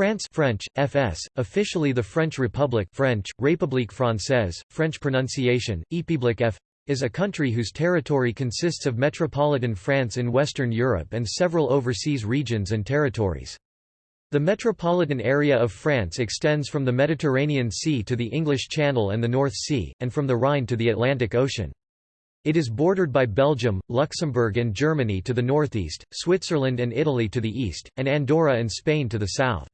France French, FS, officially the French Republic French, République Française, French pronunciation, Épiblique F is a country whose territory consists of metropolitan France in Western Europe and several overseas regions and territories. The metropolitan area of France extends from the Mediterranean Sea to the English Channel and the North Sea, and from the Rhine to the Atlantic Ocean. It is bordered by Belgium, Luxembourg and Germany to the northeast, Switzerland and Italy to the east, and Andorra and Spain to the south.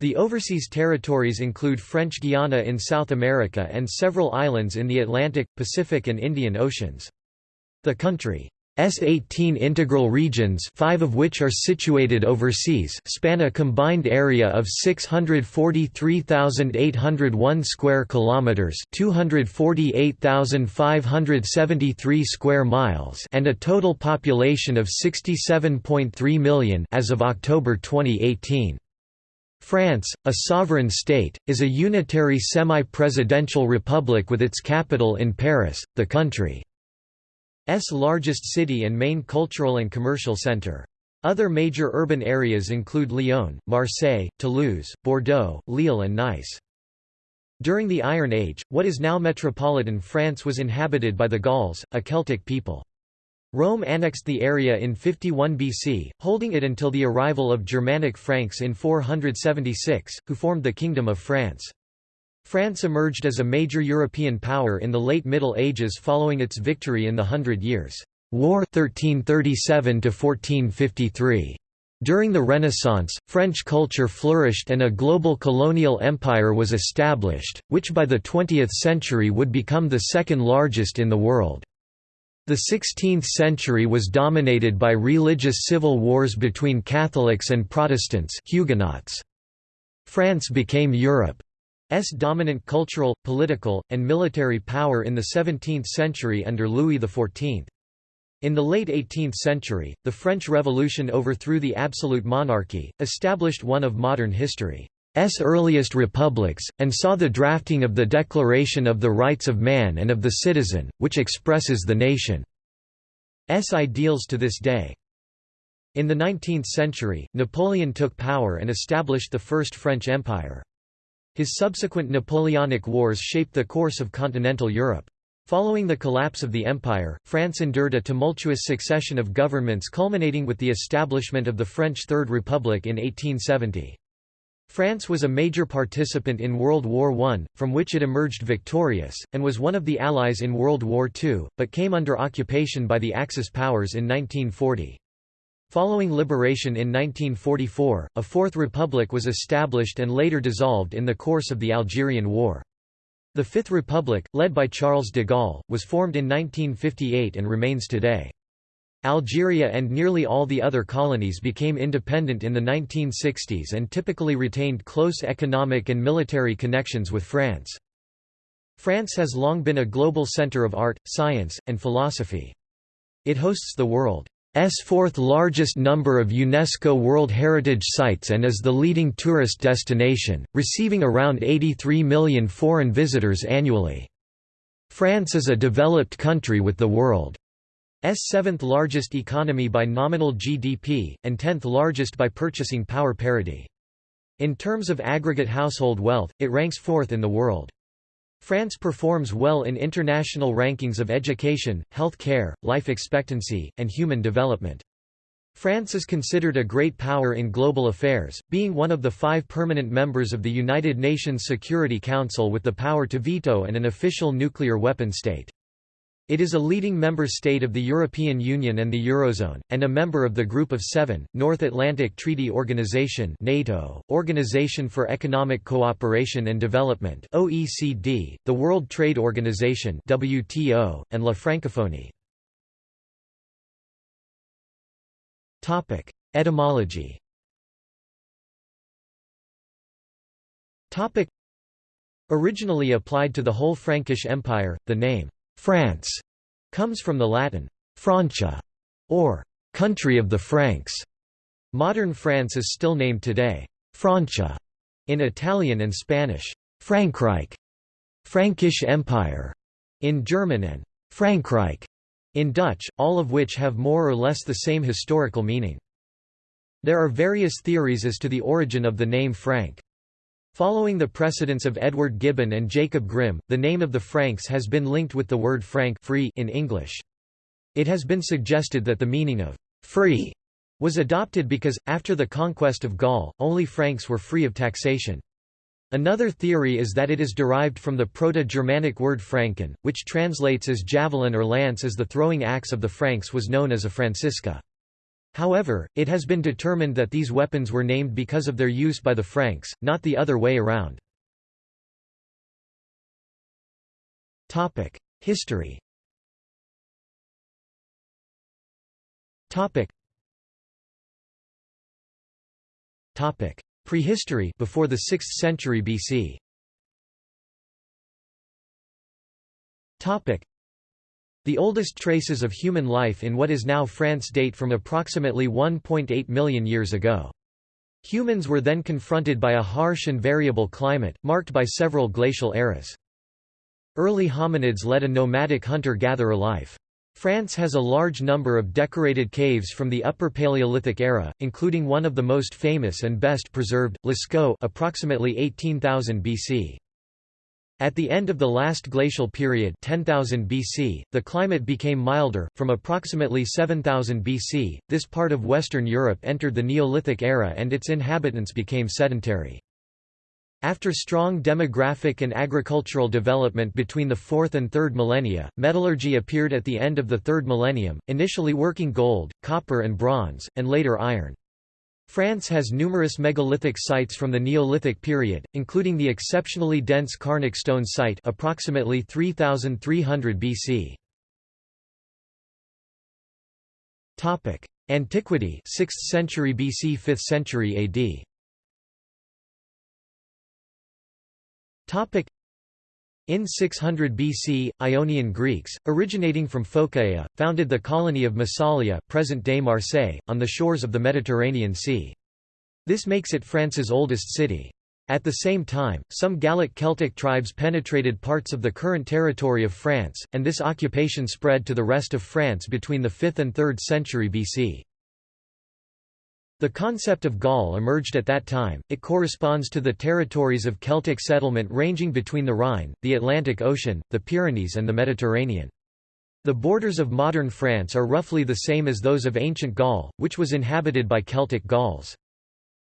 The overseas territories include French Guiana in South America and several islands in the Atlantic, Pacific and Indian Oceans. The country's 18 integral regions five of which are situated overseas span a combined area of 643,801 square kilometers 248,573 square miles and a total population of 67.3 million as of October 2018. France, a sovereign state, is a unitary semi-presidential republic with its capital in Paris, the country's largest city and main cultural and commercial centre. Other major urban areas include Lyon, Marseille, Toulouse, Bordeaux, Lille and Nice. During the Iron Age, what is now metropolitan France was inhabited by the Gauls, a Celtic people. Rome annexed the area in 51 BC, holding it until the arrival of Germanic Franks in 476, who formed the Kingdom of France. France emerged as a major European power in the late Middle Ages following its victory in the Hundred Years' War 1337 1453. During the Renaissance, French culture flourished and a global colonial empire was established, which by the 20th century would become the second largest in the world. The 16th century was dominated by religious civil wars between Catholics and Protestants Huguenots. France became Europe's dominant cultural, political, and military power in the 17th century under Louis XIV. In the late 18th century, the French Revolution overthrew the absolute monarchy, established one of modern history. S earliest republics, and saw the drafting of the Declaration of the Rights of Man and of the Citizen, which expresses the nation's ideals to this day. In the 19th century, Napoleon took power and established the First French Empire. His subsequent Napoleonic Wars shaped the course of continental Europe. Following the collapse of the empire, France endured a tumultuous succession of governments culminating with the establishment of the French Third Republic in 1870. France was a major participant in World War I, from which it emerged victorious, and was one of the Allies in World War II, but came under occupation by the Axis powers in 1940. Following liberation in 1944, a Fourth Republic was established and later dissolved in the course of the Algerian War. The Fifth Republic, led by Charles de Gaulle, was formed in 1958 and remains today. Algeria and nearly all the other colonies became independent in the 1960s and typically retained close economic and military connections with France. France has long been a global center of art, science, and philosophy. It hosts the world's fourth largest number of UNESCO World Heritage Sites and is the leading tourist destination, receiving around 83 million foreign visitors annually. France is a developed country with the world seventh largest economy by nominal GDP, and tenth largest by purchasing power parity. In terms of aggregate household wealth, it ranks fourth in the world. France performs well in international rankings of education, health care, life expectancy, and human development. France is considered a great power in global affairs, being one of the five permanent members of the United Nations Security Council with the power to veto and an official nuclear weapon state. It is a leading member state of the European Union and the Eurozone, and a member of the Group of Seven, North Atlantic Treaty Organization NATO, Organization for Economic Cooperation and Development OECD, the World Trade Organization WTO, and La Francophonie. Etymology Originally applied to the whole Frankish Empire, the name France comes from the Latin Francia, or country of the Franks. Modern France is still named today Francia in Italian and Spanish, Frankreich, Frankish Empire in German and Frankrijk in Dutch, all of which have more or less the same historical meaning. There are various theories as to the origin of the name Frank. Following the precedents of Edward Gibbon and Jacob Grimm, the name of the Franks has been linked with the word frank free in English. It has been suggested that the meaning of free was adopted because, after the conquest of Gaul, only Franks were free of taxation. Another theory is that it is derived from the Proto-Germanic word franken, which translates as javelin or lance as the throwing axe of the Franks was known as a francisca. However, it has been determined that these weapons were named because of their use by the Franks, not the other way around. History Prehistory before the 6th century BC. The oldest traces of human life in what is now France date from approximately 1.8 million years ago. Humans were then confronted by a harsh and variable climate, marked by several glacial eras. Early hominids led a nomadic hunter-gatherer life. France has a large number of decorated caves from the Upper Paleolithic era, including one of the most famous and best preserved, Lascaux approximately 18,000 BC. At the end of the last glacial period 10,000 BC, the climate became milder. From approximately 7000 BC, this part of Western Europe entered the Neolithic era and its inhabitants became sedentary. After strong demographic and agricultural development between the 4th and 3rd millennia, metallurgy appeared at the end of the 3rd millennium, initially working gold, copper and bronze, and later iron. France has numerous megalithic sites from the Neolithic period, including the exceptionally dense Carnac stone site approximately 3300 BC. Topic: Antiquity 6th century BC 5th century AD. Topic: in 600 BC, Ionian Greeks, originating from Phocaea, founded the colony of Massalia present-day Marseille, on the shores of the Mediterranean Sea. This makes it France's oldest city. At the same time, some Gallic Celtic tribes penetrated parts of the current territory of France, and this occupation spread to the rest of France between the 5th and 3rd century BC. The concept of Gaul emerged at that time, it corresponds to the territories of Celtic settlement ranging between the Rhine, the Atlantic Ocean, the Pyrenees and the Mediterranean. The borders of modern France are roughly the same as those of ancient Gaul, which was inhabited by Celtic Gauls.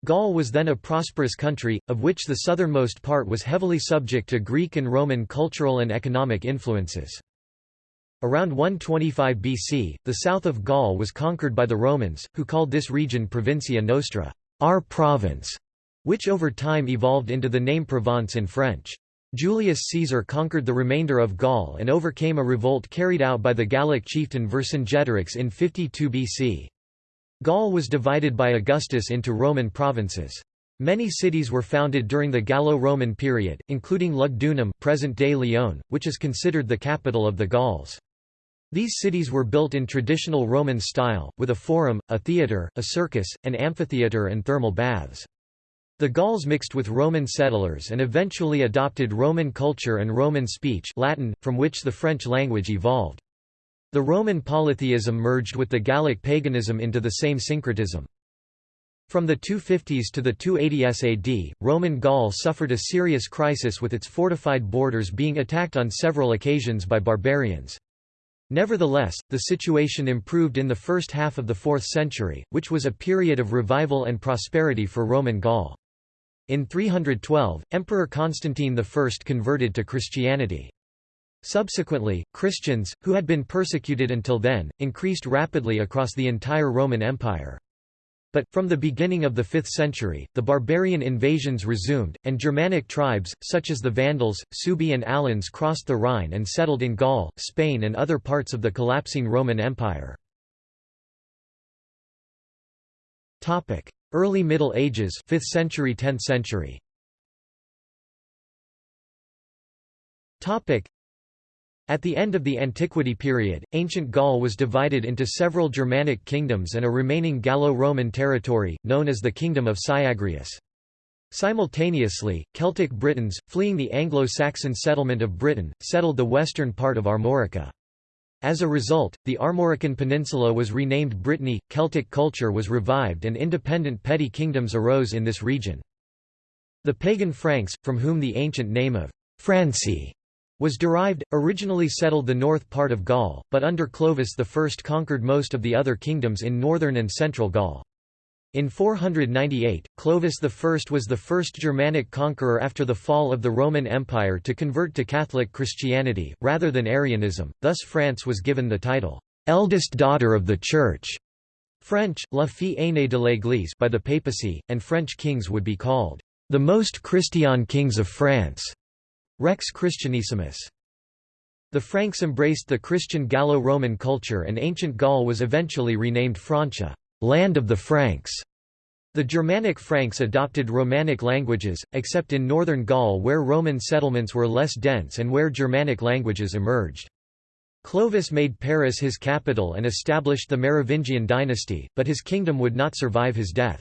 Gaul was then a prosperous country, of which the southernmost part was heavily subject to Greek and Roman cultural and economic influences. Around 125 BC, the south of Gaul was conquered by the Romans, who called this region Provincia Nostra our province", which over time evolved into the name Provence in French. Julius Caesar conquered the remainder of Gaul and overcame a revolt carried out by the Gallic chieftain Vercingetorix in 52 BC. Gaul was divided by Augustus into Roman provinces. Many cities were founded during the Gallo-Roman period, including Lugdunum present-day Lyon, which is considered the capital of the Gauls. These cities were built in traditional Roman style, with a forum, a theatre, a circus, an amphitheatre and thermal baths. The Gauls mixed with Roman settlers and eventually adopted Roman culture and Roman speech Latin, from which the French language evolved. The Roman polytheism merged with the Gallic paganism into the same syncretism. From the 250s to the 280s AD, Roman Gaul suffered a serious crisis with its fortified borders being attacked on several occasions by barbarians. Nevertheless, the situation improved in the first half of the 4th century, which was a period of revival and prosperity for Roman Gaul. In 312, Emperor Constantine I converted to Christianity. Subsequently, Christians, who had been persecuted until then, increased rapidly across the entire Roman Empire. But, from the beginning of the 5th century, the barbarian invasions resumed, and Germanic tribes, such as the Vandals, Suebi and Alans crossed the Rhine and settled in Gaul, Spain and other parts of the collapsing Roman Empire. Early Middle Ages 5th century 10th century at the end of the Antiquity period, ancient Gaul was divided into several Germanic kingdoms and a remaining Gallo-Roman territory, known as the Kingdom of Syagrius. Simultaneously, Celtic Britons, fleeing the Anglo-Saxon settlement of Britain, settled the western part of Armorica. As a result, the Armorican Peninsula was renamed Brittany, Celtic culture was revived and independent petty kingdoms arose in this region. The pagan Franks, from whom the ancient name of Franci was derived, originally settled the north part of Gaul, but under Clovis I conquered most of the other kingdoms in northern and central Gaul. In 498, Clovis I was the first Germanic conqueror after the fall of the Roman Empire to convert to Catholic Christianity, rather than Arianism, thus France was given the title, "'eldest daughter of the Church' French, la fille aînée de l'Église by the papacy, and French kings would be called, "'the most Christian kings of France' Rex Christianissimus. The Franks embraced the Christian Gallo-Roman culture and ancient Gaul was eventually renamed Francia land of the Franks. The Germanic Franks adopted Romanic languages, except in northern Gaul where Roman settlements were less dense and where Germanic languages emerged. Clovis made Paris his capital and established the Merovingian dynasty, but his kingdom would not survive his death.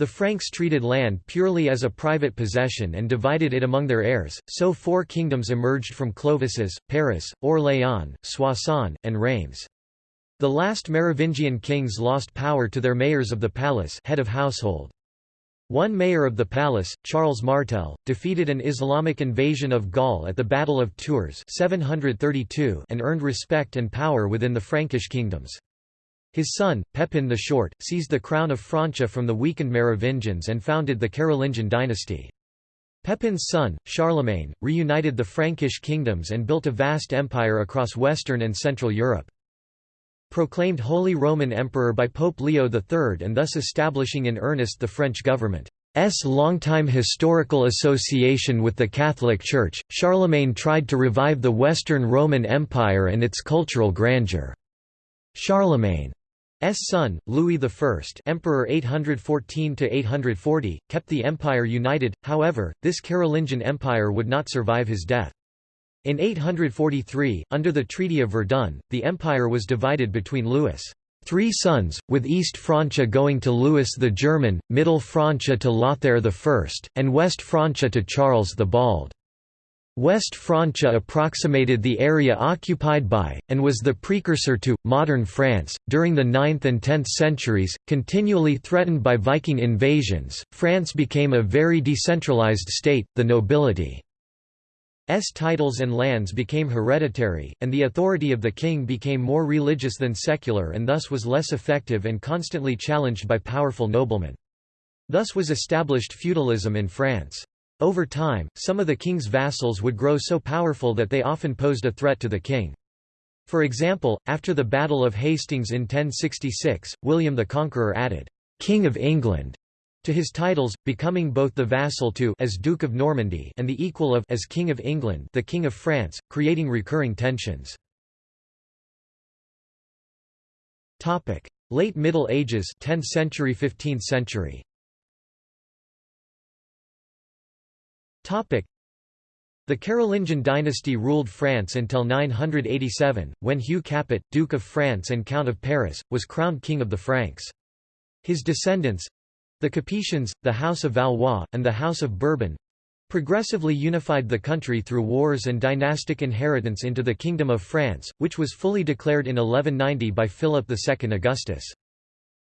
The Franks treated land purely as a private possession and divided it among their heirs, so four kingdoms emerged from Clovis's, Paris, Orléans, Soissons, and Reims. The last Merovingian kings lost power to their mayors of the palace head of household. One mayor of the palace, Charles Martel, defeated an Islamic invasion of Gaul at the Battle of Tours 732 and earned respect and power within the Frankish kingdoms. His son, Pepin the Short, seized the crown of Francia from the weakened Merovingians and founded the Carolingian dynasty. Pepin's son, Charlemagne, reunited the Frankish kingdoms and built a vast empire across Western and Central Europe proclaimed Holy Roman Emperor by Pope Leo III and thus establishing in earnest the French government's longtime historical association with the Catholic Church, Charlemagne tried to revive the Western Roman Empire and its cultural grandeur. Charlemagne's son, Louis I Emperor 814–840, kept the empire united, however, this Carolingian empire would not survive his death. In 843, under the Treaty of Verdun, the empire was divided between Louis' three sons, with East Francia going to Louis the German, Middle Francia to Lothair I, and West Francia to Charles the Bald. West Francia approximated the area occupied by, and was the precursor to, modern France. During the 9th and 10th centuries, continually threatened by Viking invasions, France became a very decentralized state, the nobility S titles and lands became hereditary, and the authority of the king became more religious than secular and thus was less effective and constantly challenged by powerful noblemen. Thus was established feudalism in France. Over time, some of the king's vassals would grow so powerful that they often posed a threat to the king. For example, after the Battle of Hastings in 1066, William the Conqueror added, "'King of England' to his titles, becoming both the vassal to as Duke of Normandy and the equal of as King of England the King of France, creating recurring tensions. Late Middle Ages 10th century 15th century the Carolingian dynasty ruled France until 987, when Hugh Capet, Duke of France and Count of Paris, was crowned King of the Franks. His descendants, the Capetians, the House of Valois, and the House of Bourbon progressively unified the country through wars and dynastic inheritance into the Kingdom of France, which was fully declared in 1190 by Philip II Augustus.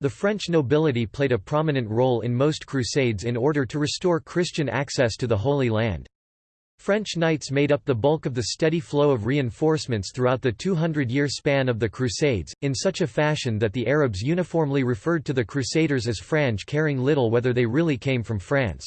The French nobility played a prominent role in most crusades in order to restore Christian access to the Holy Land. French knights made up the bulk of the steady flow of reinforcements throughout the 200-year span of the Crusades, in such a fashion that the Arabs uniformly referred to the Crusaders as Franj caring little whether they really came from France.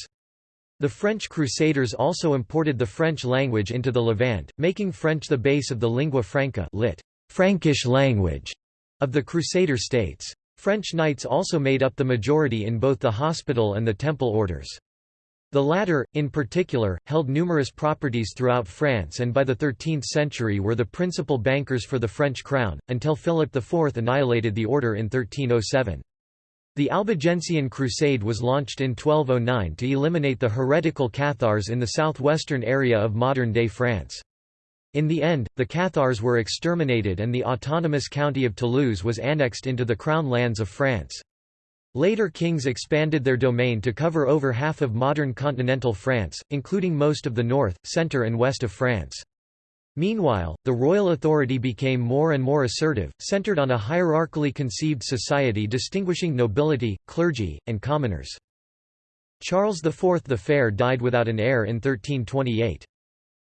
The French Crusaders also imported the French language into the Levant, making French the base of the lingua franca lit. Frankish language of the Crusader states. French knights also made up the majority in both the hospital and the temple orders. The latter, in particular, held numerous properties throughout France and by the 13th century were the principal bankers for the French crown, until Philip IV annihilated the order in 1307. The Albigensian Crusade was launched in 1209 to eliminate the heretical Cathars in the southwestern area of modern-day France. In the end, the Cathars were exterminated and the autonomous county of Toulouse was annexed into the crown lands of France. Later kings expanded their domain to cover over half of modern continental France, including most of the north, centre and west of France. Meanwhile, the royal authority became more and more assertive, centered on a hierarchically conceived society distinguishing nobility, clergy, and commoners. Charles IV the Fair died without an heir in 1328.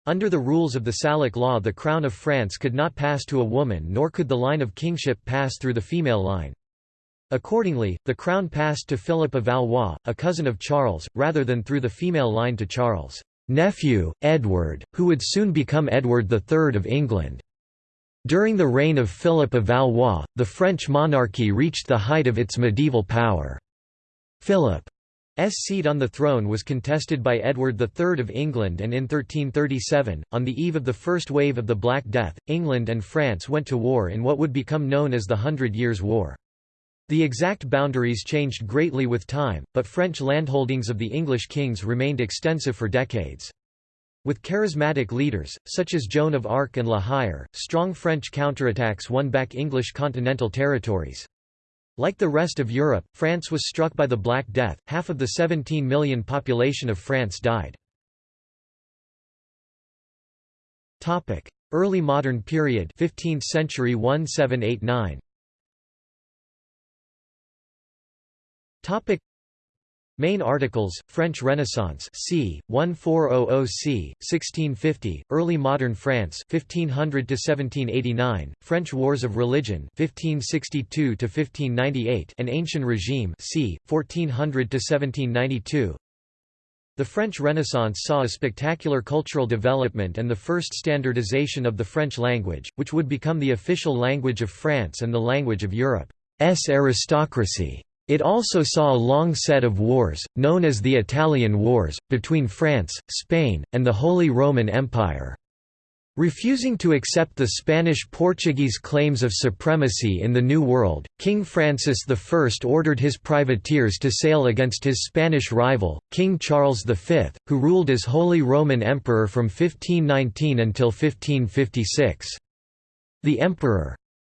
Under the rules of the Salic law the crown of France could not pass to a woman nor could the line of kingship pass through the female line. Accordingly, the crown passed to Philip of Valois, a cousin of Charles, rather than through the female line to Charles' nephew, Edward, who would soon become Edward III of England. During the reign of Philip of Valois, the French monarchy reached the height of its medieval power. Philip seat on the throne was contested by Edward III of England and in 1337, on the eve of the first wave of the Black Death, England and France went to war in what would become known as the Hundred Years' War. The exact boundaries changed greatly with time, but French landholdings of the English kings remained extensive for decades. With charismatic leaders, such as Joan of Arc and La Hire, strong French counterattacks won back English continental territories. Like the rest of Europe, France was struck by the Black Death, half of the 17 million population of France died. Early modern period 15th century 1789 Topic Main articles, French Renaissance c. 1400 c. 1650, Early Modern France 1500 1789, French Wars of Religion 1562 1598, and Ancient Regime c. 1400 1792. The French Renaissance saw a spectacular cultural development and the first standardization of the French language, which would become the official language of France and the language of Europe's aristocracy. It also saw a long set of wars, known as the Italian Wars, between France, Spain, and the Holy Roman Empire. Refusing to accept the Spanish-Portuguese claims of supremacy in the New World, King Francis I ordered his privateers to sail against his Spanish rival, King Charles V, who ruled as Holy Roman Emperor from 1519 until 1556. The emperor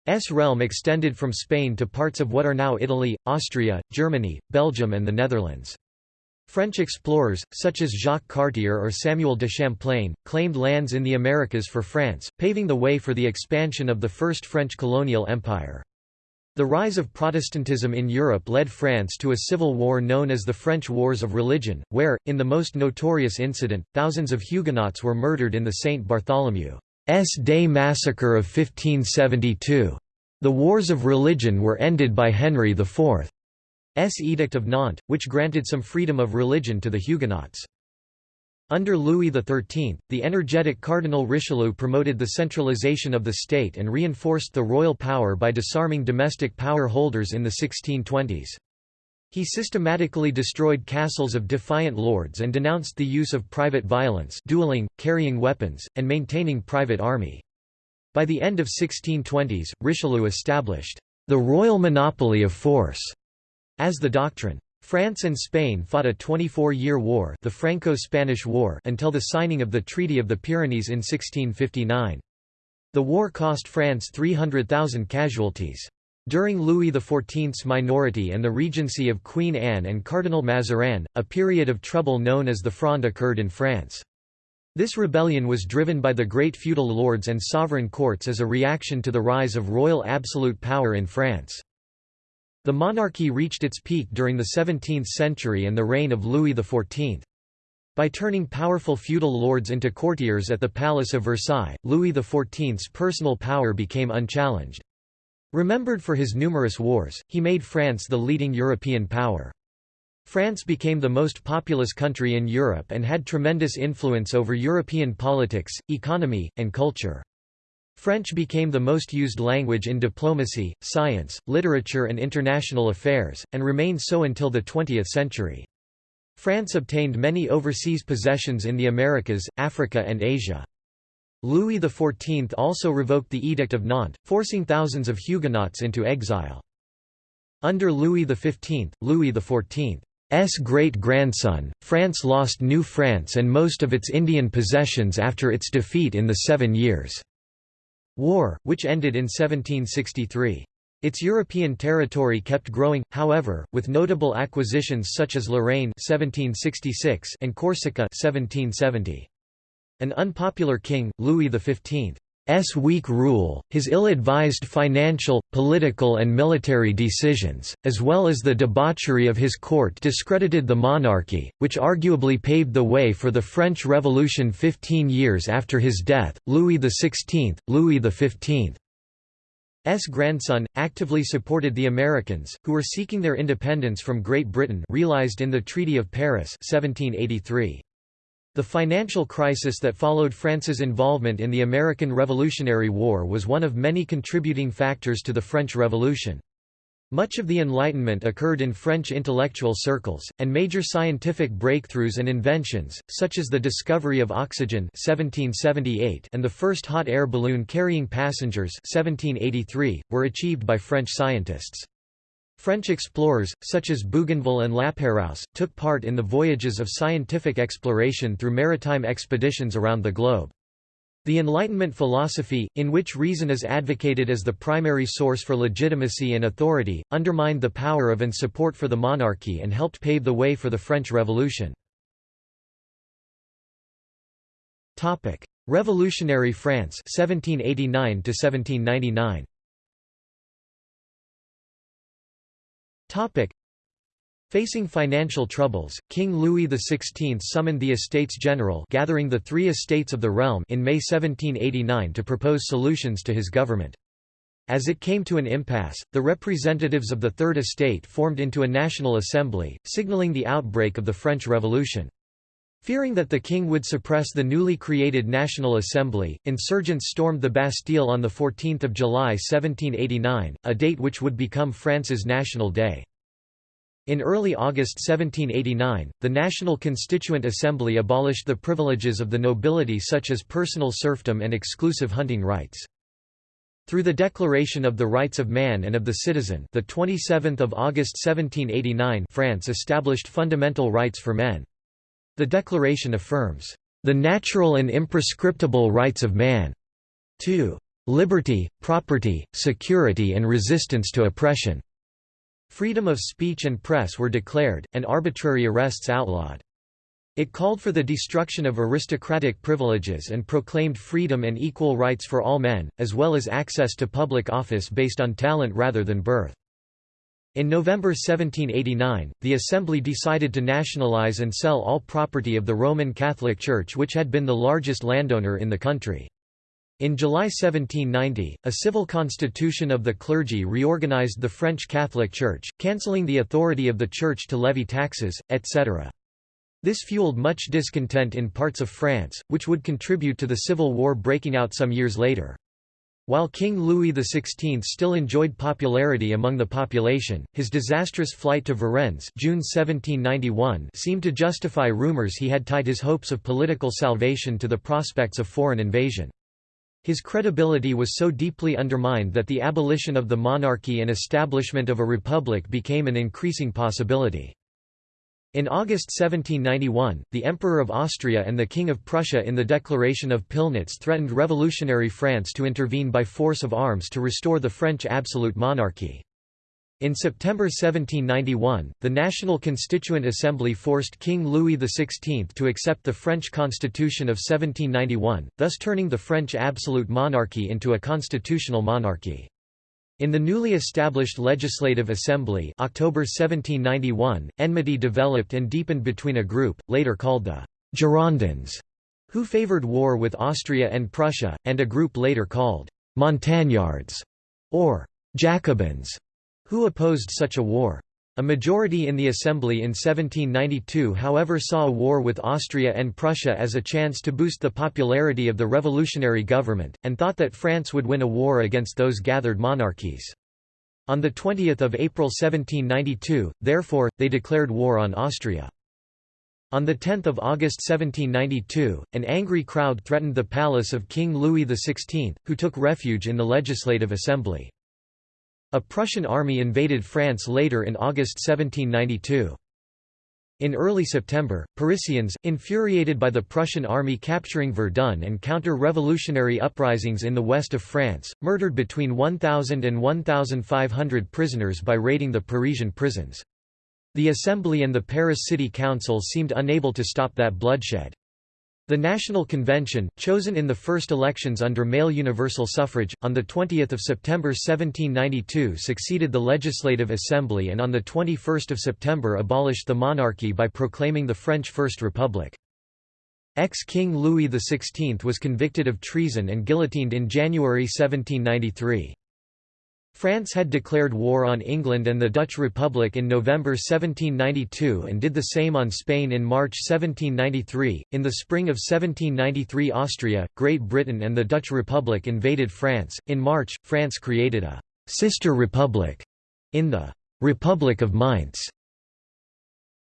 S realm extended from Spain to parts of what are now Italy, Austria, Germany, Belgium and the Netherlands. French explorers, such as Jacques Cartier or Samuel de Champlain, claimed lands in the Americas for France, paving the way for the expansion of the First French colonial empire. The rise of Protestantism in Europe led France to a civil war known as the French Wars of Religion, where, in the most notorious incident, thousands of Huguenots were murdered in the St. Bartholomew's Day massacre of 1572. The wars of religion were ended by Henry IV's Edict of Nantes, which granted some freedom of religion to the Huguenots. Under Louis XIII, the energetic Cardinal Richelieu promoted the centralization of the state and reinforced the royal power by disarming domestic power holders in the 1620s. He systematically destroyed castles of defiant lords and denounced the use of private violence dueling, carrying weapons, and maintaining private army. By the end of 1620s, Richelieu established the royal monopoly of force as the doctrine. France and Spain fought a 24-year war the Franco-Spanish War until the signing of the Treaty of the Pyrenees in 1659. The war cost France 300,000 casualties. During Louis XIV's minority and the regency of Queen Anne and Cardinal Mazarin, a period of trouble known as the Fronde occurred in France. This rebellion was driven by the great feudal lords and sovereign courts as a reaction to the rise of royal absolute power in France. The monarchy reached its peak during the 17th century and the reign of Louis XIV. By turning powerful feudal lords into courtiers at the Palace of Versailles, Louis XIV's personal power became unchallenged. Remembered for his numerous wars, he made France the leading European power. France became the most populous country in Europe and had tremendous influence over European politics, economy, and culture. French became the most used language in diplomacy, science, literature and international affairs, and remained so until the 20th century. France obtained many overseas possessions in the Americas, Africa and Asia. Louis XIV also revoked the Edict of Nantes, forcing thousands of Huguenots into exile. Under Louis XV, Louis XIV's great-grandson, France lost New France and most of its Indian possessions after its defeat in the Seven Years' War, which ended in 1763. Its European territory kept growing, however, with notable acquisitions such as Lorraine 1766 and Corsica 1770. An unpopular king, Louis XV. S weak rule, his ill-advised financial, political and military decisions, as well as the debauchery of his court discredited the monarchy, which arguably paved the way for the French Revolution 15 years after his death. Louis XVI, Louis XV. S grandson, actively supported the Americans, who were seeking their independence from Great Britain realized in the Treaty of Paris 1783. The financial crisis that followed France's involvement in the American Revolutionary War was one of many contributing factors to the French Revolution. Much of the Enlightenment occurred in French intellectual circles, and major scientific breakthroughs and inventions, such as the discovery of oxygen 1778 and the first hot air balloon carrying passengers 1783, were achieved by French scientists. French explorers, such as Bougainville and Lapérouse, took part in the voyages of scientific exploration through maritime expeditions around the globe. The Enlightenment philosophy, in which reason is advocated as the primary source for legitimacy and authority, undermined the power of and support for the monarchy and helped pave the way for the French Revolution. Revolutionary France 1789 1799. Topic. Facing financial troubles, King Louis XVI summoned the Estates General gathering the three estates of the realm in May 1789 to propose solutions to his government. As it came to an impasse, the representatives of the Third Estate formed into a National Assembly, signaling the outbreak of the French Revolution. Fearing that the king would suppress the newly created National Assembly, insurgents stormed the Bastille on 14 July 1789, a date which would become France's National Day. In early August 1789, the National Constituent Assembly abolished the privileges of the nobility such as personal serfdom and exclusive hunting rights. Through the Declaration of the Rights of Man and of the Citizen the 27th of August 1789 France established fundamental rights for men. The Declaration affirms, "...the natural and imprescriptible rights of man." to liberty, property, security and resistance to oppression." Freedom of speech and press were declared, and arbitrary arrests outlawed. It called for the destruction of aristocratic privileges and proclaimed freedom and equal rights for all men, as well as access to public office based on talent rather than birth. In November 1789, the Assembly decided to nationalize and sell all property of the Roman Catholic Church which had been the largest landowner in the country. In July 1790, a civil constitution of the clergy reorganized the French Catholic Church, cancelling the authority of the Church to levy taxes, etc. This fueled much discontent in parts of France, which would contribute to the civil war breaking out some years later. While King Louis XVI still enjoyed popularity among the population, his disastrous flight to Varennes June 1791 seemed to justify rumors he had tied his hopes of political salvation to the prospects of foreign invasion. His credibility was so deeply undermined that the abolition of the monarchy and establishment of a republic became an increasing possibility. In August 1791, the Emperor of Austria and the King of Prussia in the Declaration of Pillnitz threatened revolutionary France to intervene by force of arms to restore the French absolute monarchy. In September 1791, the National Constituent Assembly forced King Louis XVI to accept the French Constitution of 1791, thus turning the French absolute monarchy into a constitutional monarchy. In the newly established Legislative Assembly October 1791, enmity developed and deepened between a group, later called the Girondins, who favoured war with Austria and Prussia, and a group later called Montagnards, or Jacobins, who opposed such a war. A majority in the Assembly in 1792 however saw a war with Austria and Prussia as a chance to boost the popularity of the revolutionary government, and thought that France would win a war against those gathered monarchies. On 20 April 1792, therefore, they declared war on Austria. On 10 August 1792, an angry crowd threatened the palace of King Louis XVI, who took refuge in the Legislative Assembly. A Prussian army invaded France later in August 1792. In early September, Parisians, infuriated by the Prussian army capturing Verdun and counter-revolutionary uprisings in the west of France, murdered between 1,000 and 1,500 prisoners by raiding the Parisian prisons. The Assembly and the Paris City Council seemed unable to stop that bloodshed. The National Convention, chosen in the first elections under male universal suffrage, on 20 September 1792 succeeded the Legislative Assembly and on 21 September abolished the monarchy by proclaiming the French First Republic. Ex-King Louis XVI was convicted of treason and guillotined in January 1793. France had declared war on England and the Dutch Republic in November 1792 and did the same on Spain in March 1793. In the spring of 1793, Austria, Great Britain, and the Dutch Republic invaded France. In March, France created a sister republic in the Republic of Mainz.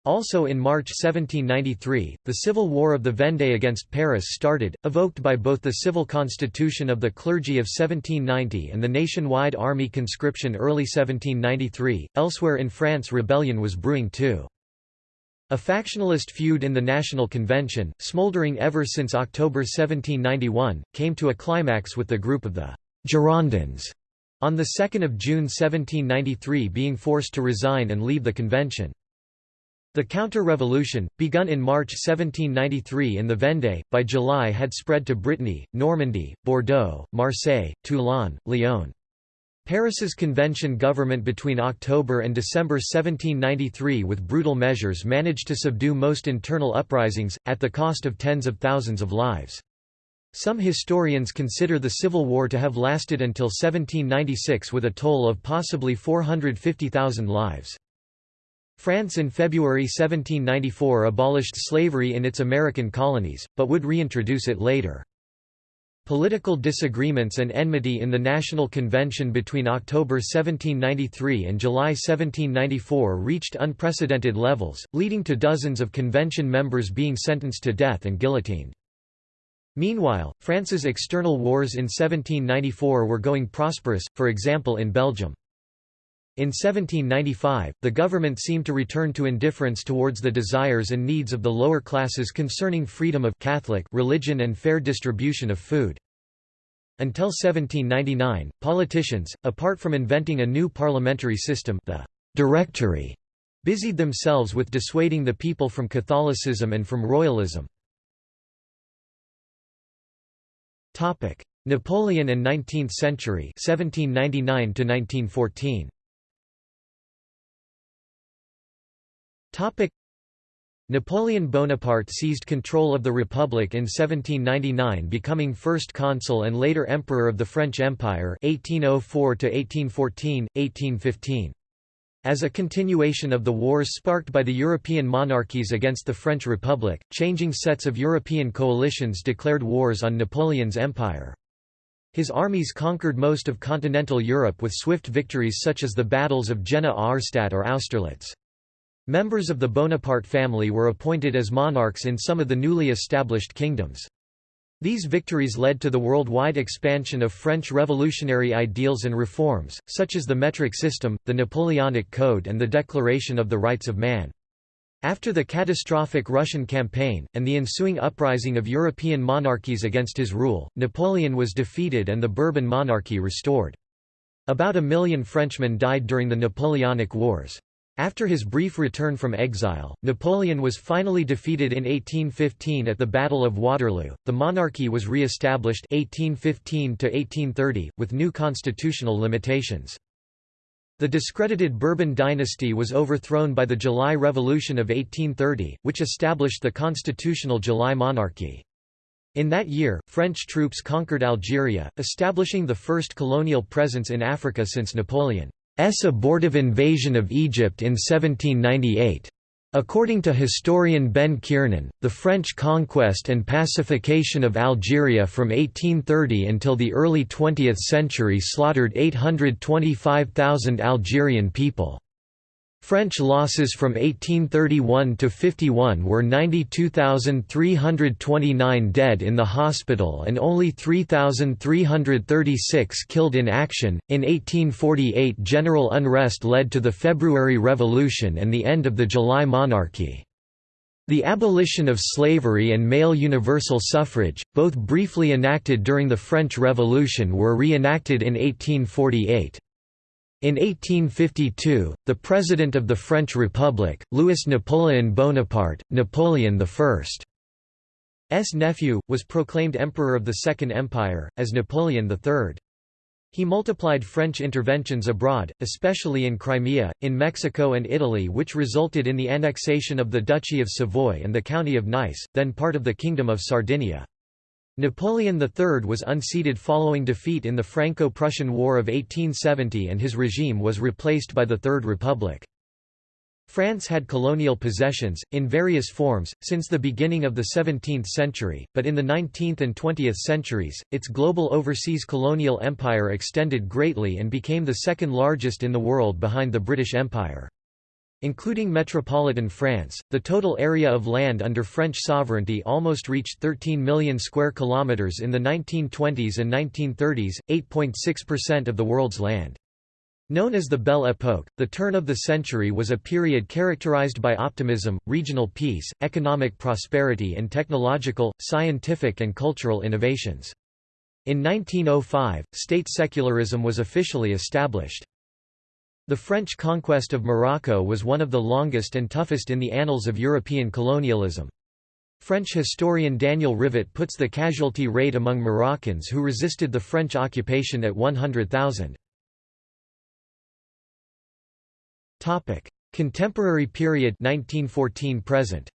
Also in March 1793, the Civil War of the Vendée against Paris started, evoked by both the civil constitution of the clergy of 1790 and the nationwide army conscription early 1793. Elsewhere in France rebellion was brewing too. A factionalist feud in the National Convention, smouldering ever since October 1791, came to a climax with the group of the Girondins on 2 June 1793 being forced to resign and leave the convention. The counter-revolution, begun in March 1793 in the Vendée, by July had spread to Brittany, Normandy, Bordeaux, Marseille, Toulon, Lyon. Paris's convention government between October and December 1793 with brutal measures managed to subdue most internal uprisings, at the cost of tens of thousands of lives. Some historians consider the Civil War to have lasted until 1796 with a toll of possibly 450,000 lives. France in February 1794 abolished slavery in its American colonies, but would reintroduce it later. Political disagreements and enmity in the National Convention between October 1793 and July 1794 reached unprecedented levels, leading to dozens of convention members being sentenced to death and guillotined. Meanwhile, France's external wars in 1794 were going prosperous, for example in Belgium. In 1795, the government seemed to return to indifference towards the desires and needs of the lower classes concerning freedom of Catholic religion and fair distribution of food. Until 1799, politicians, apart from inventing a new parliamentary system the Directory, busied themselves with dissuading the people from Catholicism and from royalism. Napoleon and 19th century 1799 1914. Napoleon Bonaparte seized control of the Republic in 1799 becoming first consul and later Emperor of the French Empire 1804–1814, 1815. As a continuation of the wars sparked by the European monarchies against the French Republic, changing sets of European coalitions declared wars on Napoleon's empire. His armies conquered most of continental Europe with swift victories such as the battles of Jena Auerstedt or Austerlitz. Members of the Bonaparte family were appointed as monarchs in some of the newly established kingdoms. These victories led to the worldwide expansion of French revolutionary ideals and reforms, such as the metric system, the Napoleonic Code and the Declaration of the Rights of Man. After the catastrophic Russian campaign, and the ensuing uprising of European monarchies against his rule, Napoleon was defeated and the Bourbon monarchy restored. About a million Frenchmen died during the Napoleonic Wars. After his brief return from exile, Napoleon was finally defeated in 1815 at the Battle of Waterloo. The monarchy was re-established 1815 to 1830 with new constitutional limitations. The discredited Bourbon dynasty was overthrown by the July Revolution of 1830, which established the constitutional July monarchy. In that year, French troops conquered Algeria, establishing the first colonial presence in Africa since Napoleon. Abortive invasion of Egypt in 1798. According to historian Ben Kiernan, the French conquest and pacification of Algeria from 1830 until the early 20th century slaughtered 825,000 Algerian people. French losses from 1831 to 51 were 92,329 dead in the hospital and only 3,336 killed in action. In 1848, general unrest led to the February Revolution and the end of the July monarchy. The abolition of slavery and male universal suffrage, both briefly enacted during the French Revolution were re-enacted in 1848. In 1852, the President of the French Republic, Louis Napoleon Bonaparte, Napoleon I's nephew, was proclaimed Emperor of the Second Empire, as Napoleon III. He multiplied French interventions abroad, especially in Crimea, in Mexico and Italy which resulted in the annexation of the Duchy of Savoy and the County of Nice, then part of the Kingdom of Sardinia. Napoleon III was unseated following defeat in the Franco-Prussian War of 1870 and his regime was replaced by the Third Republic. France had colonial possessions, in various forms, since the beginning of the 17th century, but in the 19th and 20th centuries, its global overseas colonial empire extended greatly and became the second largest in the world behind the British Empire. Including metropolitan France, the total area of land under French sovereignty almost reached 13 million square kilometers in the 1920s and 1930s, 8.6% of the world's land. Known as the Belle Époque, the turn of the century was a period characterized by optimism, regional peace, economic prosperity and technological, scientific and cultural innovations. In 1905, state secularism was officially established. The French conquest of Morocco was one of the longest and toughest in the annals of European colonialism. French historian Daniel Rivet puts the casualty rate among Moroccans who resisted the French occupation at 100,000. Topic: Contemporary period 1914 present.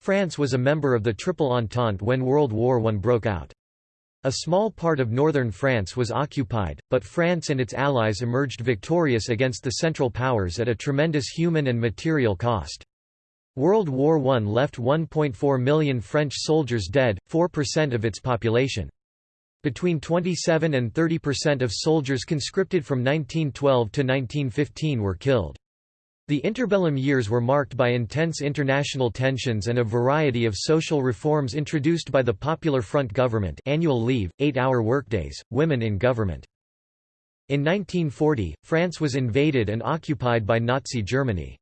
France was a member of the Triple Entente when World War I broke out. A small part of northern France was occupied, but France and its allies emerged victorious against the Central Powers at a tremendous human and material cost. World War I left 1.4 million French soldiers dead, 4% of its population. Between 27 and 30 percent of soldiers conscripted from 1912 to 1915 were killed. The interbellum years were marked by intense international tensions and a variety of social reforms introduced by the Popular Front government annual leave, eight-hour workdays, women in government. In 1940, France was invaded and occupied by Nazi Germany.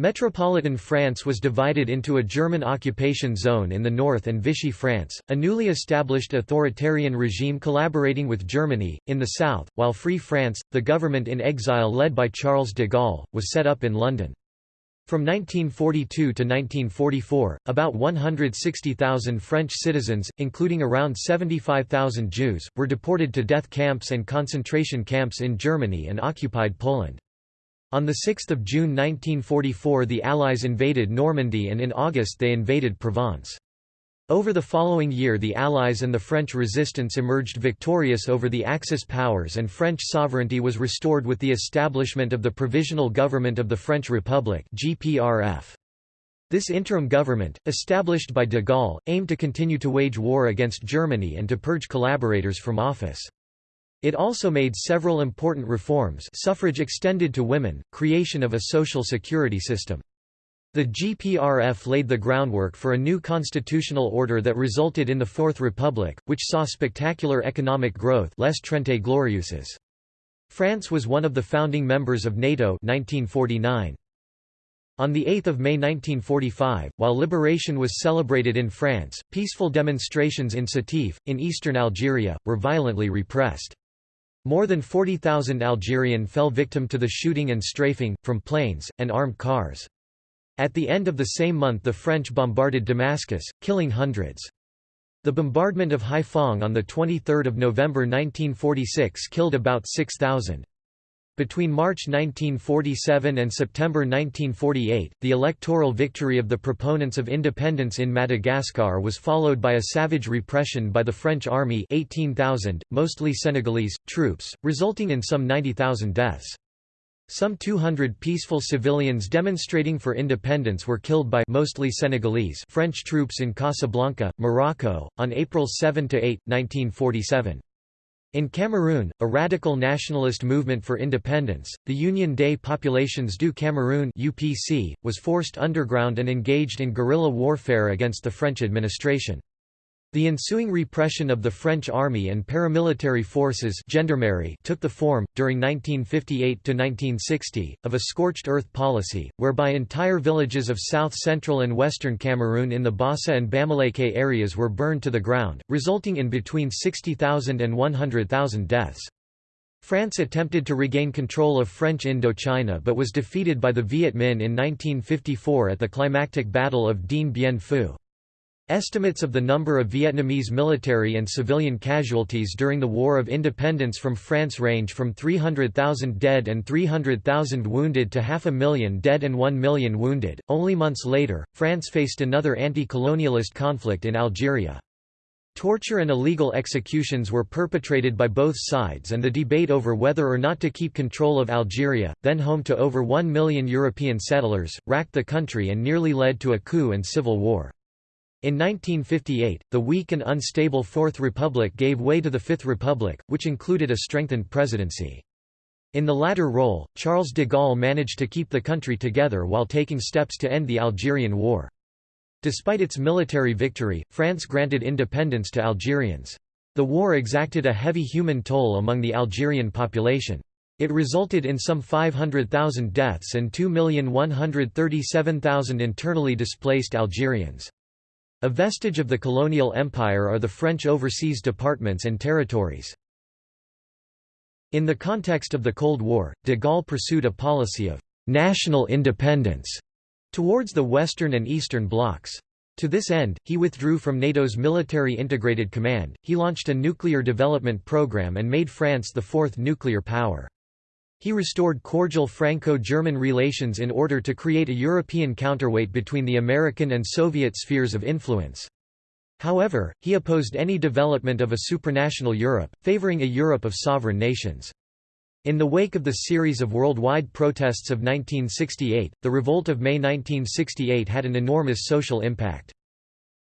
Metropolitan France was divided into a German occupation zone in the north and Vichy France, a newly established authoritarian regime collaborating with Germany, in the south, while Free France, the government in exile led by Charles de Gaulle, was set up in London. From 1942 to 1944, about 160,000 French citizens, including around 75,000 Jews, were deported to death camps and concentration camps in Germany and occupied Poland. On 6 June 1944 the Allies invaded Normandy and in August they invaded Provence. Over the following year the Allies and the French resistance emerged victorious over the Axis powers and French sovereignty was restored with the establishment of the Provisional Government of the French Republic. This interim government, established by de Gaulle, aimed to continue to wage war against Germany and to purge collaborators from office. It also made several important reforms suffrage extended to women, creation of a social security system. The GPRF laid the groundwork for a new constitutional order that resulted in the Fourth Republic, which saw spectacular economic growth Les Trente Glorieuses. France was one of the founding members of NATO 1949. On 8 May 1945, while liberation was celebrated in France, peaceful demonstrations in Sétif, in eastern Algeria, were violently repressed. More than 40,000 Algerian fell victim to the shooting and strafing, from planes, and armed cars. At the end of the same month the French bombarded Damascus, killing hundreds. The bombardment of Haiphong on 23 November 1946 killed about 6,000. Between March 1947 and September 1948, the electoral victory of the proponents of independence in Madagascar was followed by a savage repression by the French army 18,000, mostly Senegalese, troops, resulting in some 90,000 deaths. Some 200 peaceful civilians demonstrating for independence were killed by mostly Senegalese French troops in Casablanca, Morocco, on April 7–8, 1947. In Cameroon, a radical nationalist movement for independence, the Union des Populations du Cameroun (UPC), was forced underground and engaged in guerrilla warfare against the French administration. The ensuing repression of the French army and paramilitary forces gendarmerie took the form, during 1958–1960, of a scorched earth policy, whereby entire villages of south-central and western Cameroon in the Bassa and Bamileke areas were burned to the ground, resulting in between 60,000 and 100,000 deaths. France attempted to regain control of French Indochina but was defeated by the Viet Minh in 1954 at the climactic Battle of Dien Bien Phu. Estimates of the number of Vietnamese military and civilian casualties during the War of Independence from France range from 300,000 dead and 300,000 wounded to half a million dead and 1 million wounded. Only months later, France faced another anti colonialist conflict in Algeria. Torture and illegal executions were perpetrated by both sides and the debate over whether or not to keep control of Algeria, then home to over 1 million European settlers, racked the country and nearly led to a coup and civil war. In 1958, the weak and unstable Fourth Republic gave way to the Fifth Republic, which included a strengthened presidency. In the latter role, Charles de Gaulle managed to keep the country together while taking steps to end the Algerian War. Despite its military victory, France granted independence to Algerians. The war exacted a heavy human toll among the Algerian population. It resulted in some 500,000 deaths and 2,137,000 internally displaced Algerians. A vestige of the colonial empire are the French overseas departments and territories. In the context of the Cold War, de Gaulle pursued a policy of «national independence» towards the Western and Eastern blocs. To this end, he withdrew from NATO's Military Integrated Command, he launched a nuclear development program and made France the fourth nuclear power. He restored cordial Franco-German relations in order to create a European counterweight between the American and Soviet spheres of influence. However, he opposed any development of a supranational Europe, favoring a Europe of sovereign nations. In the wake of the series of worldwide protests of 1968, the Revolt of May 1968 had an enormous social impact.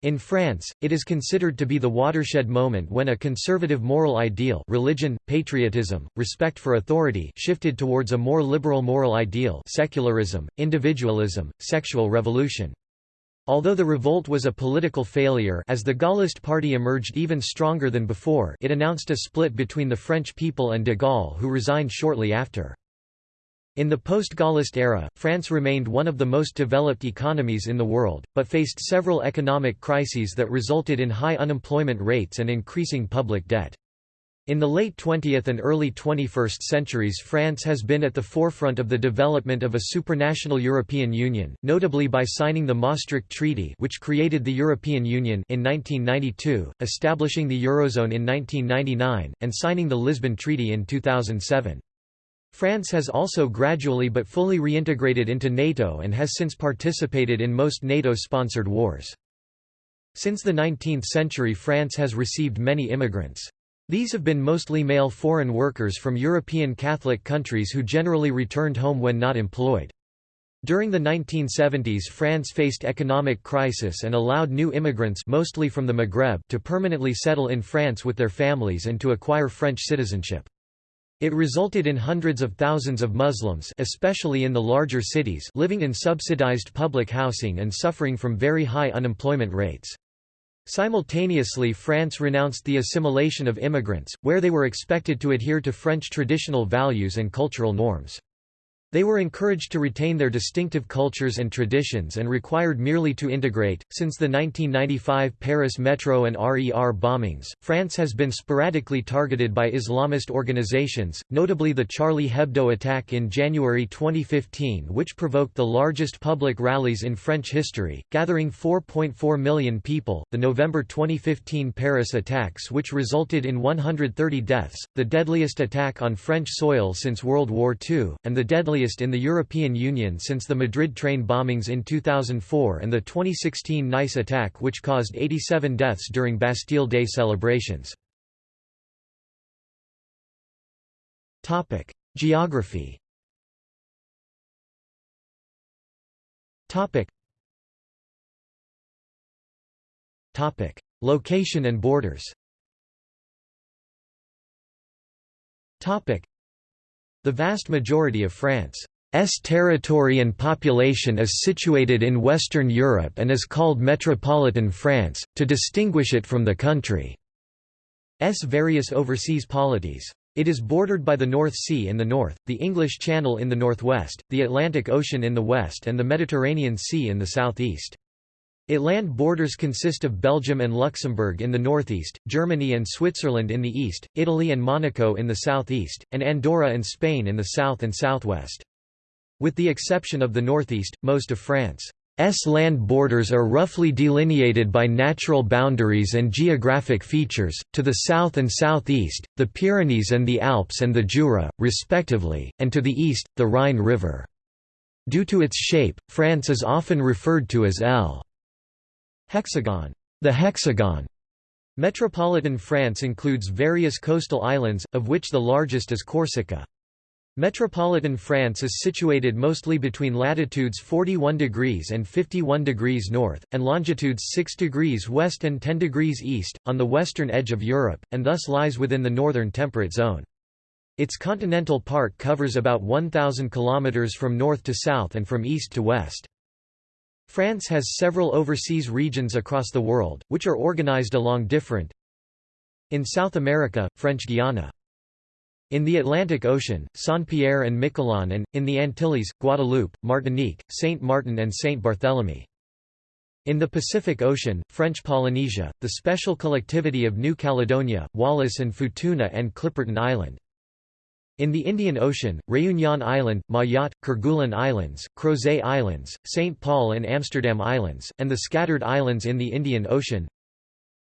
In France, it is considered to be the watershed moment when a conservative moral ideal religion, patriotism, respect for authority shifted towards a more liberal moral ideal secularism, individualism, sexual revolution. Although the revolt was a political failure as the Gaullist party emerged even stronger than before it announced a split between the French people and de Gaulle who resigned shortly after. In the post-Gaullist era, France remained one of the most developed economies in the world, but faced several economic crises that resulted in high unemployment rates and increasing public debt. In the late 20th and early 21st centuries France has been at the forefront of the development of a supranational European Union, notably by signing the Maastricht Treaty which created the European Union in 1992, establishing the Eurozone in 1999, and signing the Lisbon Treaty in 2007. France has also gradually but fully reintegrated into NATO and has since participated in most NATO-sponsored wars. Since the 19th century France has received many immigrants. These have been mostly male foreign workers from European Catholic countries who generally returned home when not employed. During the 1970s France faced economic crisis and allowed new immigrants mostly from the Maghreb to permanently settle in France with their families and to acquire French citizenship. It resulted in hundreds of thousands of Muslims especially in the larger cities living in subsidized public housing and suffering from very high unemployment rates. Simultaneously France renounced the assimilation of immigrants, where they were expected to adhere to French traditional values and cultural norms. They were encouraged to retain their distinctive cultures and traditions and required merely to integrate. Since the 1995 Paris Metro and RER bombings, France has been sporadically targeted by Islamist organizations, notably the Charlie Hebdo attack in January 2015, which provoked the largest public rallies in French history, gathering 4.4 million people, the November 2015 Paris attacks, which resulted in 130 deaths, the deadliest attack on French soil since World War II, and the deadliest in the European Union since the Madrid train bombings in 2004 and the 2016 Nice attack which caused 87 deaths during Bastille Day celebrations. Geography Location and borders the vast majority of France's territory and population is situated in Western Europe and is called Metropolitan France, to distinguish it from the country's various overseas polities. It is bordered by the North Sea in the north, the English Channel in the northwest, the Atlantic Ocean in the west and the Mediterranean Sea in the southeast. It land borders consist of Belgium and Luxembourg in the northeast, Germany and Switzerland in the east, Italy and Monaco in the southeast, and Andorra and Spain in the south and southwest. With the exception of the northeast, most of France's land borders are roughly delineated by natural boundaries and geographic features, to the south and southeast, the Pyrenees and the Alps and the Jura, respectively, and to the east, the Rhine River. Due to its shape, France is often referred to as L. Hexagon, the hexagon. Metropolitan France includes various coastal islands, of which the largest is Corsica. Metropolitan France is situated mostly between latitudes 41 degrees and 51 degrees north, and longitudes 6 degrees west and 10 degrees east, on the western edge of Europe, and thus lies within the northern temperate zone. Its continental part covers about 1,000 km from north to south and from east to west. France has several overseas regions across the world, which are organized along different In South America, French Guiana. In the Atlantic Ocean, Saint-Pierre and Miquelon and, in the Antilles, Guadeloupe, Martinique, Saint Martin and Saint Barthélemy. In the Pacific Ocean, French Polynesia, the special collectivity of New Caledonia, Wallis and Futuna and Clipperton Island. In the Indian Ocean, Réunion Island, Mayotte, Kerguelen Islands, Crozet Islands, St. Paul and Amsterdam Islands, and the scattered islands in the Indian Ocean.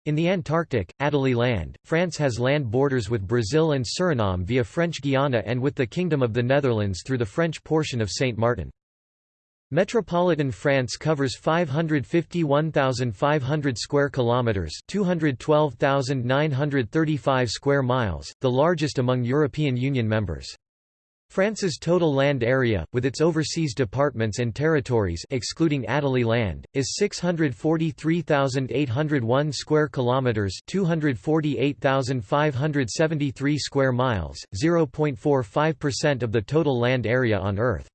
In the Antarctic, Adelie Land, France has land borders with Brazil and Suriname via French Guiana and with the Kingdom of the Netherlands through the French portion of Saint Martin. Metropolitan France covers 551,500 square kilometers, 212,935 square miles, the largest among European Union members. France's total land area, with its overseas departments and territories excluding Adelie land, is 643,801 square kilometers, 248,573 square miles, 0.45% of the total land area on Earth.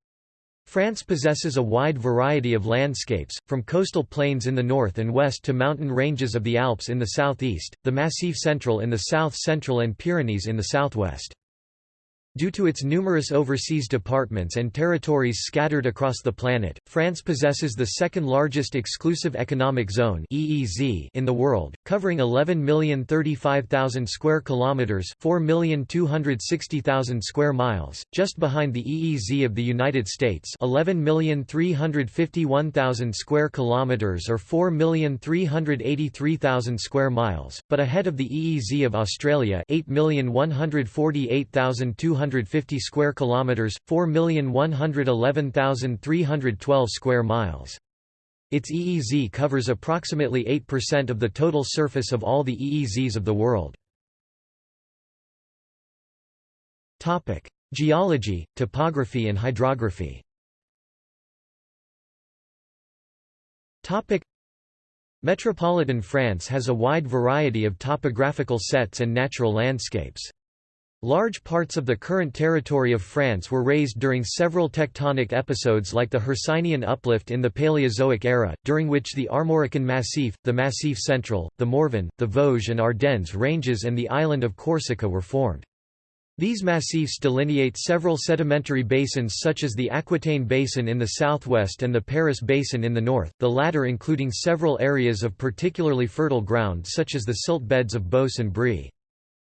France possesses a wide variety of landscapes, from coastal plains in the north and west to mountain ranges of the Alps in the southeast, the Massif Central in the south-central and Pyrenees in the southwest. Due to its numerous overseas departments and territories scattered across the planet, France possesses the second largest exclusive economic zone (EEZ) in the world, covering 11,035,000 square kilometers, 4,260,000 square miles, just behind the EEZ of the United States, 11,351,000 square kilometers or 4,383,000 square miles, but ahead of the EEZ of Australia, 8,148,200 250 square kilometers, 4,111,312 square miles. Its EEZ covers approximately 8% of the total surface of all the EEZs of the world. Topic: Geology, topography and hydrography. Topic: Metropolitan France has a wide variety of topographical sets and natural landscapes. Large parts of the current territory of France were raised during several tectonic episodes like the Hercynian uplift in the Paleozoic era, during which the Armorican Massif, the Massif Central, the Morvan, the Vosges and Ardennes ranges and the island of Corsica were formed. These massifs delineate several sedimentary basins such as the Aquitaine Basin in the southwest and the Paris Basin in the north, the latter including several areas of particularly fertile ground such as the silt beds of Beauce and Brie.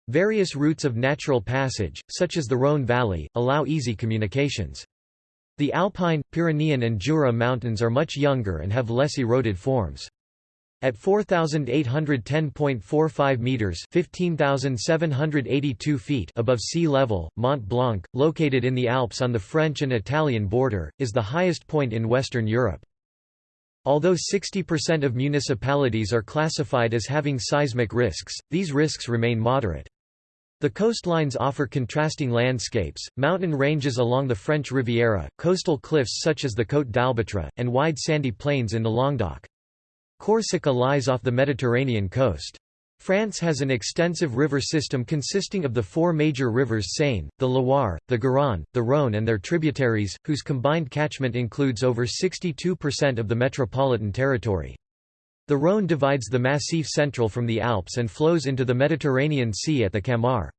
Various routes of natural passage, such as the Rhône Valley, allow easy communications. The Alpine, Pyrenean and Jura mountains are much younger and have less eroded forms. At 4,810.45 meters (15,782 feet) above sea level, Mont Blanc, located in the Alps on the French and Italian border, is the highest point in Western Europe. Although 60% of municipalities are classified as having seismic risks, these risks remain moderate. The coastlines offer contrasting landscapes, mountain ranges along the French Riviera, coastal cliffs such as the Côte d'Albâtre, and wide sandy plains in the Languedoc. Corsica lies off the Mediterranean coast. France has an extensive river system consisting of the four major rivers Seine, the Loire, the Garonne, the Rhône and their tributaries, whose combined catchment includes over 62% of the metropolitan territory. The Rhône divides the Massif Central from the Alps and flows into the Mediterranean Sea at the Camargue.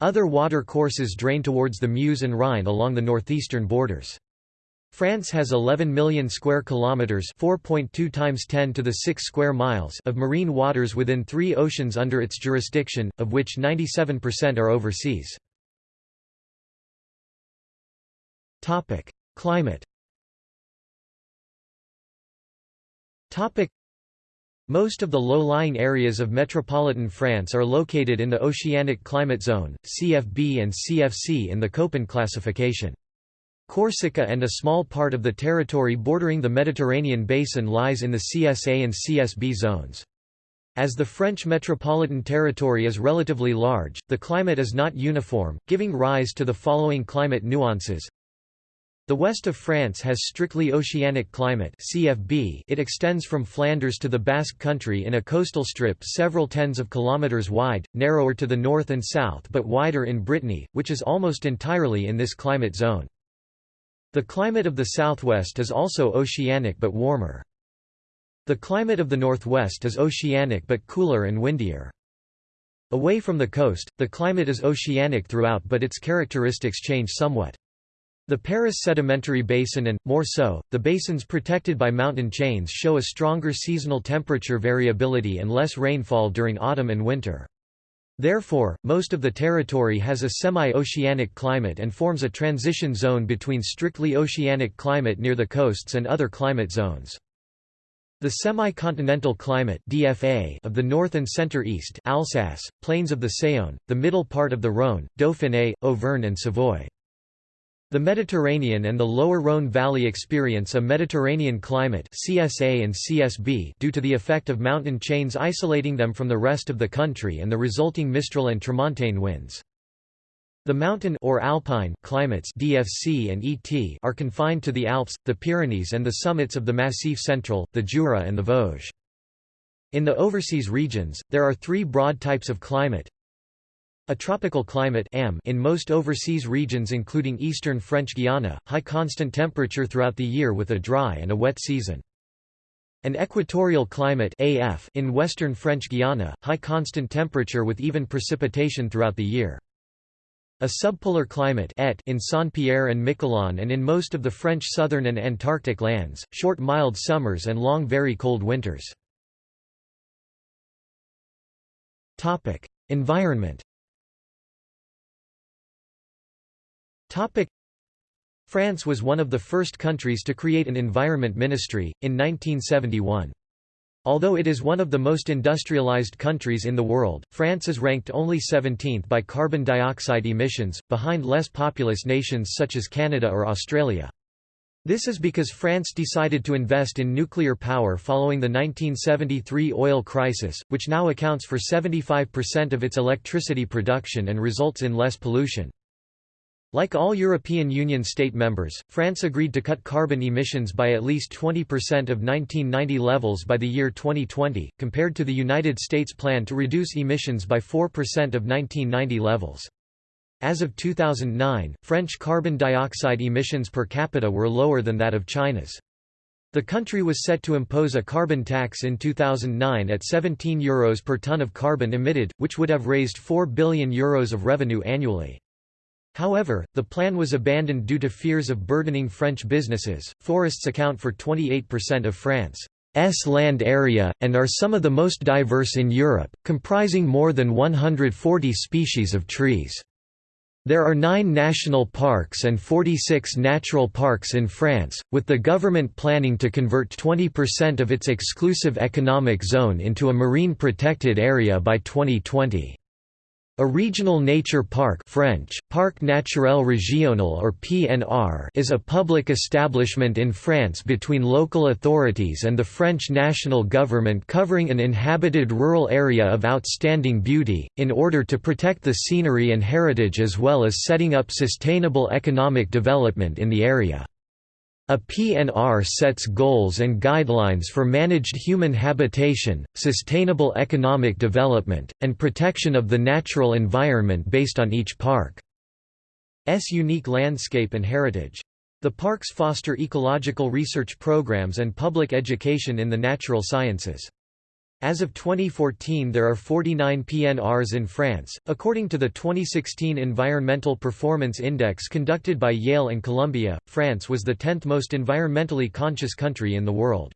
Other water courses drain towards the Meuse and Rhine along the northeastern borders. France has 11 million square kilometers, 4.2 times 10 to the 6 square miles of marine waters within 3 oceans under its jurisdiction, of which 97% are overseas. Topic: Climate. Topic: most of the low-lying areas of metropolitan France are located in the Oceanic Climate Zone, CFB and CFC in the Köppen classification. Corsica and a small part of the territory bordering the Mediterranean basin lies in the CSA and CSB zones. As the French metropolitan territory is relatively large, the climate is not uniform, giving rise to the following climate nuances. The west of France has strictly oceanic climate CFB. It extends from Flanders to the Basque Country in a coastal strip several tens of kilometers wide, narrower to the north and south but wider in Brittany, which is almost entirely in this climate zone. The climate of the southwest is also oceanic but warmer. The climate of the northwest is oceanic but cooler and windier. Away from the coast, the climate is oceanic throughout but its characteristics change somewhat. The Paris sedimentary basin and, more so, the basins protected by mountain chains show a stronger seasonal temperature variability and less rainfall during autumn and winter. Therefore, most of the territory has a semi-oceanic climate and forms a transition zone between strictly oceanic climate near the coasts and other climate zones. The semi-continental climate DFA of the north and center-east Alsace, plains of the Saône, the middle part of the Rhône, Dauphiné, Auvergne and Savoy. The Mediterranean and the lower Rhône Valley experience a Mediterranean climate CSA and CSB due to the effect of mountain chains isolating them from the rest of the country and the resulting Mistral and Tramontane winds. The mountain or alpine climates DFC and ET are confined to the Alps, the Pyrenees and the summits of the Massif Central, the Jura and the Vosges. In the overseas regions, there are three broad types of climate, a tropical climate in most overseas regions including eastern French Guiana, high constant temperature throughout the year with a dry and a wet season. An equatorial climate in western French Guiana, high constant temperature with even precipitation throughout the year. A subpolar climate ET in Saint-Pierre and Miquelon and in most of the French southern and Antarctic lands, short mild summers and long very cold winters. Environment France was one of the first countries to create an environment ministry, in 1971. Although it is one of the most industrialized countries in the world, France is ranked only 17th by carbon dioxide emissions, behind less populous nations such as Canada or Australia. This is because France decided to invest in nuclear power following the 1973 oil crisis, which now accounts for 75% of its electricity production and results in less pollution. Like all European Union state members, France agreed to cut carbon emissions by at least 20% of 1990 levels by the year 2020, compared to the United States plan to reduce emissions by 4% of 1990 levels. As of 2009, French carbon dioxide emissions per capita were lower than that of China's. The country was set to impose a carbon tax in 2009 at €17 Euros per tonne of carbon emitted, which would have raised €4 billion Euros of revenue annually. However, the plan was abandoned due to fears of burdening French businesses. Forests account for 28% of France's land area, and are some of the most diverse in Europe, comprising more than 140 species of trees. There are nine national parks and 46 natural parks in France, with the government planning to convert 20% of its exclusive economic zone into a marine protected area by 2020. A regional nature park French, Parc naturel régional or PNR is a public establishment in France between local authorities and the French national government covering an inhabited rural area of outstanding beauty, in order to protect the scenery and heritage as well as setting up sustainable economic development in the area. A PNR sets goals and guidelines for managed human habitation, sustainable economic development, and protection of the natural environment based on each park's unique landscape and heritage. The parks foster ecological research programs and public education in the natural sciences. As of 2014 there are 49 PNRs in France. According to the 2016 Environmental Performance Index conducted by Yale and Columbia, France was the 10th most environmentally conscious country in the world.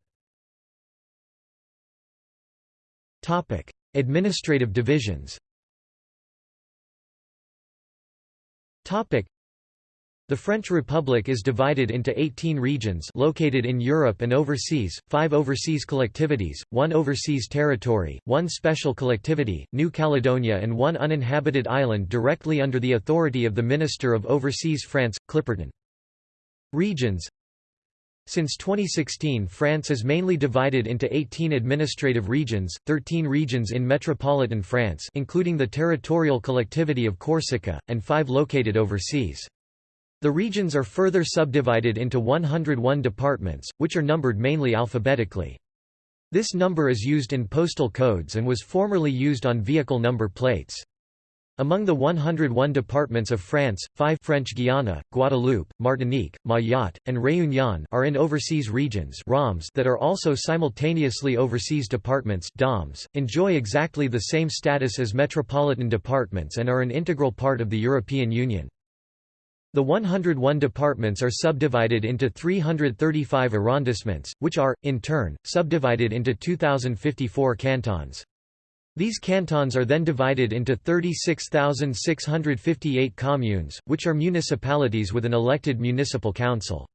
Administrative divisions. The French Republic is divided into 18 regions located in Europe and overseas, 5 overseas collectivities, 1 overseas territory, 1 special collectivity, New Caledonia and 1 uninhabited island directly under the authority of the Minister of Overseas France, Clipperton. Regions Since 2016 France is mainly divided into 18 administrative regions, 13 regions in metropolitan France including the territorial collectivity of Corsica, and 5 located overseas. The regions are further subdivided into 101 departments, which are numbered mainly alphabetically. This number is used in postal codes and was formerly used on vehicle number plates. Among the 101 departments of France, five French Guiana, Guadeloupe, Martinique, Mayotte, and Réunion are in overseas regions ROMs that are also simultaneously overseas departments DOMs, enjoy exactly the same status as metropolitan departments and are an integral part of the European Union. The 101 departments are subdivided into 335 arrondissements, which are, in turn, subdivided into 2,054 cantons. These cantons are then divided into 36,658 communes, which are municipalities with an elected municipal council.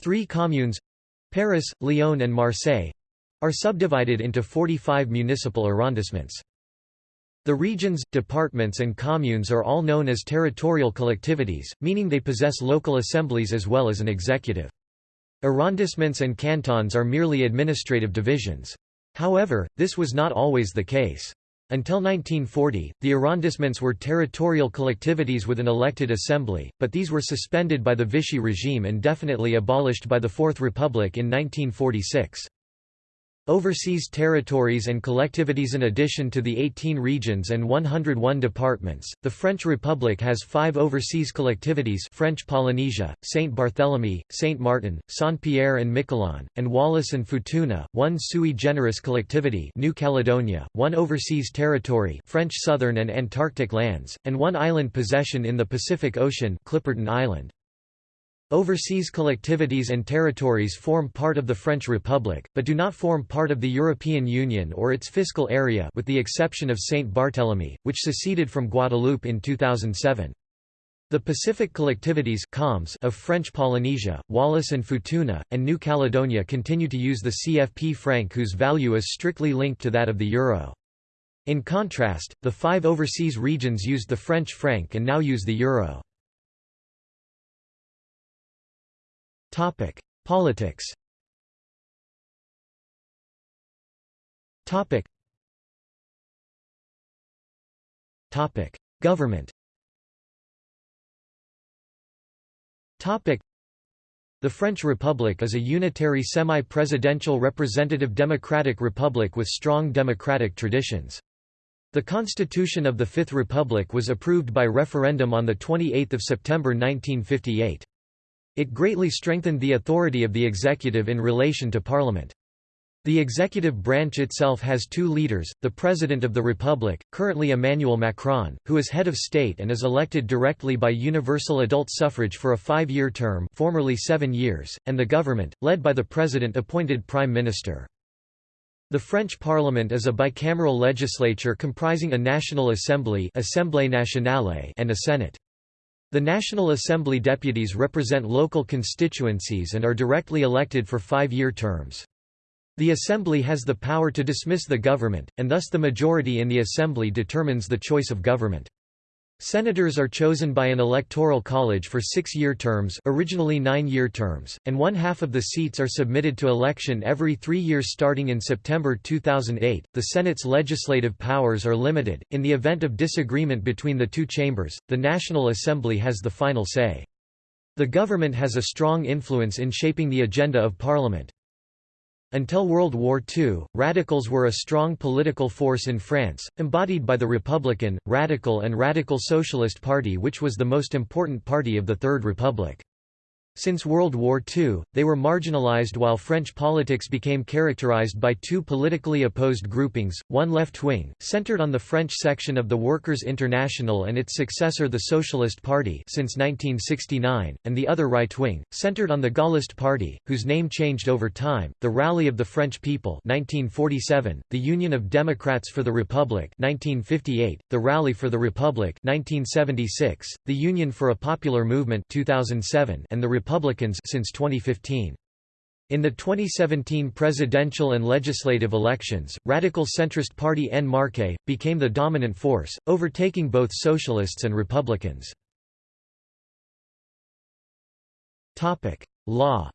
Three communes—Paris, Lyon and Marseille—are subdivided into 45 municipal arrondissements. The regions, departments and communes are all known as territorial collectivities, meaning they possess local assemblies as well as an executive. Arrondissements and cantons are merely administrative divisions. However, this was not always the case. Until 1940, the arrondissements were territorial collectivities with an elected assembly, but these were suspended by the Vichy regime and definitely abolished by the Fourth Republic in 1946. Overseas territories and collectivities In addition to the 18 regions and 101 departments, the French Republic has five overseas collectivities French Polynesia, Saint Barthélemy, Saint Martin, Saint-Pierre and Miquelon, and Wallis and Futuna, one sui generis collectivity New Caledonia, one overseas territory French Southern and Antarctic lands, and one island possession in the Pacific Ocean Clipperton Island. Overseas collectivities and territories form part of the French Republic, but do not form part of the European Union or its fiscal area with the exception of Saint Barthélemy, which seceded from Guadeloupe in 2007. The Pacific collectivities of French Polynesia, Wallis and Futuna, and New Caledonia continue to use the CFP franc whose value is strictly linked to that of the euro. In contrast, the five overseas regions used the French franc and now use the euro. Topic: Politics. Topic. Topic: Government. Topic. The French Republic is a unitary semi-presidential representative democratic republic with strong democratic traditions. The Constitution of the Fifth Republic was approved by referendum on 28 September 1958. It greatly strengthened the authority of the executive in relation to parliament. The executive branch itself has two leaders, the President of the Republic, currently Emmanuel Macron, who is head of state and is elected directly by universal adult suffrage for a five-year term formerly seven years, and the government, led by the President-appointed Prime Minister. The French Parliament is a bicameral legislature comprising a National Assembly Assemblée Nationale and a Senate. The National Assembly deputies represent local constituencies and are directly elected for five-year terms. The Assembly has the power to dismiss the government, and thus the majority in the Assembly determines the choice of government. Senators are chosen by an electoral college for six-year terms originally nine-year terms, and one-half of the seats are submitted to election every three years starting in September 2008. The Senate's legislative powers are limited. In the event of disagreement between the two chambers, the National Assembly has the final say. The government has a strong influence in shaping the agenda of Parliament. Until World War II, radicals were a strong political force in France, embodied by the Republican, Radical and Radical Socialist Party which was the most important party of the Third Republic. Since World War II, they were marginalized while French politics became characterized by two politically opposed groupings, one left-wing, centered on the French section of the Workers' International and its successor the Socialist Party since 1969, and the other right-wing, centered on the Gaullist Party, whose name changed over time, the Rally of the French People 1947, the Union of Democrats for the Republic 1958, the Rally for the Republic 1976, the Union for a Popular Movement 2007, and the Republicans since 2015. In the 2017 presidential and legislative elections, radical centrist party En Marche, became the dominant force, overtaking both socialists and Republicans. Law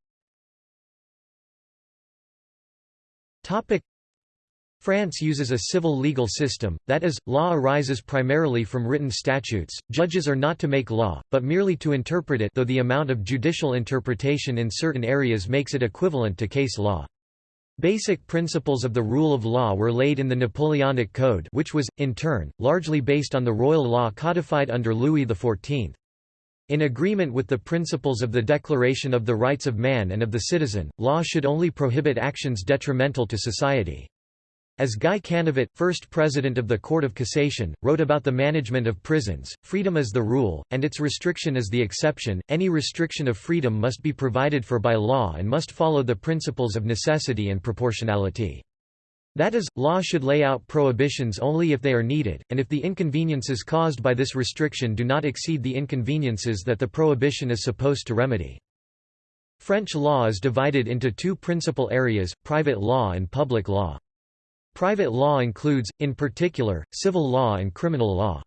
France uses a civil legal system, that is, law arises primarily from written statutes, judges are not to make law, but merely to interpret it though the amount of judicial interpretation in certain areas makes it equivalent to case law. Basic principles of the rule of law were laid in the Napoleonic Code which was, in turn, largely based on the royal law codified under Louis XIV. In agreement with the principles of the Declaration of the Rights of Man and of the Citizen, law should only prohibit actions detrimental to society. As Guy Canivet, first president of the Court of Cassation, wrote about the management of prisons, freedom is the rule, and its restriction is the exception. Any restriction of freedom must be provided for by law and must follow the principles of necessity and proportionality. That is, law should lay out prohibitions only if they are needed, and if the inconveniences caused by this restriction do not exceed the inconveniences that the prohibition is supposed to remedy. French law is divided into two principal areas, private law and public law. Private law includes, in particular, civil law and criminal law.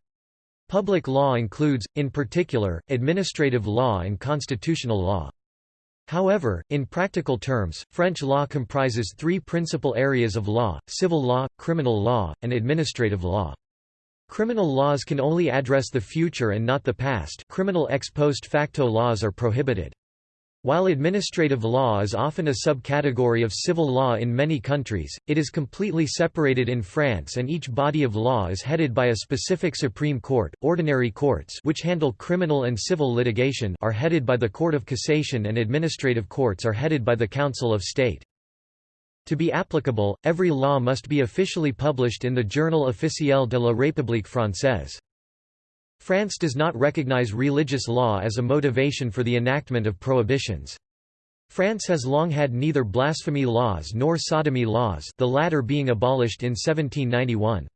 Public law includes, in particular, administrative law and constitutional law. However, in practical terms, French law comprises three principal areas of law, civil law, criminal law, and administrative law. Criminal laws can only address the future and not the past criminal ex post facto laws are prohibited. While administrative law is often a subcategory of civil law in many countries, it is completely separated in France and each body of law is headed by a specific Supreme Court. Ordinary courts which handle criminal and civil litigation are headed by the Court of Cassation and administrative courts are headed by the Council of State. To be applicable, every law must be officially published in the Journal officiel de la République française. France does not recognize religious law as a motivation for the enactment of prohibitions. France has long had neither blasphemy laws nor sodomy laws the latter being abolished in 1791.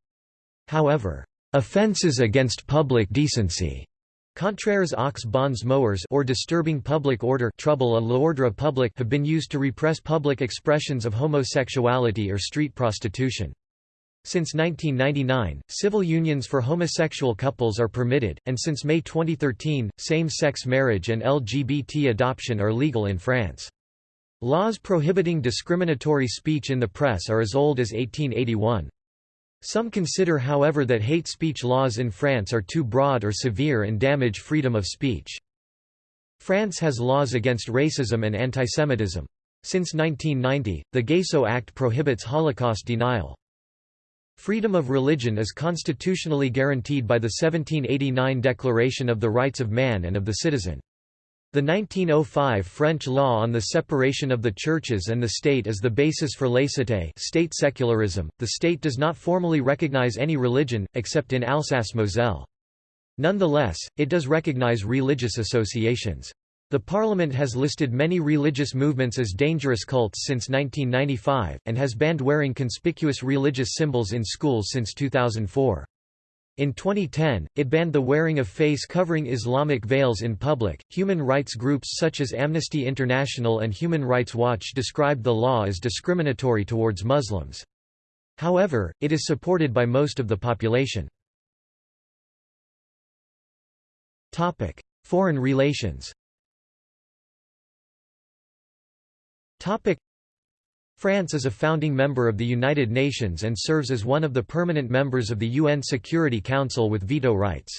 However, "...offences against public decency." Contraires aux bons mœurs or disturbing public order trouble à l'ordre public have been used to repress public expressions of homosexuality or street prostitution. Since 1999, civil unions for homosexual couples are permitted, and since May 2013, same-sex marriage and LGBT adoption are legal in France. Laws prohibiting discriminatory speech in the press are as old as 1881. Some consider however that hate speech laws in France are too broad or severe and damage freedom of speech. France has laws against racism and antisemitism. Since 1990, the Gayssot Act prohibits Holocaust denial. Freedom of religion is constitutionally guaranteed by the 1789 Declaration of the Rights of Man and of the Citizen. The 1905 French law on the separation of the churches and the state is the basis for laïcité state secularism. The state does not formally recognize any religion, except in Alsace-Moselle. Nonetheless, it does recognize religious associations. The Parliament has listed many religious movements as dangerous cults since 1995, and has banned wearing conspicuous religious symbols in schools since 2004. In 2010, it banned the wearing of face covering Islamic veils in public. Human rights groups such as Amnesty International and Human Rights Watch described the law as discriminatory towards Muslims. However, it is supported by most of the population. Topic: Foreign relations. Topic France is a founding member of the United Nations and serves as one of the permanent members of the UN Security Council with veto rights.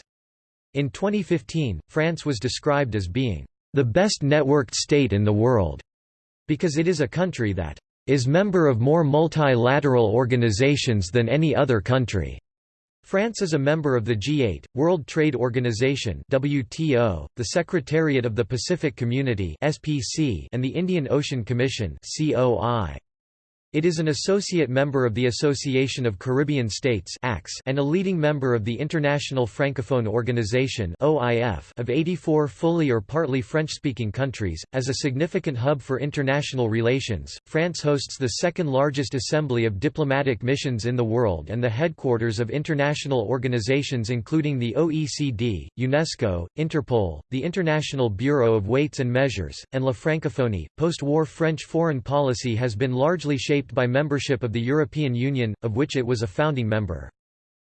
In 2015, France was described as being the best networked state in the world, because it is a country that is member of more multilateral organizations than any other country. France is a member of the G8, World Trade Organization WTO, the Secretariat of the Pacific Community SPC, and the Indian Ocean Commission COI. It is an associate member of the Association of Caribbean States and a leading member of the International Francophone Organization of 84 fully or partly French-speaking countries. As a significant hub for international relations, France hosts the second largest assembly of diplomatic missions in the world and the headquarters of international organizations including the OECD, UNESCO, Interpol, the International Bureau of Weights and Measures, and La Francophonie. Post-war French foreign policy has been largely shaped shaped by membership of the European Union, of which it was a founding member.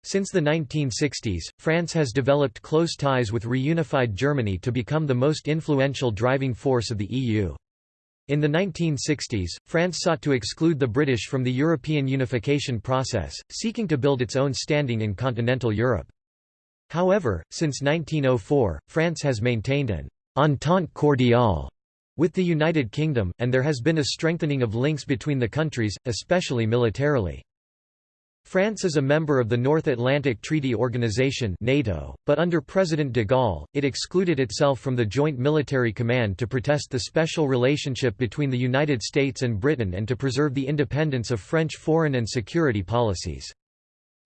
Since the 1960s, France has developed close ties with reunified Germany to become the most influential driving force of the EU. In the 1960s, France sought to exclude the British from the European unification process, seeking to build its own standing in continental Europe. However, since 1904, France has maintained an «entente cordiale» with the United Kingdom, and there has been a strengthening of links between the countries, especially militarily. France is a member of the North Atlantic Treaty Organization NATO, but under President de Gaulle, it excluded itself from the Joint Military Command to protest the special relationship between the United States and Britain and to preserve the independence of French foreign and security policies.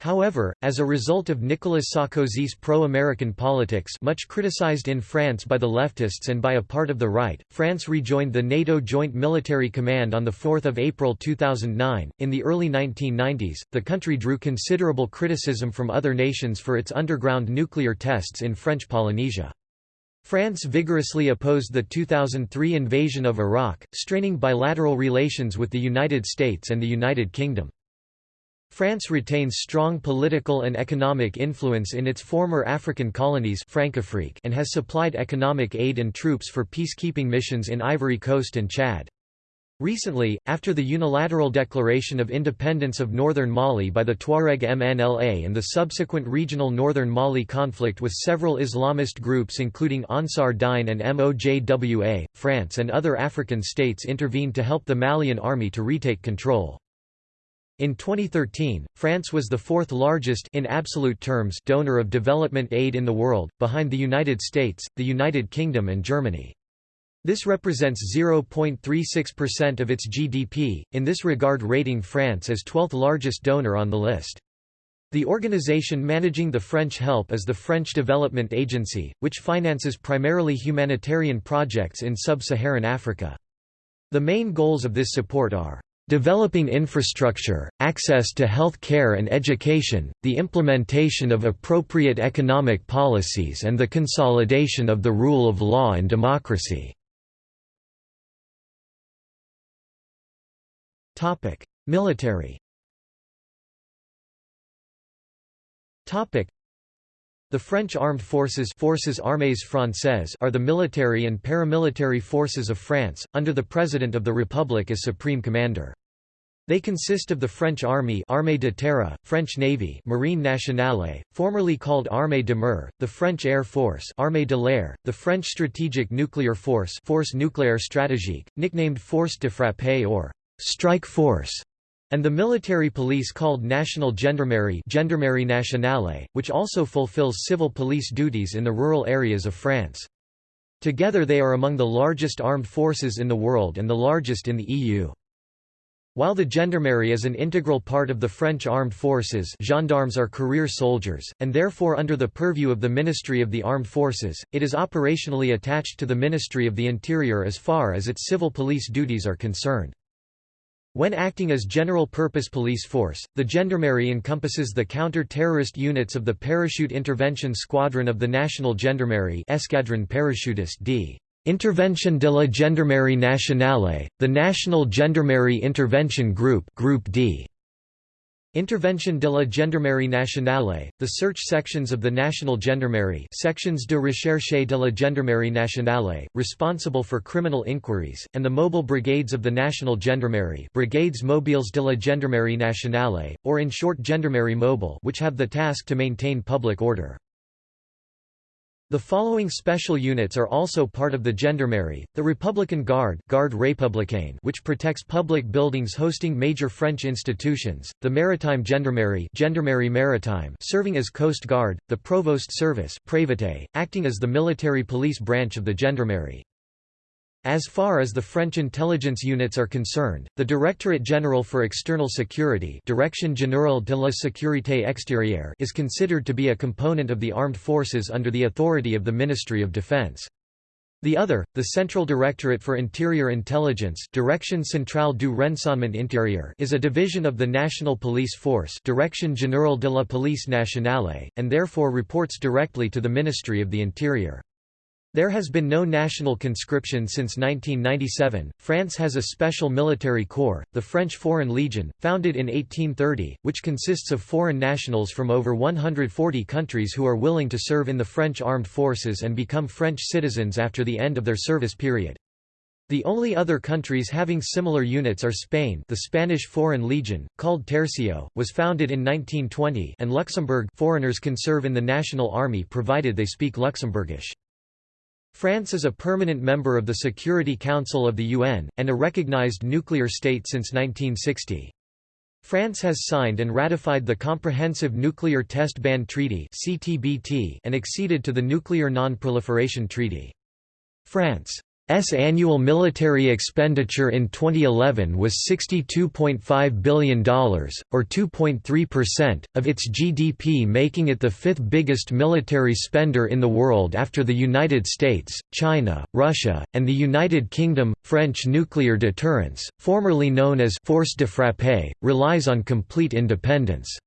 However, as a result of Nicolas Sarkozy's pro-American politics much criticized in France by the leftists and by a part of the right, France rejoined the NATO Joint Military Command on 4 April 2009. In the early 1990s, the country drew considerable criticism from other nations for its underground nuclear tests in French Polynesia. France vigorously opposed the 2003 invasion of Iraq, straining bilateral relations with the United States and the United Kingdom. France retains strong political and economic influence in its former African colonies and has supplied economic aid and troops for peacekeeping missions in Ivory Coast and Chad. Recently, after the unilateral declaration of independence of northern Mali by the Tuareg MNLA and the subsequent regional northern Mali conflict with several Islamist groups including Ansar Dine and MOJWA, France and other African states intervened to help the Malian army to retake control. In 2013, France was the fourth largest in absolute terms donor of development aid in the world, behind the United States, the United Kingdom and Germany. This represents 0.36% of its GDP, in this regard rating France as 12th largest donor on the list. The organization managing the French help is the French Development Agency, which finances primarily humanitarian projects in sub-Saharan Africa. The main goals of this support are Developing infrastructure, access to health care and education, the implementation of appropriate economic policies and the consolidation of the rule of law and democracy. Military the French armed forces Forces Armées Françaises are the military and paramilitary forces of France, under the President of the Republic as Supreme Commander. They consist of the French Army Armée de Terre, French Navy Marine Nationale, formerly called Armée de Mer, the French Air Force Armée de l'Air, the French Strategic Nuclear Force Force Nucléaire Stratégique, nicknamed Force de Frappe or Strike Force, and the military police called National Gendarmerie Gendarmerie Nationale, which also fulfills civil police duties in the rural areas of France. Together they are among the largest armed forces in the world and the largest in the EU. While the gendarmerie is an integral part of the French armed forces gendarmes are career soldiers, and therefore under the purview of the Ministry of the Armed Forces, it is operationally attached to the Ministry of the Interior as far as its civil police duties are concerned. When acting as general-purpose police force, the gendarmerie encompasses the counter-terrorist units of the Parachute Intervention Squadron of the National Gendarmerie Escadron Parachutiste d. Intervention de la Gendarmerie Nationale, the National Gendarmerie Intervention Group Group D. Intervention de la Gendarmerie Nationale, the search sections of the National Gendarmerie sections de recherche de la Gendarmerie Nationale, responsible for criminal inquiries, and the mobile brigades of the National Gendarmerie Brigades Mobiles de la Gendarmerie Nationale, or in short Gendarmerie Mobile which have the task to maintain public order. The following special units are also part of the Gendarmerie, the Republican Guard Garde Républicaine which protects public buildings hosting major French institutions, the Maritime Gendarmerie Gendarmerie Maritime serving as Coast Guard, the Provost Service Prévôté, acting as the military police branch of the Gendarmerie. As far as the French intelligence units are concerned, the Directorate General for External Security Direction Générale de la Sécurité Extérieure is considered to be a component of the armed forces under the authority of the Ministry of Defense. The other, the Central Directorate for Interior Intelligence Direction Centrale du Renseignement Intérieur is a division of the National Police Force Direction Générale de la Police Nationale, and therefore reports directly to the Ministry of the Interior. There has been no national conscription since 1997. France has a special military corps, the French Foreign Legion, founded in 1830, which consists of foreign nationals from over 140 countries who are willing to serve in the French armed forces and become French citizens after the end of their service period. The only other countries having similar units are Spain the Spanish Foreign Legion, called Tercio, was founded in 1920 and Luxembourg foreigners can serve in the National Army provided they speak Luxembourgish. France is a permanent member of the Security Council of the UN, and a recognized nuclear state since 1960. France has signed and ratified the Comprehensive Nuclear Test Ban Treaty and acceded to the Nuclear Non-Proliferation Treaty. France S annual military expenditure in 2011 was $62.5 billion, or 2.3%, of its GDP making it the fifth biggest military spender in the world after the United States, China, Russia, and the United Kingdom. French nuclear deterrence, formerly known as force de frappe, relies on complete independence.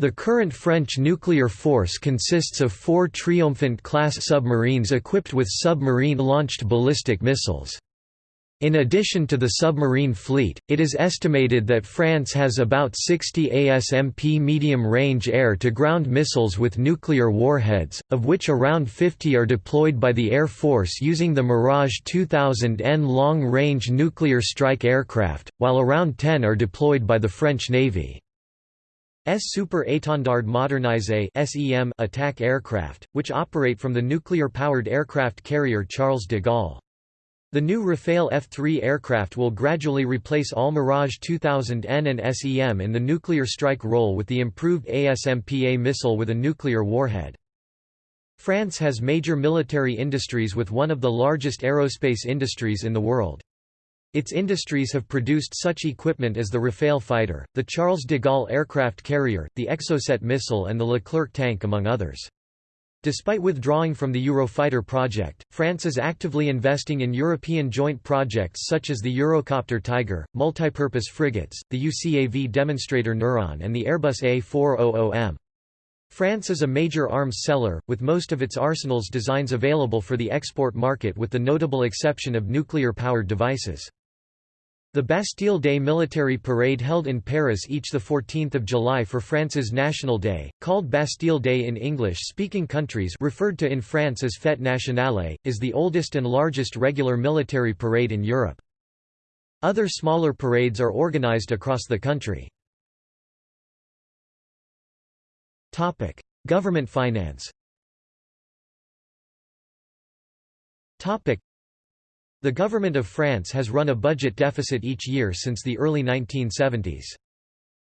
The current French nuclear force consists of four Triomphant-class submarines equipped with submarine-launched ballistic missiles. In addition to the submarine fleet, it is estimated that France has about 60 ASMP medium-range air-to-ground missiles with nuclear warheads, of which around 50 are deployed by the Air Force using the Mirage 2000N long-range nuclear strike aircraft, while around 10 are deployed by the French Navy. S Super Étendard Modernisé attack aircraft, which operate from the nuclear-powered aircraft carrier Charles de Gaulle. The new Rafale F-3 aircraft will gradually replace all Mirage 2000N and SEM in the nuclear strike role with the improved ASMPA missile with a nuclear warhead. France has major military industries with one of the largest aerospace industries in the world. Its industries have produced such equipment as the Rafale fighter, the Charles de Gaulle aircraft carrier, the Exocet missile and the Leclerc tank among others. Despite withdrawing from the Eurofighter project, France is actively investing in European joint projects such as the Eurocopter Tiger, multipurpose frigates, the UCAV demonstrator Neuron and the Airbus A400M. France is a major arms seller, with most of its arsenals designs available for the export market with the notable exception of nuclear-powered devices. The Bastille Day military parade held in Paris each 14 July for France's National Day, called Bastille Day in English-speaking countries referred to in France as Fête Nationale, is the oldest and largest regular military parade in Europe. Other smaller parades are organized across the country. Government finance the government of France has run a budget deficit each year since the early 1970s.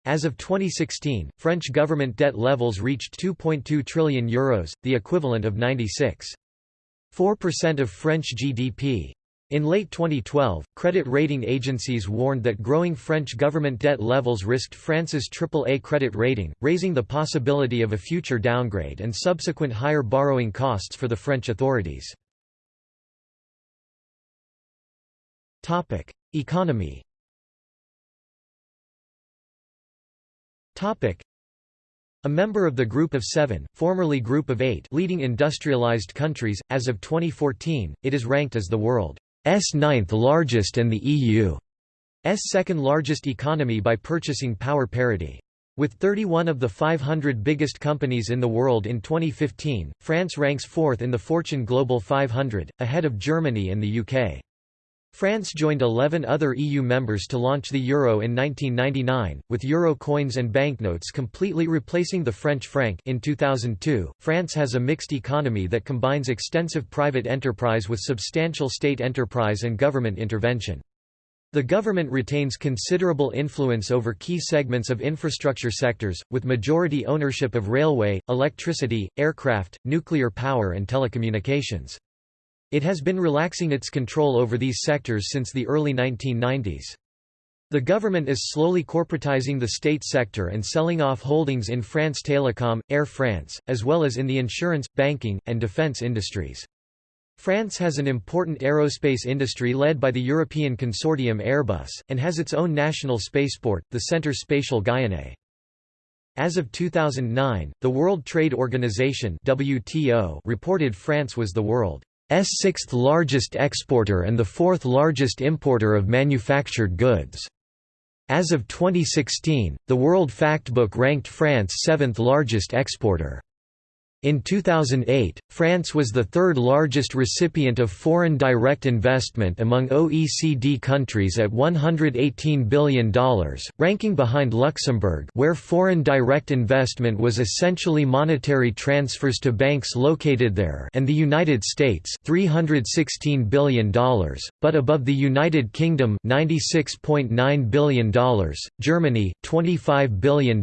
As of 2016, French government debt levels reached 2.2 trillion euros, the equivalent of 96.4% of French GDP. In late 2012, credit rating agencies warned that growing French government debt levels risked France's AAA credit rating, raising the possibility of a future downgrade and subsequent higher borrowing costs for the French authorities. Topic: Economy. Topic: A member of the Group of Seven, formerly Group of Eight leading industrialized countries, as of 2014, it is ranked as the world's ninth largest and the EU's second largest economy by purchasing power parity. With 31 of the 500 biggest companies in the world in 2015, France ranks fourth in the Fortune Global 500, ahead of Germany and the UK. France joined 11 other EU members to launch the euro in 1999, with euro coins and banknotes completely replacing the French franc. In 2002, France has a mixed economy that combines extensive private enterprise with substantial state enterprise and government intervention. The government retains considerable influence over key segments of infrastructure sectors, with majority ownership of railway, electricity, aircraft, nuclear power and telecommunications. It has been relaxing its control over these sectors since the early 1990s. The government is slowly corporatizing the state sector and selling off holdings in France Télécom, Air France, as well as in the insurance, banking, and defense industries. France has an important aerospace industry led by the European consortium Airbus, and has its own national spaceport, the Centre Spatial Guyanais. As of 2009, the World Trade Organization WTO reported France was the world sixth largest exporter and the fourth largest importer of manufactured goods. As of 2016, the World Factbook ranked France seventh largest exporter. In 2008, France was the third largest recipient of foreign direct investment among OECD countries at $118 billion, ranking behind Luxembourg where foreign direct investment was essentially monetary transfers to banks located there and the United States $316 billion, but above the United Kingdom $96.9 billion, Germany, $25 billion,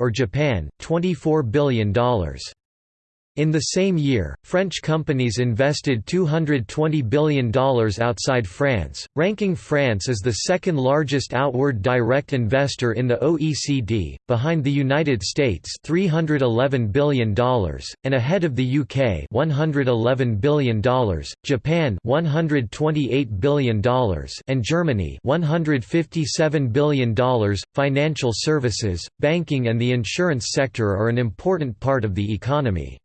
or Japan, $24 billion. In the same year, French companies invested $220 billion outside France, ranking France as the second largest outward direct investor in the OECD, behind the United States $311 billion, and ahead of the UK $111 billion, Japan $128 billion, and Germany $157 billion. Financial services, banking and the insurance sector are an important part of the economy.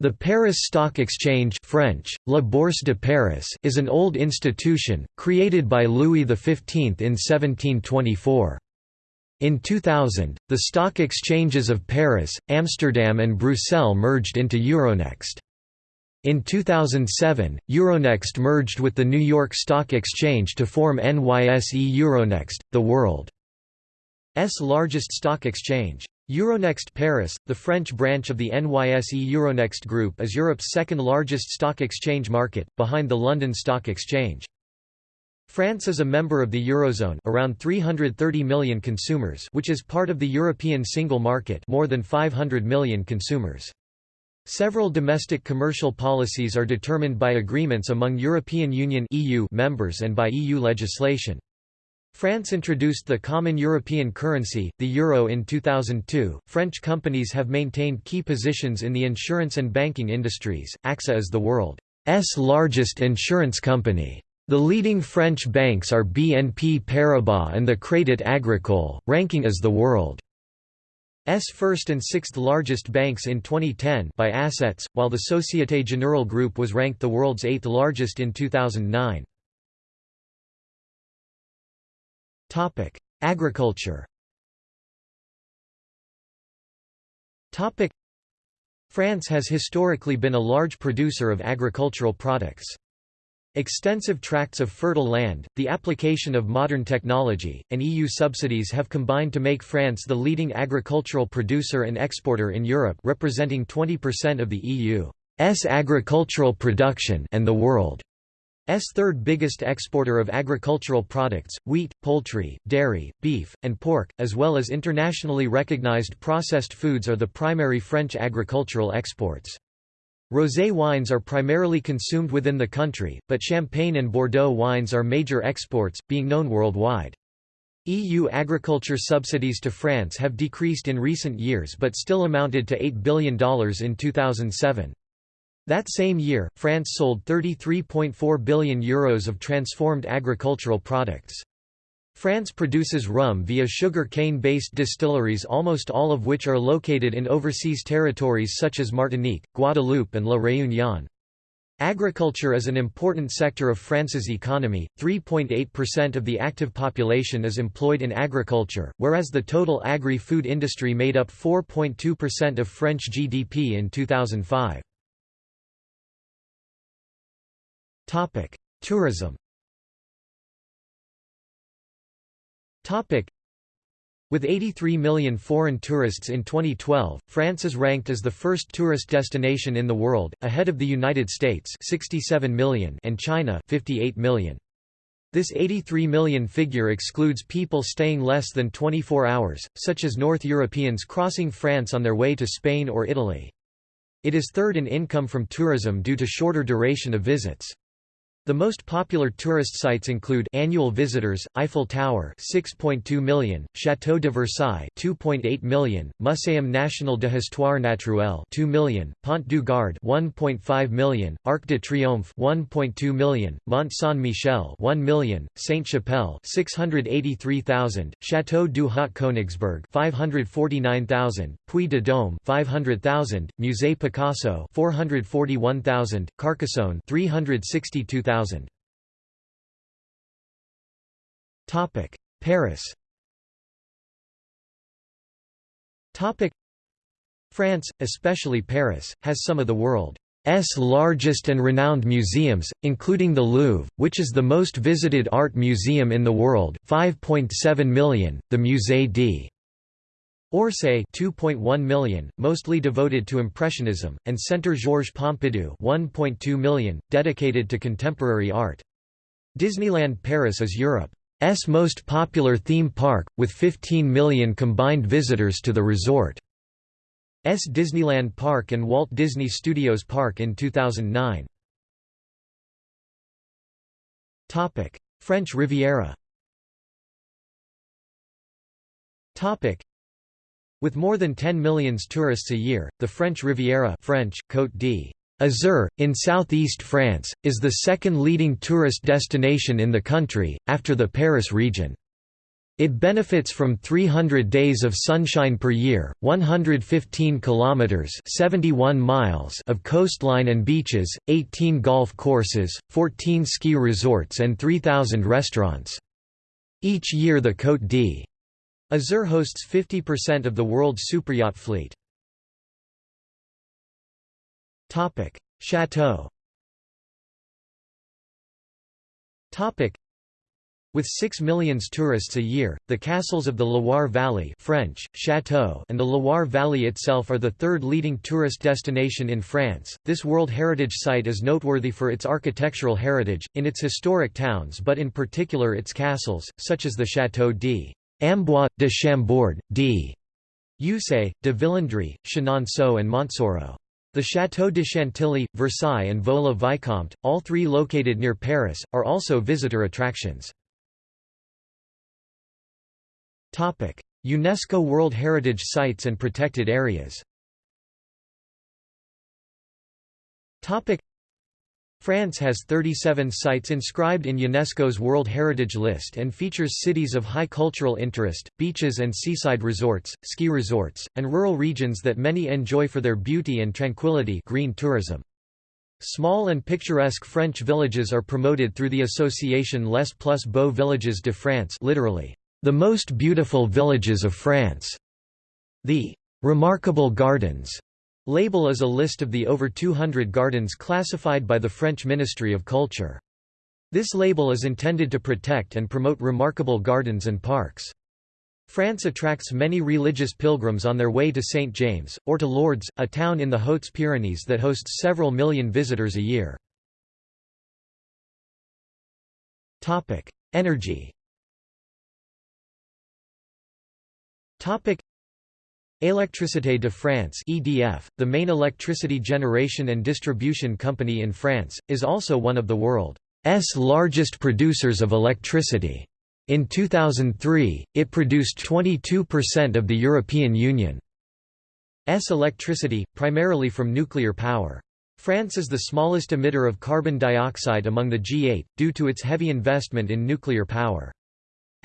The Paris Stock Exchange French, La Bourse de Paris is an old institution, created by Louis XV in 1724. In 2000, the stock exchanges of Paris, Amsterdam and Bruxelles merged into Euronext. In 2007, Euronext merged with the New York Stock Exchange to form NYSE Euronext, the world's largest stock exchange. Euronext Paris, the French branch of the NYSE Euronext Group is Europe's second largest stock exchange market, behind the London Stock Exchange. France is a member of the Eurozone around 330 million consumers which is part of the European single market more than 500 million consumers. Several domestic commercial policies are determined by agreements among European Union EU members and by EU legislation. France introduced the common European currency, the euro in 2002. French companies have maintained key positions in the insurance and banking industries. AXA is the world's largest insurance company. The leading French banks are BNP Paribas and the Crédit Agricole, ranking as the world's first and sixth largest banks in 2010 by assets, while the Société Générale Group was ranked the world's eighth largest in 2009. Topic: Agriculture. Topic: France has historically been a large producer of agricultural products. Extensive tracts of fertile land, the application of modern technology, and EU subsidies have combined to make France the leading agricultural producer and exporter in Europe representing 20% of the EU's agricultural production and the world. S third biggest exporter of agricultural products, wheat, poultry, dairy, beef, and pork, as well as internationally recognized processed foods are the primary French agricultural exports. Rosé wines are primarily consumed within the country, but Champagne and Bordeaux wines are major exports, being known worldwide. EU agriculture subsidies to France have decreased in recent years but still amounted to $8 billion in 2007. That same year, France sold €33.4 billion Euros of transformed agricultural products. France produces rum via sugar cane-based distilleries almost all of which are located in overseas territories such as Martinique, Guadeloupe and La Réunion. Agriculture is an important sector of France's economy, 3.8% of the active population is employed in agriculture, whereas the total agri-food industry made up 4.2% of French GDP in 2005. Topic: Tourism. With 83 million foreign tourists in 2012, France is ranked as the first tourist destination in the world, ahead of the United States 67 million and China 58 million. This 83 million figure excludes people staying less than 24 hours, such as North Europeans crossing France on their way to Spain or Italy. It is third in income from tourism due to shorter duration of visits. The most popular tourist sites include annual visitors, Eiffel Tower 6.2 million, Château de Versailles 2.8 million, Muséum National de Histoire Naturelle 2 million, Pont du Gard 1.5 million, Arc de Triomphe 1.2 million, Mont Saint-Michel 1 million, Sainte-Chapelle 683,000, Château du Haut-Koenigsbourg 549,000, Puy de Dôme 500,000, Musée Picasso 441,000, Carcassonne 362,000 Topic: Paris. Topic: France, especially Paris, has some of the world's largest and renowned museums, including the Louvre, which is the most visited art museum in the world 5.7 million, the Musée d' Orsay 2.1 million, mostly devoted to Impressionism, and Centre Georges Pompidou 1.2 million, dedicated to contemporary art. Disneyland Paris is Europe's most popular theme park, with 15 million combined visitors to the resort's Disneyland Park and Walt Disney Studios Park in 2009. French Riviera with more than 10 million tourists a year, the French Riviera French, Côte d'Azur, in southeast France, is the second leading tourist destination in the country, after the Paris region. It benefits from 300 days of sunshine per year, 115 kilometers (71 miles) of coastline and beaches, 18 golf courses, 14 ski resorts and 3000 restaurants. Each year the Côte d'Azur Azur hosts 50% of the world's superyacht fleet. Chateau with 6 million tourists a year, the castles of the Loire Valley French, Château and the Loire Valley itself are the third leading tourist destination in France. This World Heritage Site is noteworthy for its architectural heritage, in its historic towns but in particular its castles, such as the Château d' Amboise, de Chambord, d. De Villandry, Chenonceau and Montsoreau. The Château de Chantilly, Versailles and Vaux-le-Vicomte, all three located near Paris, are also visitor attractions. UNESCO World Heritage Sites and Protected Areas France has 37 sites inscribed in UNESCO's World Heritage List and features cities of high cultural interest, beaches and seaside resorts, ski resorts, and rural regions that many enjoy for their beauty and tranquility green tourism. Small and picturesque French villages are promoted through the association Les Plus Beaux Villages de France literally, the most beautiful villages of France. The remarkable gardens Label is a list of the over 200 gardens classified by the French Ministry of Culture. This label is intended to protect and promote remarkable gardens and parks. France attracts many religious pilgrims on their way to St. James, or to Lourdes, a town in the Hautes-Pyrénées that hosts several million visitors a year. Energy Électricité de France (EDF), the main electricity generation and distribution company in France, is also one of the world's largest producers of electricity. In 2003, it produced 22% of the European Union's electricity, primarily from nuclear power. France is the smallest emitter of carbon dioxide among the G8, due to its heavy investment in nuclear power.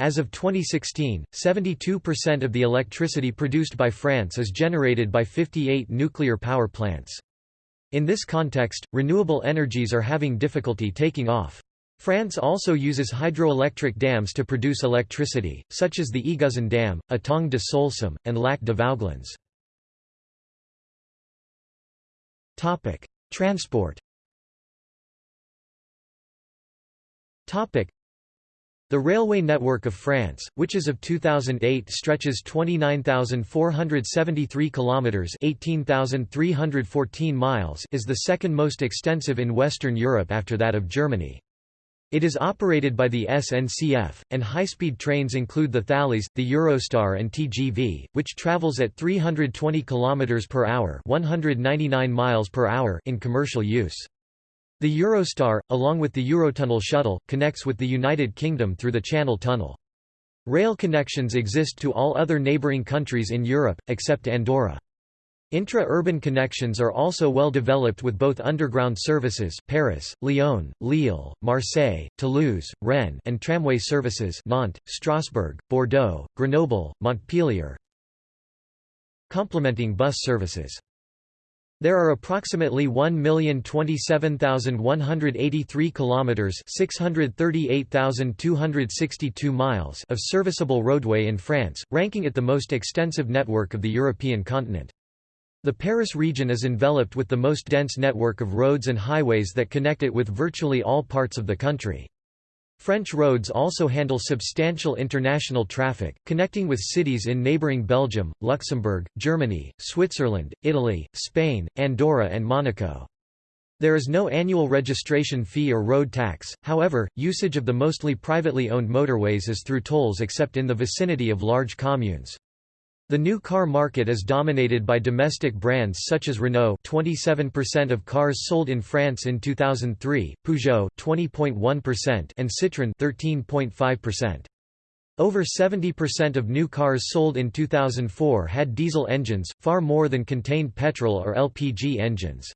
As of 2016, 72% of the electricity produced by France is generated by 58 nuclear power plants. In this context, renewable energies are having difficulty taking off. France also uses hydroelectric dams to produce electricity, such as the Eguzon Dam, Étang de Soulcem, and Lac de Vouglans. Transport The railway network of France, which as of 2008 stretches 29,473 kilometers (18,314 miles), is the second most extensive in Western Europe after that of Germany. It is operated by the SNCF, and high-speed trains include the Thalys, the Eurostar and TGV, which travels at 320 km per hour, 199 miles per hour in commercial use. The Eurostar, along with the Eurotunnel shuttle, connects with the United Kingdom through the Channel Tunnel. Rail connections exist to all other neighbouring countries in Europe, except Andorra. Intra-urban connections are also well developed with both underground services Paris, Lyon, Lille, Marseille, Toulouse, Rennes and tramway services Nantes, Strasbourg, Bordeaux, Grenoble, Montpellier complementing bus services. There are approximately 1,027,183 kilometers, 638,262 miles of serviceable roadway in France, ranking it the most extensive network of the European continent. The Paris region is enveloped with the most dense network of roads and highways that connect it with virtually all parts of the country. French roads also handle substantial international traffic, connecting with cities in neighbouring Belgium, Luxembourg, Germany, Switzerland, Italy, Spain, Andorra and Monaco. There is no annual registration fee or road tax, however, usage of the mostly privately owned motorways is through tolls except in the vicinity of large communes. The new car market is dominated by domestic brands such as Renault 27% of cars sold in France in 2003, Peugeot 20.1% and Citroën 13.5%. Over 70% of new cars sold in 2004 had diesel engines, far more than contained petrol or LPG engines.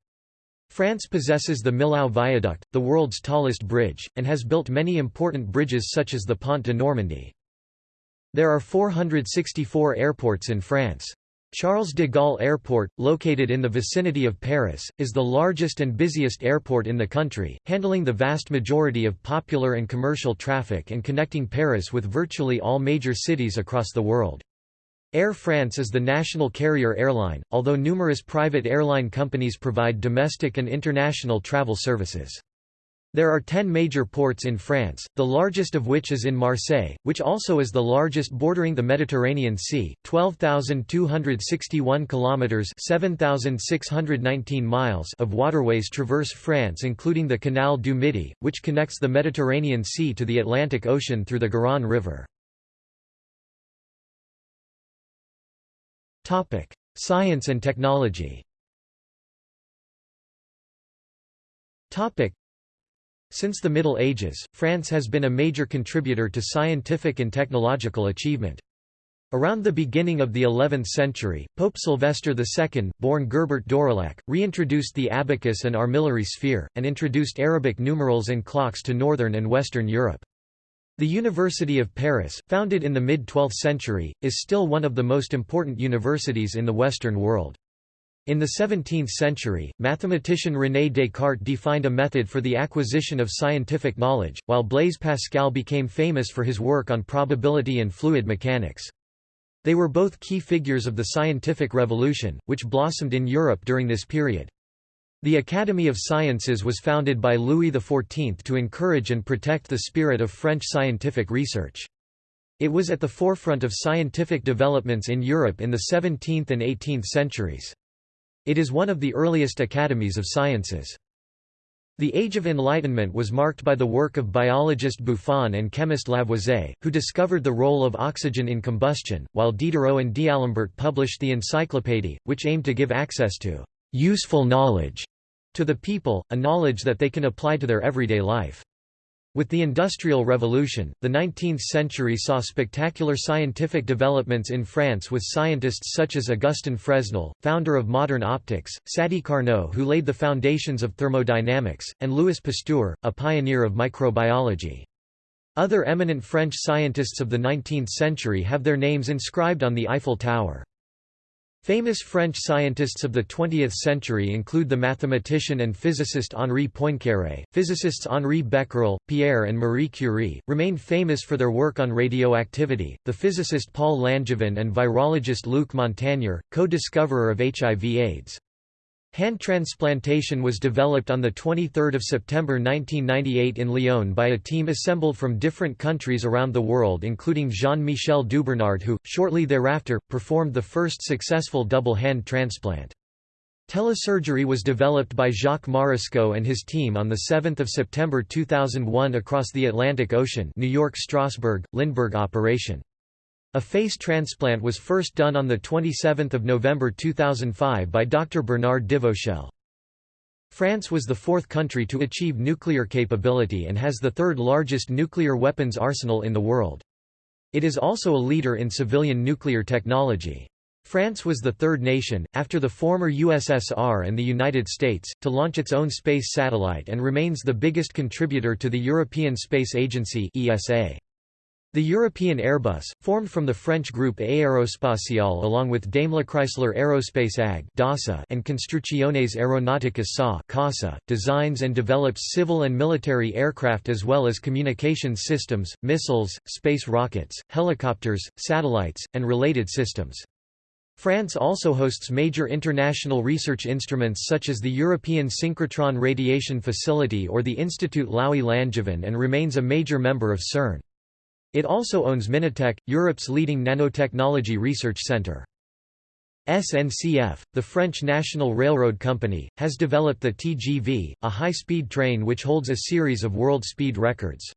France possesses the Millau Viaduct, the world's tallest bridge, and has built many important bridges such as the Pont de Normandie. There are 464 airports in France. Charles de Gaulle Airport, located in the vicinity of Paris, is the largest and busiest airport in the country, handling the vast majority of popular and commercial traffic and connecting Paris with virtually all major cities across the world. Air France is the national carrier airline, although numerous private airline companies provide domestic and international travel services. There are ten major ports in France, the largest of which is in Marseille, which also is the largest bordering the Mediterranean Sea, 12,261 kilometers (7,619 miles) of waterways traverse France including the Canal du Midi, which connects the Mediterranean Sea to the Atlantic Ocean through the Garonne River. Topic: Science and technology. Since the Middle Ages, France has been a major contributor to scientific and technological achievement. Around the beginning of the 11th century, Pope Sylvester II, born Gerbert d'Aurillac, reintroduced the abacus and armillary sphere, and introduced Arabic numerals and clocks to northern and western Europe. The University of Paris, founded in the mid-12th century, is still one of the most important universities in the Western world. In the 17th century, mathematician René Descartes defined a method for the acquisition of scientific knowledge, while Blaise Pascal became famous for his work on probability and fluid mechanics. They were both key figures of the scientific revolution, which blossomed in Europe during this period. The Academy of Sciences was founded by Louis XIV to encourage and protect the spirit of French scientific research. It was at the forefront of scientific developments in Europe in the 17th and 18th centuries. It is one of the earliest academies of sciences. The Age of Enlightenment was marked by the work of biologist Buffon and chemist Lavoisier, who discovered the role of oxygen in combustion, while Diderot and D'Alembert published the Encyclopédie, which aimed to give access to «useful knowledge» to the people, a knowledge that they can apply to their everyday life. With the Industrial Revolution, the 19th century saw spectacular scientific developments in France with scientists such as Augustin Fresnel, founder of modern optics, Sadi Carnot who laid the foundations of thermodynamics, and Louis Pasteur, a pioneer of microbiology. Other eminent French scientists of the 19th century have their names inscribed on the Eiffel Tower. Famous French scientists of the 20th century include the mathematician and physicist Henri Poincaré. Physicists Henri Becquerel, Pierre and Marie Curie remain famous for their work on radioactivity. The physicist Paul Langevin and virologist Luc Montagnier, co-discoverer of HIV/AIDS. Hand transplantation was developed on 23 September 1998 in Lyon by a team assembled from different countries around the world including Jean-Michel Dubernard who, shortly thereafter, performed the first successful double hand transplant. Telesurgery was developed by Jacques Marescaux and his team on 7 September 2001 across the Atlantic Ocean New York Strasbourg, Lindbergh operation. A face transplant was first done on 27 November 2005 by Dr. Bernard Devauchelle. France was the fourth country to achieve nuclear capability and has the third largest nuclear weapons arsenal in the world. It is also a leader in civilian nuclear technology. France was the third nation, after the former USSR and the United States, to launch its own space satellite and remains the biggest contributor to the European Space Agency ESA. The European Airbus, formed from the French group Aérospatiale along with Daimler-Chrysler Aerospace AG and Construcciones Aeronauticas SA designs and develops civil and military aircraft as well as communications systems, missiles, space rockets, helicopters, satellites, and related systems. France also hosts major international research instruments such as the European Synchrotron Radiation Facility or the Institut Laue-Langevin and remains a major member of CERN. It also owns Minatec, Europe's leading nanotechnology research centre. SNCF, the French National Railroad Company, has developed the TGV, a high-speed train which holds a series of world speed records.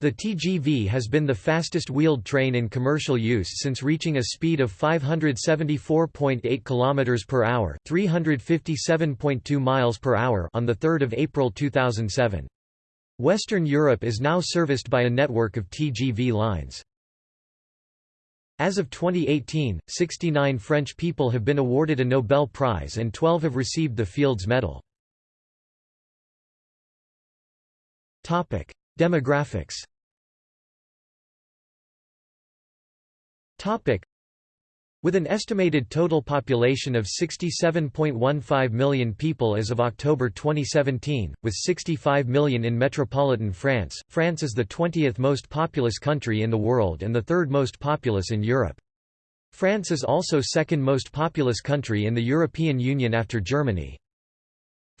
The TGV has been the fastest wheeled train in commercial use since reaching a speed of 574.8 km per hour, 357.2 miles per hour on the 3rd of April 2007. Western Europe is now serviced by a network of TGV lines. As of 2018, 69 French people have been awarded a Nobel Prize and 12 have received the Fields Medal. Demographics With an estimated total population of 67.15 million people as of October 2017, with 65 million in metropolitan France, France is the 20th most populous country in the world and the third most populous in Europe. France is also second most populous country in the European Union after Germany.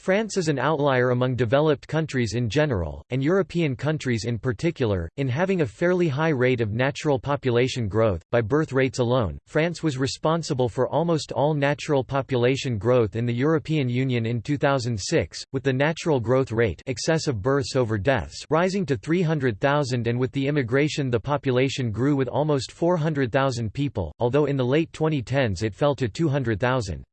France is an outlier among developed countries in general, and European countries in particular, in having a fairly high rate of natural population growth. By birth rates alone, France was responsible for almost all natural population growth in the European Union in 2006, with the natural growth rate excess of births over deaths rising to 300,000 and with the immigration the population grew with almost 400,000 people, although in the late 2010s it fell to 200,000.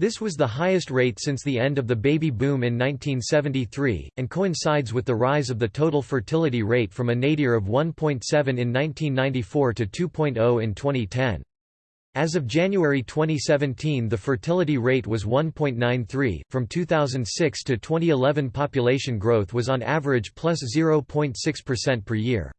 This was the highest rate since the end of the baby boom in 1973, and coincides with the rise of the total fertility rate from a nadir of 1.7 in 1994 to 2.0 in 2010. As of January 2017 the fertility rate was 1.93, from 2006 to 2011 population growth was on average plus 0.6% per year.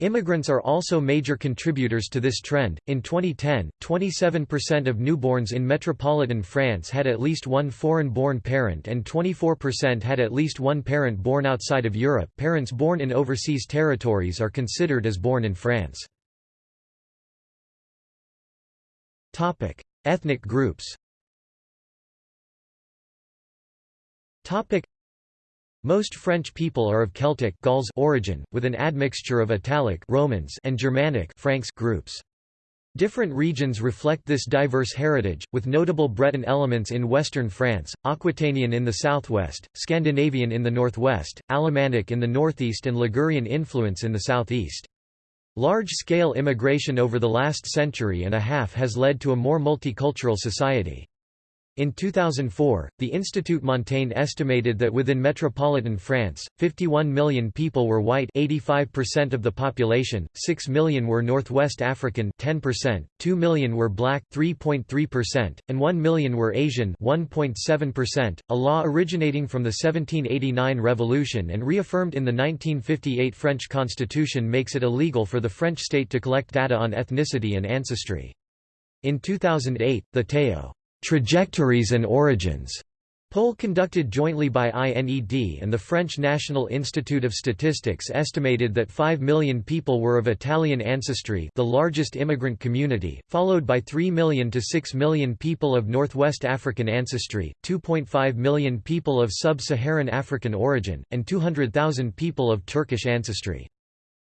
Immigrants are also major contributors to this trend. In 2010, 27% of newborns in metropolitan France had at least one foreign born parent and 24% had at least one parent born outside of Europe. Parents born in overseas territories are considered as born in France. Topic: Ethnic groups. Topic: most French people are of Celtic Gauls origin, with an admixture of Italic Romans and Germanic Franks groups. Different regions reflect this diverse heritage, with notable Breton elements in western France, Aquitanian in the southwest, Scandinavian in the northwest, Alemannic in the northeast and Ligurian influence in the southeast. Large-scale immigration over the last century and a half has led to a more multicultural society. In 2004, the Institut Montaigne estimated that within metropolitan France, 51 million people were white 85% of the population, 6 million were Northwest African 10%, 2 million were black 3.3%, and 1 million were Asian 1.7%, a law originating from the 1789 revolution and reaffirmed in the 1958 French constitution makes it illegal for the French state to collect data on ethnicity and ancestry. In 2008, the Théo Trajectories and Origins poll conducted jointly by INED and the French National Institute of Statistics estimated that 5 million people were of Italian ancestry the largest immigrant community, followed by 3 million to 6 million people of Northwest African ancestry, 2.5 million people of sub-Saharan African origin, and 200,000 people of Turkish ancestry.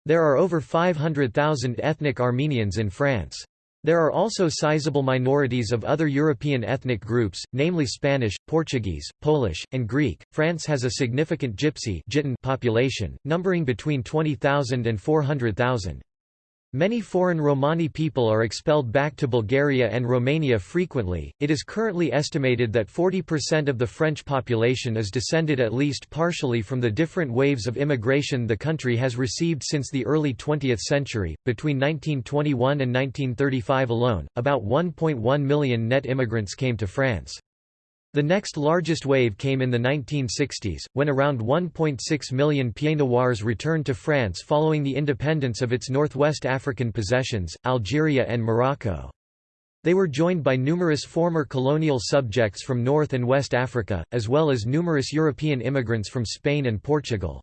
There are over 500,000 ethnic Armenians in France. There are also sizable minorities of other European ethnic groups, namely Spanish, Portuguese, Polish, and Greek. France has a significant Gypsy population, numbering between 20,000 and 400,000. Many foreign Romani people are expelled back to Bulgaria and Romania frequently. It is currently estimated that 40% of the French population is descended at least partially from the different waves of immigration the country has received since the early 20th century. Between 1921 and 1935 alone, about 1.1 million net immigrants came to France. The next largest wave came in the 1960s, when around 1.6 million Pieds Noirs returned to France following the independence of its northwest African possessions, Algeria and Morocco. They were joined by numerous former colonial subjects from North and West Africa, as well as numerous European immigrants from Spain and Portugal.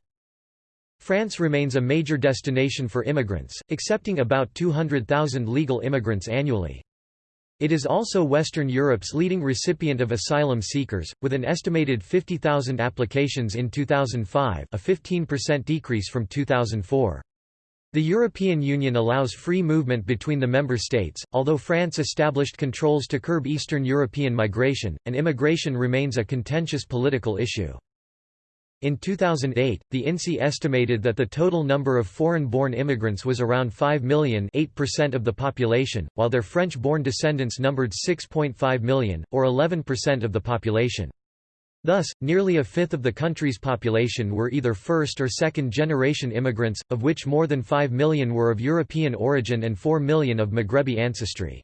France remains a major destination for immigrants, accepting about 200,000 legal immigrants annually. It is also Western Europe's leading recipient of asylum seekers, with an estimated 50,000 applications in 2005 a 15% decrease from 2004. The European Union allows free movement between the member states, although France established controls to curb Eastern European migration, and immigration remains a contentious political issue. In 2008, the INSEE estimated that the total number of foreign-born immigrants was around 5 million 8% of the population, while their French-born descendants numbered 6.5 million, or 11% of the population. Thus, nearly a fifth of the country's population were either first- or second-generation immigrants, of which more than 5 million were of European origin and 4 million of Maghrebi ancestry.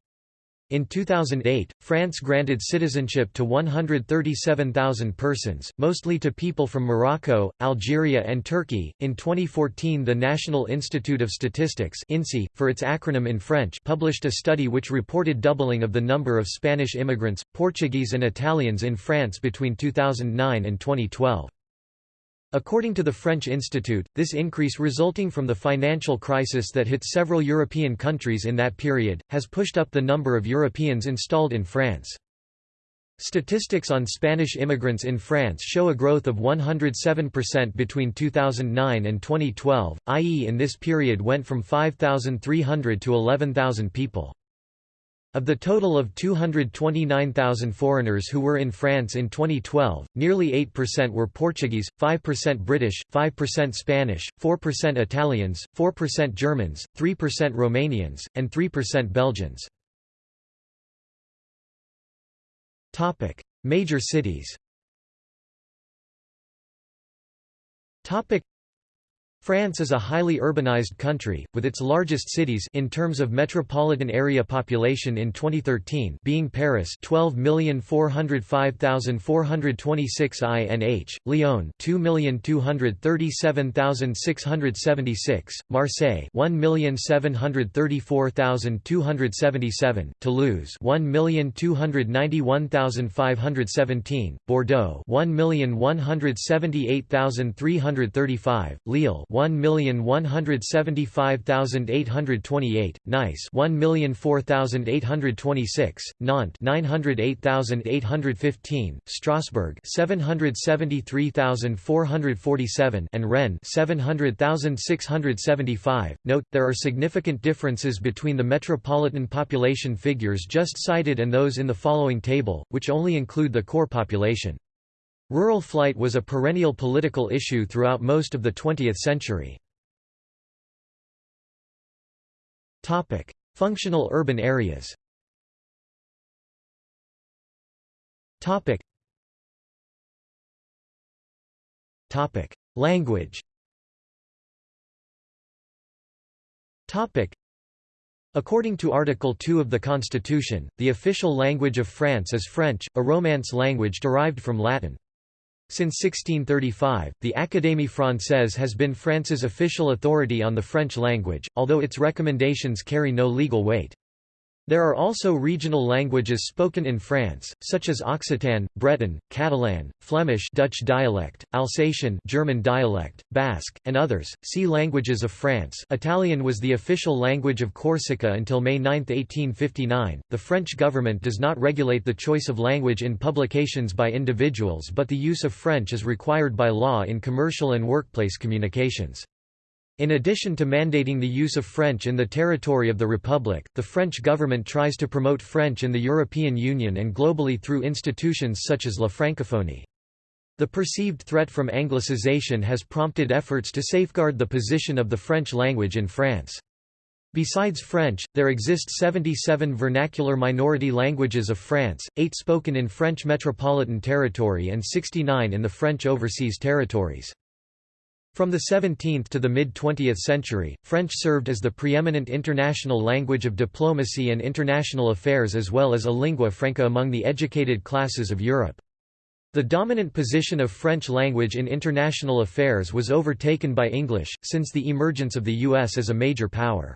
In 2008, France granted citizenship to 137,000 persons, mostly to people from Morocco, Algeria, and Turkey. In 2014, the National Institute of Statistics (INSEE), for its acronym in French, published a study which reported doubling of the number of Spanish immigrants, Portuguese, and Italians in France between 2009 and 2012. According to the French Institute, this increase resulting from the financial crisis that hit several European countries in that period, has pushed up the number of Europeans installed in France. Statistics on Spanish immigrants in France show a growth of 107% between 2009 and 2012, i.e. in this period went from 5,300 to 11,000 people. Of the total of 229,000 foreigners who were in France in 2012, nearly 8% were Portuguese, 5% British, 5% Spanish, 4% Italians, 4% Germans, 3% Romanians, and 3% Belgians. Topic: Major cities France is a highly urbanized country, with its largest cities in terms of metropolitan area population in 2013 being Paris 12,405,426 INH, Lyon 2,237,676, Marseille 1,734,277, Toulouse 1,291,517, Bordeaux 1,178,335, Lille 1,175,828, Nice 1,004,826, Nantes 908,815, Strasbourg 773,447 and Rennes 700,675. Note, there are significant differences between the metropolitan population figures just cited and those in the following table, which only include the core population. Rural flight was a perennial political issue throughout most of the 20th century. Functional urban areas. Language. According to Article 2 of the Constitution, the official language of France is French, a Romance language derived from Latin. Since 1635, the Académie Française has been France's official authority on the French language, although its recommendations carry no legal weight. There are also regional languages spoken in France, such as Occitan, Breton, Catalan, Flemish Dutch dialect, Alsatian German dialect, Basque, and others. See Languages of France Italian was the official language of Corsica until May 9, 1859. The French government does not regulate the choice of language in publications by individuals but the use of French is required by law in commercial and workplace communications. In addition to mandating the use of French in the territory of the Republic, the French government tries to promote French in the European Union and globally through institutions such as La Francophonie. The perceived threat from anglicization has prompted efforts to safeguard the position of the French language in France. Besides French, there exist 77 vernacular minority languages of France, 8 spoken in French metropolitan territory and 69 in the French overseas territories. From the 17th to the mid-20th century, French served as the preeminent international language of diplomacy and international affairs as well as a lingua franca among the educated classes of Europe. The dominant position of French language in international affairs was overtaken by English, since the emergence of the U.S. as a major power.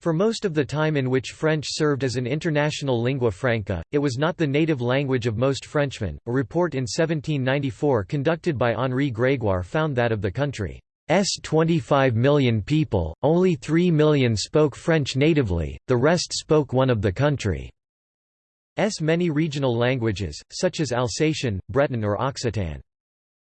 For most of the time in which French served as an international lingua franca, it was not the native language of most Frenchmen. A report in 1794 conducted by Henri Grégoire found that of the country's 25 million people, only 3 million spoke French natively, the rest spoke one of the country's many regional languages, such as Alsatian, Breton or Occitan.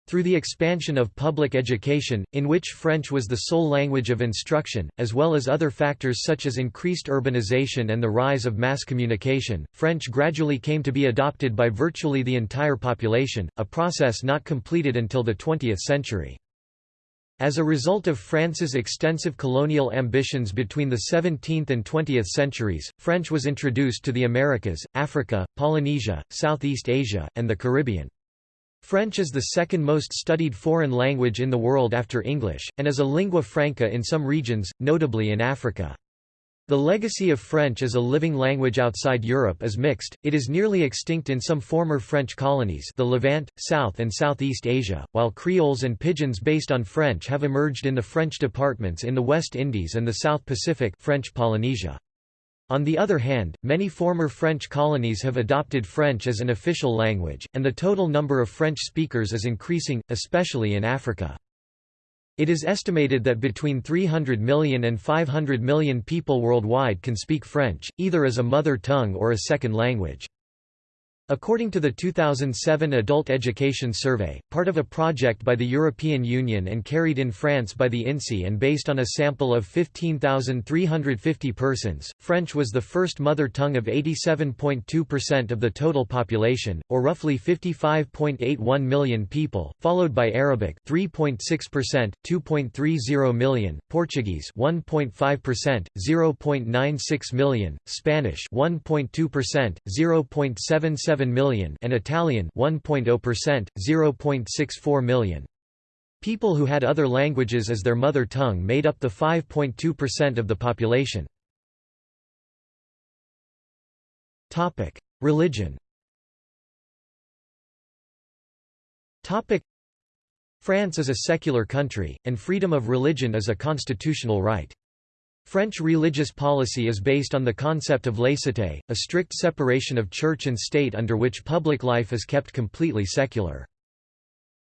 Through the expansion of public education, in which French was the sole language of instruction, as well as other factors such as increased urbanization and the rise of mass communication, French gradually came to be adopted by virtually the entire population, a process not completed until the 20th century. As a result of France's extensive colonial ambitions between the 17th and 20th centuries, French was introduced to the Americas, Africa, Polynesia, Southeast Asia, and the Caribbean. French is the second most studied foreign language in the world after English, and is a lingua franca in some regions, notably in Africa. The legacy of French as a living language outside Europe is mixed, it is nearly extinct in some former French colonies the Levant, South and Southeast Asia, while Creoles and Pidgins based on French have emerged in the French departments in the West Indies and the South Pacific French Polynesia. On the other hand, many former French colonies have adopted French as an official language, and the total number of French speakers is increasing, especially in Africa. It is estimated that between 300 million and 500 million people worldwide can speak French, either as a mother tongue or a second language. According to the 2007 Adult Education Survey, part of a project by the European Union and carried in France by the INSEE and based on a sample of 15,350 persons, French was the first mother tongue of 87.2% of the total population, or roughly 55.81 million people, followed by Arabic 3.6%, 2.30 million, Portuguese 1.5%, 0.96 million, Spanish 1.2%, 0.77 7 million and Italian 1.0%, 0.64 million. People who had other languages as their mother tongue made up the 5.2% of the population. Topic: Religion. Topic: France is a secular country, and freedom of religion is a constitutional right. French religious policy is based on the concept of laïcité, a strict separation of church and state under which public life is kept completely secular.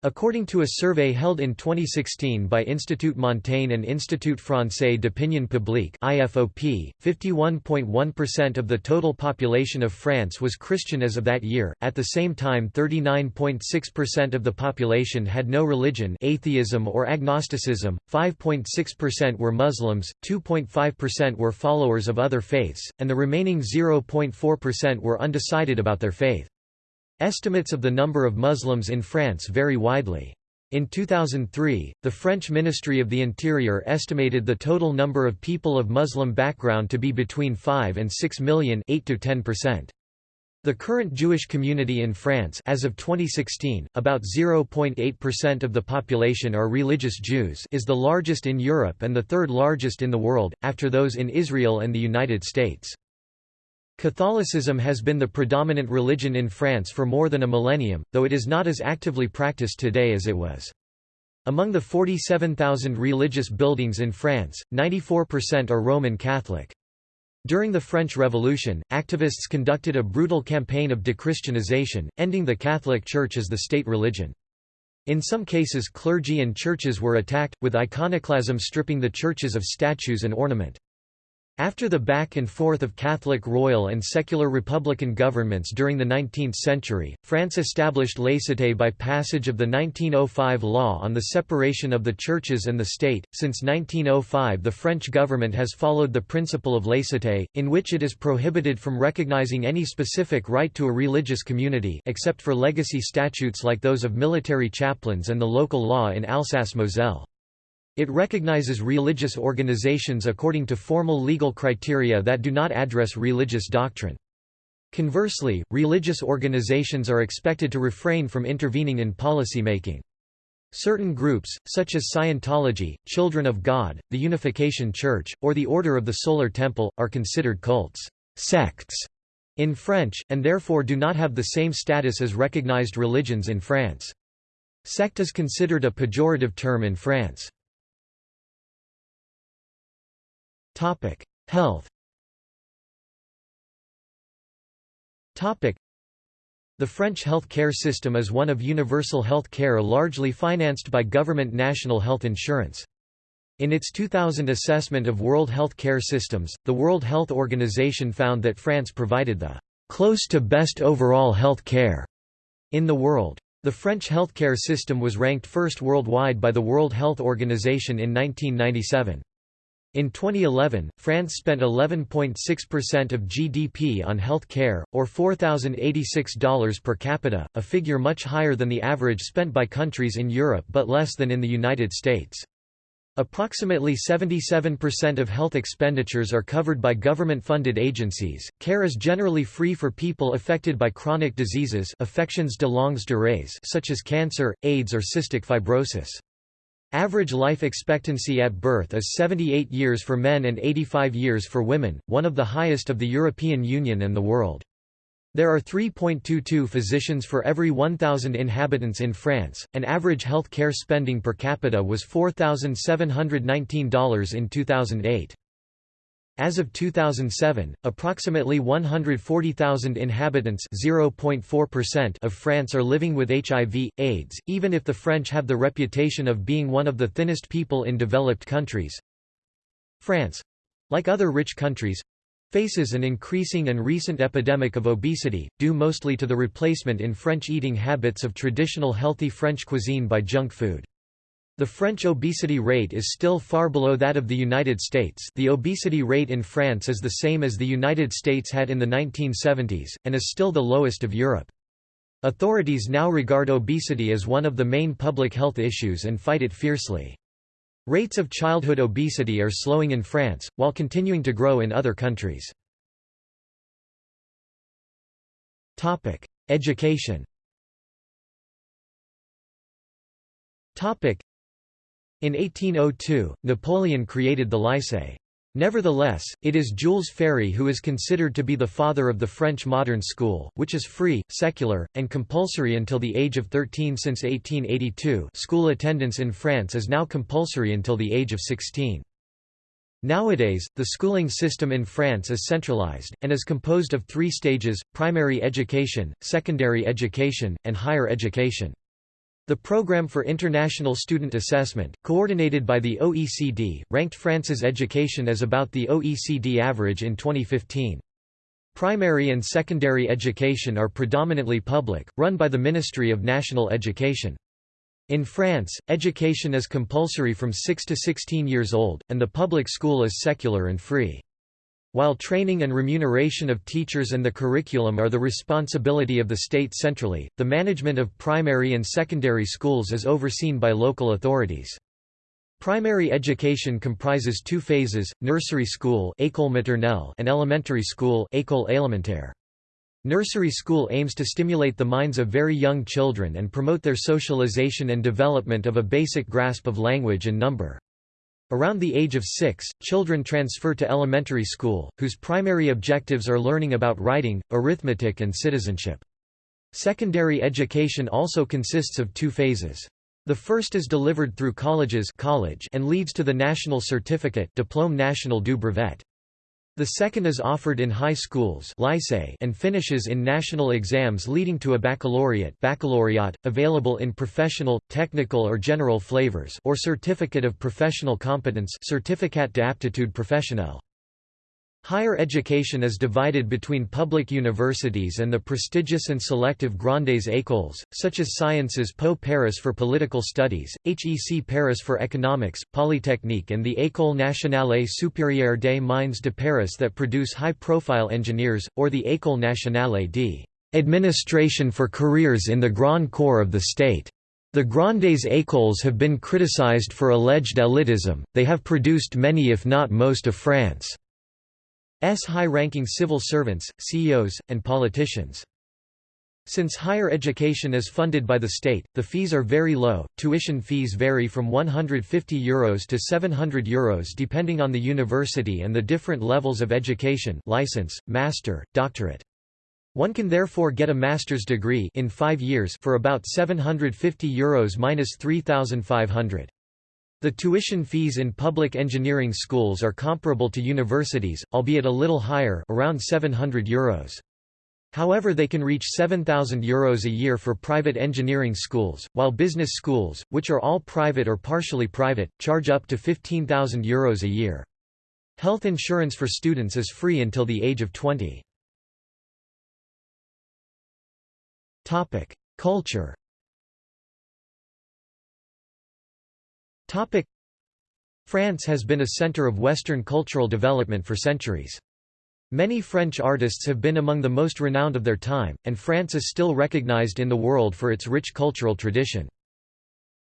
According to a survey held in 2016 by Institut Montaigne and Institut Français d'Opinion Publique (IFOP), 51.1% of the total population of France was Christian as of that year. At the same time, 39.6% of the population had no religion, atheism or agnosticism. 5.6% were Muslims, 2.5% were followers of other faiths, and the remaining 0.4% were undecided about their faith. Estimates of the number of Muslims in France vary widely. In 2003, the French Ministry of the Interior estimated the total number of people of Muslim background to be between 5 and 6 million 8 to 10%. The current Jewish community in France as of 2016, about 0.8% of the population are religious Jews is the largest in Europe and the third largest in the world, after those in Israel and the United States. Catholicism has been the predominant religion in France for more than a millennium, though it is not as actively practiced today as it was. Among the 47,000 religious buildings in France, 94% are Roman Catholic. During the French Revolution, activists conducted a brutal campaign of dechristianization, ending the Catholic Church as the state religion. In some cases clergy and churches were attacked, with iconoclasm stripping the churches of statues and ornament. After the back and forth of Catholic royal and secular republican governments during the 19th century, France established laïcité by passage of the 1905 law on the separation of the churches and the state. Since 1905, the French government has followed the principle of laïcité, in which it is prohibited from recognizing any specific right to a religious community except for legacy statutes like those of military chaplains and the local law in Alsace-Moselle. It recognizes religious organizations according to formal legal criteria that do not address religious doctrine. Conversely, religious organizations are expected to refrain from intervening in policy making. Certain groups, such as Scientology, Children of God, the Unification Church, or the Order of the Solar Temple, are considered cults sects in French, and therefore do not have the same status as recognized religions in France. Sect is considered a pejorative term in France. Topic: Health. Topic: The French health care system is one of universal health care largely financed by government national health insurance. In its 2000 assessment of world health care systems, the World Health Organization found that France provided the close to best overall health care in the world. The French healthcare system was ranked first worldwide by the World Health Organization in 1997. In 2011, France spent 11.6% of GDP on health care, or $4,086 per capita, a figure much higher than the average spent by countries in Europe but less than in the United States. Approximately 77% of health expenditures are covered by government-funded agencies. Care is generally free for people affected by chronic diseases affections de longue durée such as cancer, AIDS or cystic fibrosis. Average life expectancy at birth is 78 years for men and 85 years for women, one of the highest of the European Union and the world. There are 3.22 physicians for every 1,000 inhabitants in France, and average health care spending per capita was $4,719 in 2008. As of 2007, approximately 140,000 inhabitants of France are living with HIV, AIDS, even if the French have the reputation of being one of the thinnest people in developed countries. France—like other rich countries, faces an increasing and recent epidemic of obesity, due mostly to the replacement in French eating habits of traditional healthy French cuisine by junk food. The French obesity rate is still far below that of the United States the obesity rate in France is the same as the United States had in the 1970s, and is still the lowest of Europe. Authorities now regard obesity as one of the main public health issues and fight it fiercely. Rates of childhood obesity are slowing in France, while continuing to grow in other countries. Education in 1802, Napoleon created the Lycée. Nevertheless, it is Jules Ferry who is considered to be the father of the French modern school, which is free, secular, and compulsory until the age of 13 since 1882 school attendance in France is now compulsory until the age of 16. Nowadays, the schooling system in France is centralized, and is composed of three stages, primary education, secondary education, and higher education. The Programme for International Student Assessment, coordinated by the OECD, ranked France's education as about the OECD average in 2015. Primary and secondary education are predominantly public, run by the Ministry of National Education. In France, education is compulsory from 6 to 16 years old, and the public school is secular and free. While training and remuneration of teachers and the curriculum are the responsibility of the state centrally, the management of primary and secondary schools is overseen by local authorities. Primary education comprises two phases, nursery school and elementary school. Nursery school aims to stimulate the minds of very young children and promote their socialization and development of a basic grasp of language and number. Around the age of six, children transfer to elementary school, whose primary objectives are learning about writing, arithmetic and citizenship. Secondary education also consists of two phases. The first is delivered through colleges college and leads to the national certificate Diplôme national du brevet. The second is offered in high schools lycée and finishes in national exams leading to a baccalaureate baccalaureate, available in professional, technical or general flavors or certificate of professional competence certificat d'aptitude professionnelle. Higher education is divided between public universities and the prestigious and selective Grandes Écoles, such as Sciences Po Paris for political studies, HEC Paris for economics, Polytechnique and the École nationale supérieure des mines de Paris that produce high-profile engineers, or the École nationale d'administration for careers in the Grand Corps of the state. The Grandes Écoles have been criticized for alleged elitism, they have produced many if not most of France. S high-ranking civil servants, CEOs, and politicians. Since higher education is funded by the state, the fees are very low. Tuition fees vary from €150 Euros to €700 Euros depending on the university and the different levels of education license, master, doctorate. One can therefore get a master's degree in five years for about €750 Euros minus 3,500. The tuition fees in public engineering schools are comparable to universities, albeit a little higher around 700 euros. However they can reach €7,000 Euros a year for private engineering schools, while business schools, which are all private or partially private, charge up to €15,000 Euros a year. Health insurance for students is free until the age of 20. Culture France has been a centre of Western cultural development for centuries. Many French artists have been among the most renowned of their time, and France is still recognized in the world for its rich cultural tradition.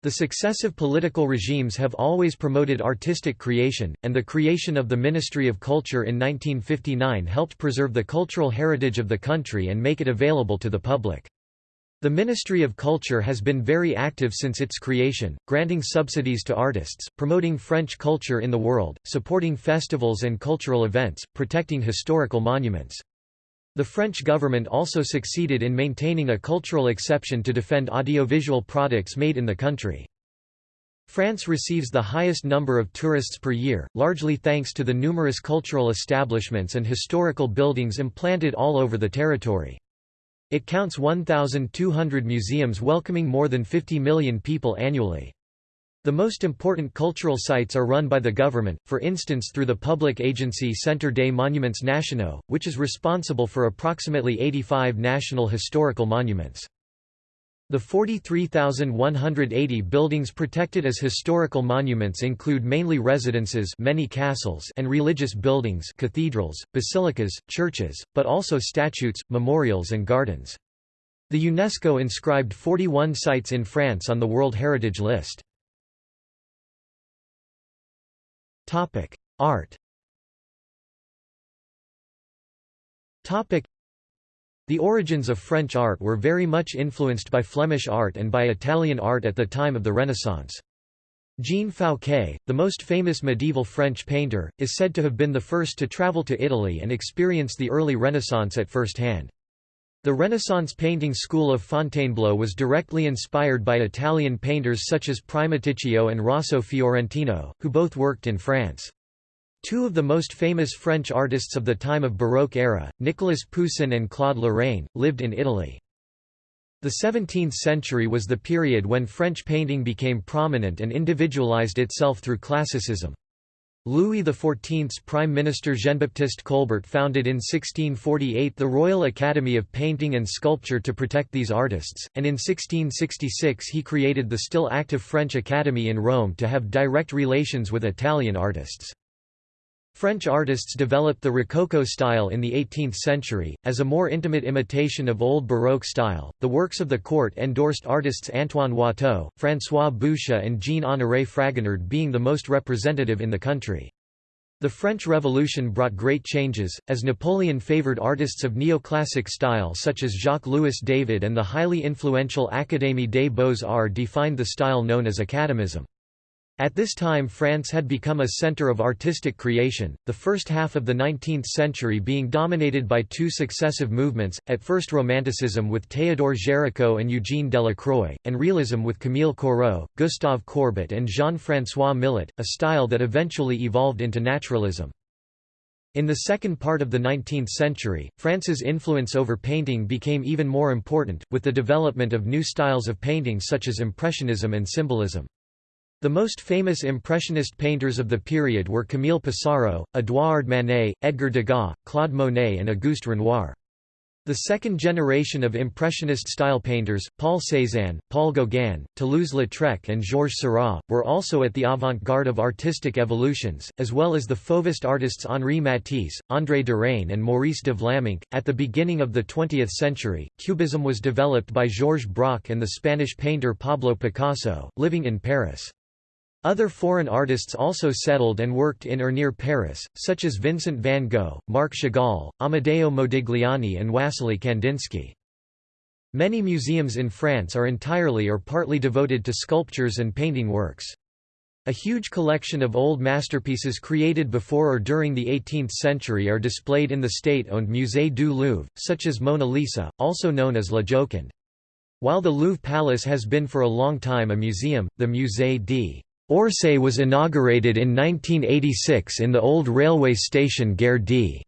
The successive political regimes have always promoted artistic creation, and the creation of the Ministry of Culture in 1959 helped preserve the cultural heritage of the country and make it available to the public. The Ministry of Culture has been very active since its creation, granting subsidies to artists, promoting French culture in the world, supporting festivals and cultural events, protecting historical monuments. The French government also succeeded in maintaining a cultural exception to defend audiovisual products made in the country. France receives the highest number of tourists per year, largely thanks to the numerous cultural establishments and historical buildings implanted all over the territory. It counts 1,200 museums welcoming more than 50 million people annually. The most important cultural sites are run by the government, for instance through the public agency Centre des Monuments Nationaux, which is responsible for approximately 85 national historical monuments. The 43,180 buildings protected as historical monuments include mainly residences many castles and religious buildings cathedrals, basilicas, churches, but also statutes, memorials and gardens. The UNESCO inscribed 41 sites in France on the World Heritage List. Art the origins of French art were very much influenced by Flemish art and by Italian art at the time of the Renaissance. Jean Fouquet, the most famous medieval French painter, is said to have been the first to travel to Italy and experience the early Renaissance at first hand. The Renaissance painting school of Fontainebleau was directly inspired by Italian painters such as Primaticcio and Rosso Fiorentino, who both worked in France. Two of the most famous French artists of the time of Baroque era, Nicolas Poussin and Claude Lorrain, lived in Italy. The 17th century was the period when French painting became prominent and individualized itself through classicism. Louis XIV's Prime Minister Jean-Baptiste Colbert founded in 1648 the Royal Academy of Painting and Sculpture to protect these artists, and in 1666 he created the still active French Academy in Rome to have direct relations with Italian artists. French artists developed the Rococo style in the 18th century, as a more intimate imitation of Old Baroque style. The works of the court endorsed artists Antoine Watteau, François Boucher, and Jean Honoré Fragonard being the most representative in the country. The French Revolution brought great changes, as Napoleon favored artists of neoclassic style such as Jacques-Louis David and the highly influential Académie des Beaux-Arts defined the style known as Academism. At this time France had become a centre of artistic creation, the first half of the 19th century being dominated by two successive movements, at first Romanticism with Théodore Géricault and Eugène Delacroix, and Realism with Camille Corot, Gustave Courbet and Jean-François Millet, a style that eventually evolved into naturalism. In the second part of the 19th century, France's influence over painting became even more important, with the development of new styles of painting such as Impressionism and Symbolism. The most famous Impressionist painters of the period were Camille Pissarro, Édouard Manet, Edgar Degas, Claude Monet and Auguste Renoir. The second generation of Impressionist-style painters, Paul Cézanne, Paul Gauguin, Toulouse-Lautrec and Georges Seurat, were also at the avant-garde of artistic evolutions, as well as the Fauvist artists Henri Matisse, André Derain and Maurice de Vlaminck. At the beginning of the 20th century, Cubism was developed by Georges Braque and the Spanish painter Pablo Picasso, living in Paris. Other foreign artists also settled and worked in or near Paris, such as Vincent van Gogh, Marc Chagall, Amedeo Modigliani and Wassily Kandinsky. Many museums in France are entirely or partly devoted to sculptures and painting works. A huge collection of old masterpieces created before or during the 18th century are displayed in the state-owned Musée du Louvre, such as Mona Lisa, also known as La Joconde. While the Louvre Palace has been for a long time a museum, the Musée d' Orsay was inaugurated in 1986 in the old railway station Gare d.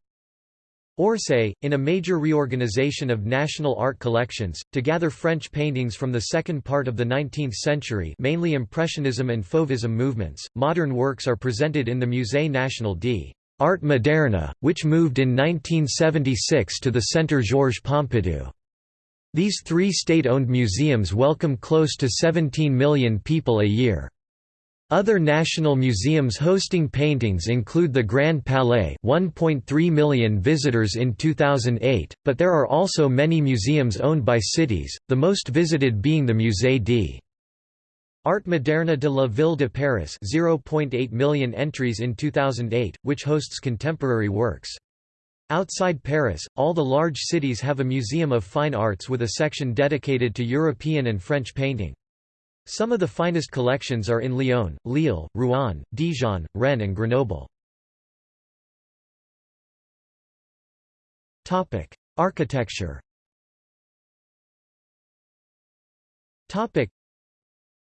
Orsay, in a major reorganization of national art collections, to gather French paintings from the second part of the 19th century mainly Impressionism and Fauvism movements. Modern works are presented in the Musée National d'Art Moderne, which moved in 1976 to the Centre Georges Pompidou. These three state-owned museums welcome close to 17 million people a year. Other national museums hosting paintings include the Grand Palais 1.3 million visitors in 2008, but there are also many museums owned by cities, the most visited being the Musée d' Art Moderne de la Ville de Paris 0.8 million entries in 2008, which hosts contemporary works. Outside Paris, all the large cities have a museum of fine arts with a section dedicated to European and French painting. Some of the finest collections are in Lyon, Lille, Rouen, Dijon, Rennes and Grenoble. Architecture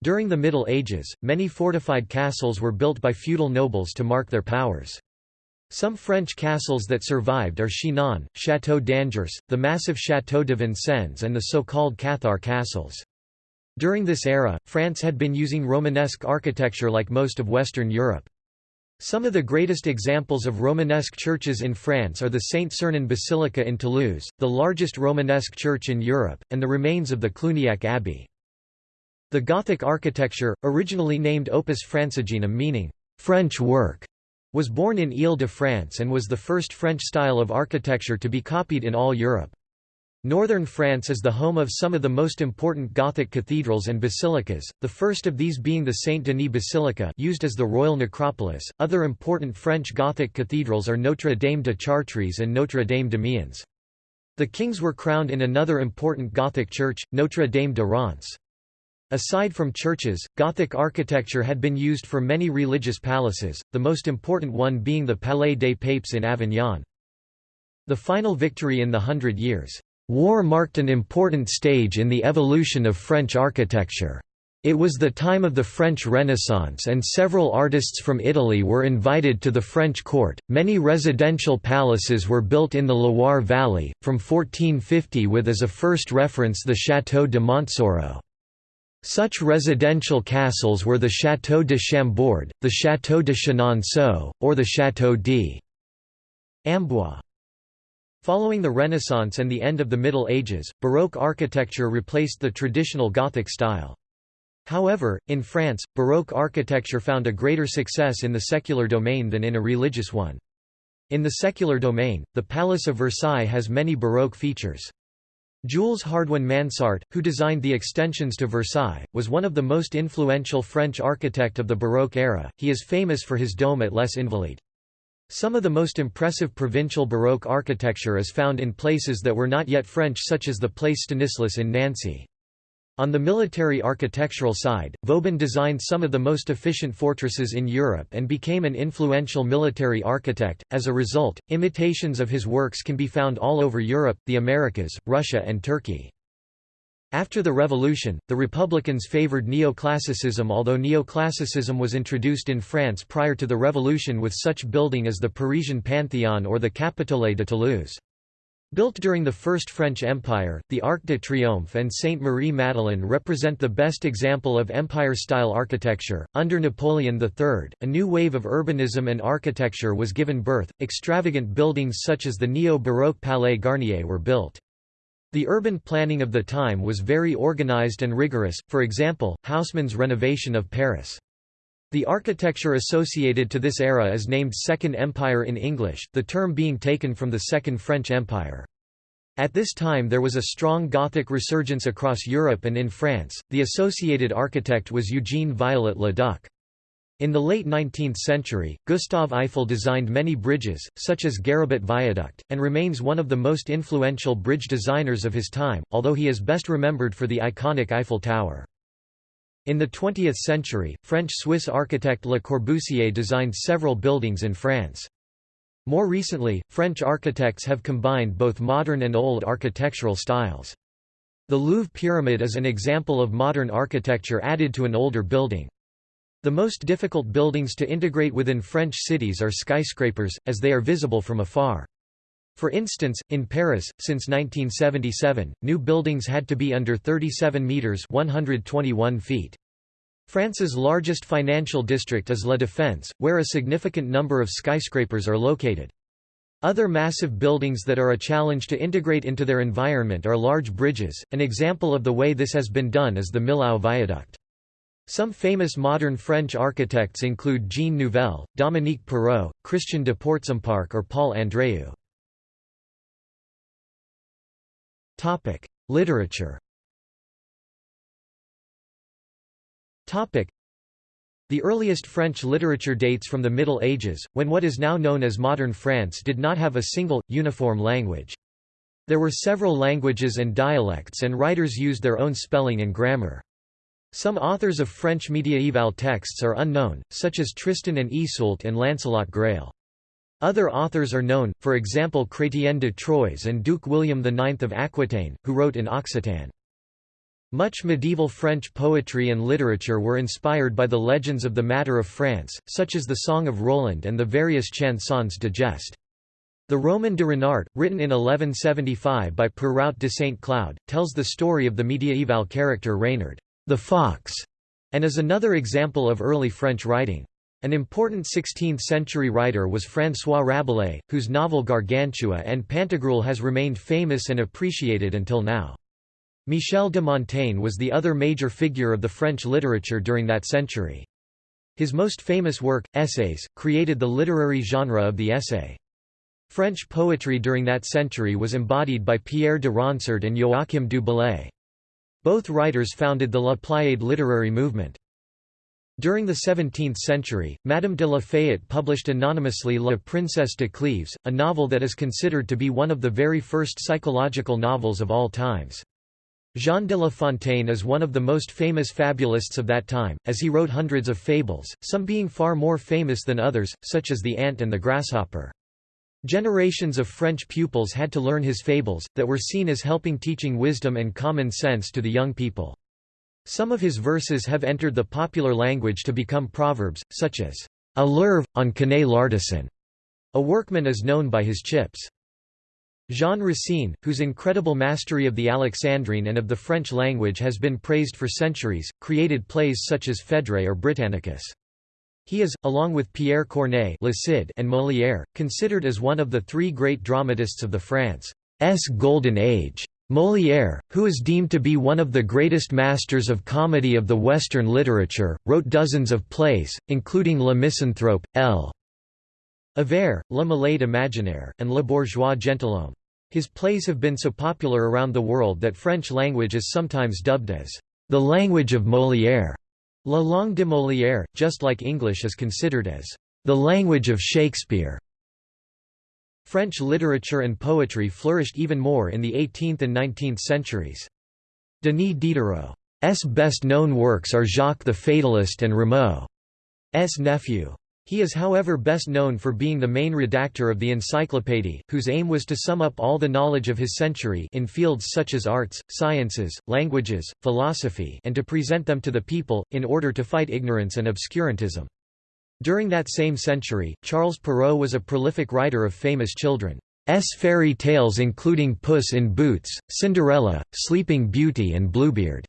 During the Middle Ages, many fortified castles were built by feudal nobles to mark their powers. Some French castles that survived are Chinon, Château d'Angers, the massive Château de Vincennes and the so-called Cathar castles. During this era, France had been using Romanesque architecture like most of Western Europe. Some of the greatest examples of Romanesque churches in France are the Saint-Sernin Basilica in Toulouse, the largest Romanesque church in Europe, and the remains of the Cluniac Abbey. The Gothic architecture, originally named Opus Francigenum meaning, French work, was born in Ile-de-France and was the first French style of architecture to be copied in all Europe. Northern France is the home of some of the most important Gothic cathedrals and basilicas, the first of these being the Saint-Denis Basilica used as the royal necropolis. Other important French Gothic cathedrals are Notre Dame de Chartres and Notre Dame d'Amiens. The kings were crowned in another important Gothic church, Notre Dame de Reims. Aside from churches, Gothic architecture had been used for many religious palaces, the most important one being the Palais des Papes in Avignon. The final victory in the Hundred Years' War marked an important stage in the evolution of French architecture. It was the time of the French Renaissance and several artists from Italy were invited to the French court. Many residential palaces were built in the Loire Valley, from 1450 with as a first reference the Château de Montsoreau. Such residential castles were the Château de Chambord, the Château de Chenonceau, or the Château d'Amboise. Following the Renaissance and the end of the Middle Ages, Baroque architecture replaced the traditional Gothic style. However, in France, Baroque architecture found a greater success in the secular domain than in a religious one. In the secular domain, the Palace of Versailles has many Baroque features. Jules Hardouin Mansart, who designed the extensions to Versailles, was one of the most influential French architect of the Baroque era. He is famous for his dome at Les Invalides. Some of the most impressive provincial Baroque architecture is found in places that were not yet French such as the Place Stanislas in Nancy. On the military architectural side, Vauban designed some of the most efficient fortresses in Europe and became an influential military architect. As a result, imitations of his works can be found all over Europe, the Americas, Russia, and Turkey. After the Revolution, the Republicans favored neoclassicism although neoclassicism was introduced in France prior to the Revolution with such building as the Parisian Panthéon or the Capitoline de Toulouse. Built during the First French Empire, the Arc de Triomphe and Sainte Marie Madeleine represent the best example of Empire-style architecture. Under Napoleon III, a new wave of urbanism and architecture was given birth. Extravagant buildings such as the neo-Baroque Palais Garnier were built. The urban planning of the time was very organized and rigorous, for example, Haussmann's renovation of Paris. The architecture associated to this era is named Second Empire in English, the term being taken from the Second French Empire. At this time there was a strong Gothic resurgence across Europe and in France, the associated architect was Eugene Viollet le Duc. In the late 19th century, Gustave Eiffel designed many bridges, such as Garabit Viaduct, and remains one of the most influential bridge designers of his time, although he is best remembered for the iconic Eiffel Tower. In the 20th century, French-Swiss architect Le Corbusier designed several buildings in France. More recently, French architects have combined both modern and old architectural styles. The Louvre Pyramid is an example of modern architecture added to an older building. The most difficult buildings to integrate within French cities are skyscrapers, as they are visible from afar. For instance, in Paris, since 1977, new buildings had to be under 37 metres 121 feet. France's largest financial district is La Défense, where a significant number of skyscrapers are located. Other massive buildings that are a challenge to integrate into their environment are large bridges, an example of the way this has been done is the Millau Viaduct. Some famous modern French architects include Jean Nouvel, Dominique Perrault, Christian de Portzamparc or Paul Andréu. Literature the earliest French literature dates from the Middle Ages, when what is now known as modern France did not have a single, uniform language. There were several languages and dialects and writers used their own spelling and grammar. Some authors of French mediaeval texts are unknown, such as Tristan and Iseult and Lancelot Grail. Other authors are known, for example Chrétien de Troyes and Duke William IX of Aquitaine, who wrote in Occitan. Much medieval French poetry and literature were inspired by the legends of the Matter of France, such as the Song of Roland and the various chansons de geste. The Roman de Renart, written in 1175 by Perrout de Saint Cloud, tells the story of the mediaeval character Reynard the fox, and is another example of early French writing. An important 16th-century writer was François Rabelais, whose novel Gargantua and Pantagruel has remained famous and appreciated until now. Michel de Montaigne was the other major figure of the French literature during that century. His most famous work, Essays, created the literary genre of the essay. French poetry during that century was embodied by Pierre de Ronsard and Joachim du Bellay. Both writers founded the La Pléiade literary movement. During the 17th century, Madame de la Fayette published anonymously La Princesse de Cleves, a novel that is considered to be one of the very first psychological novels of all times. Jean de La Fontaine is one of the most famous fabulists of that time, as he wrote hundreds of fables, some being far more famous than others, such as The Ant and the Grasshopper. Generations of French pupils had to learn his fables, that were seen as helping teaching wisdom and common sense to the young people. Some of his verses have entered the popular language to become proverbs, such as, A lerve, on connaît l'artisan. A workman is known by his chips. Jean Racine, whose incredible mastery of the Alexandrine and of the French language has been praised for centuries, created plays such as Phèdre or Britannicus. He is, along with Pierre Corneille Le Cid and Molière, considered as one of the three great dramatists of the France's Golden Age. Molière, who is deemed to be one of the greatest masters of comedy of the Western literature, wrote dozens of plays, including Le Misanthrope, L. Avare, Le Malade Imaginaire, and Le Bourgeois Gentilhomme. His plays have been so popular around the world that French language is sometimes dubbed as the language of Molière. La langue de Molière, just like English is considered as the language of Shakespeare. French literature and poetry flourished even more in the 18th and 19th centuries. Denis Diderot's best-known works are Jacques the Fatalist and Rameau's nephew. He is however best known for being the main redactor of the Encyclopédie, whose aim was to sum up all the knowledge of his century in fields such as arts, sciences, languages, philosophy and to present them to the people, in order to fight ignorance and obscurantism. During that same century, Charles Perrault was a prolific writer of famous children's fairy tales including Puss in Boots, Cinderella, Sleeping Beauty and Bluebeard.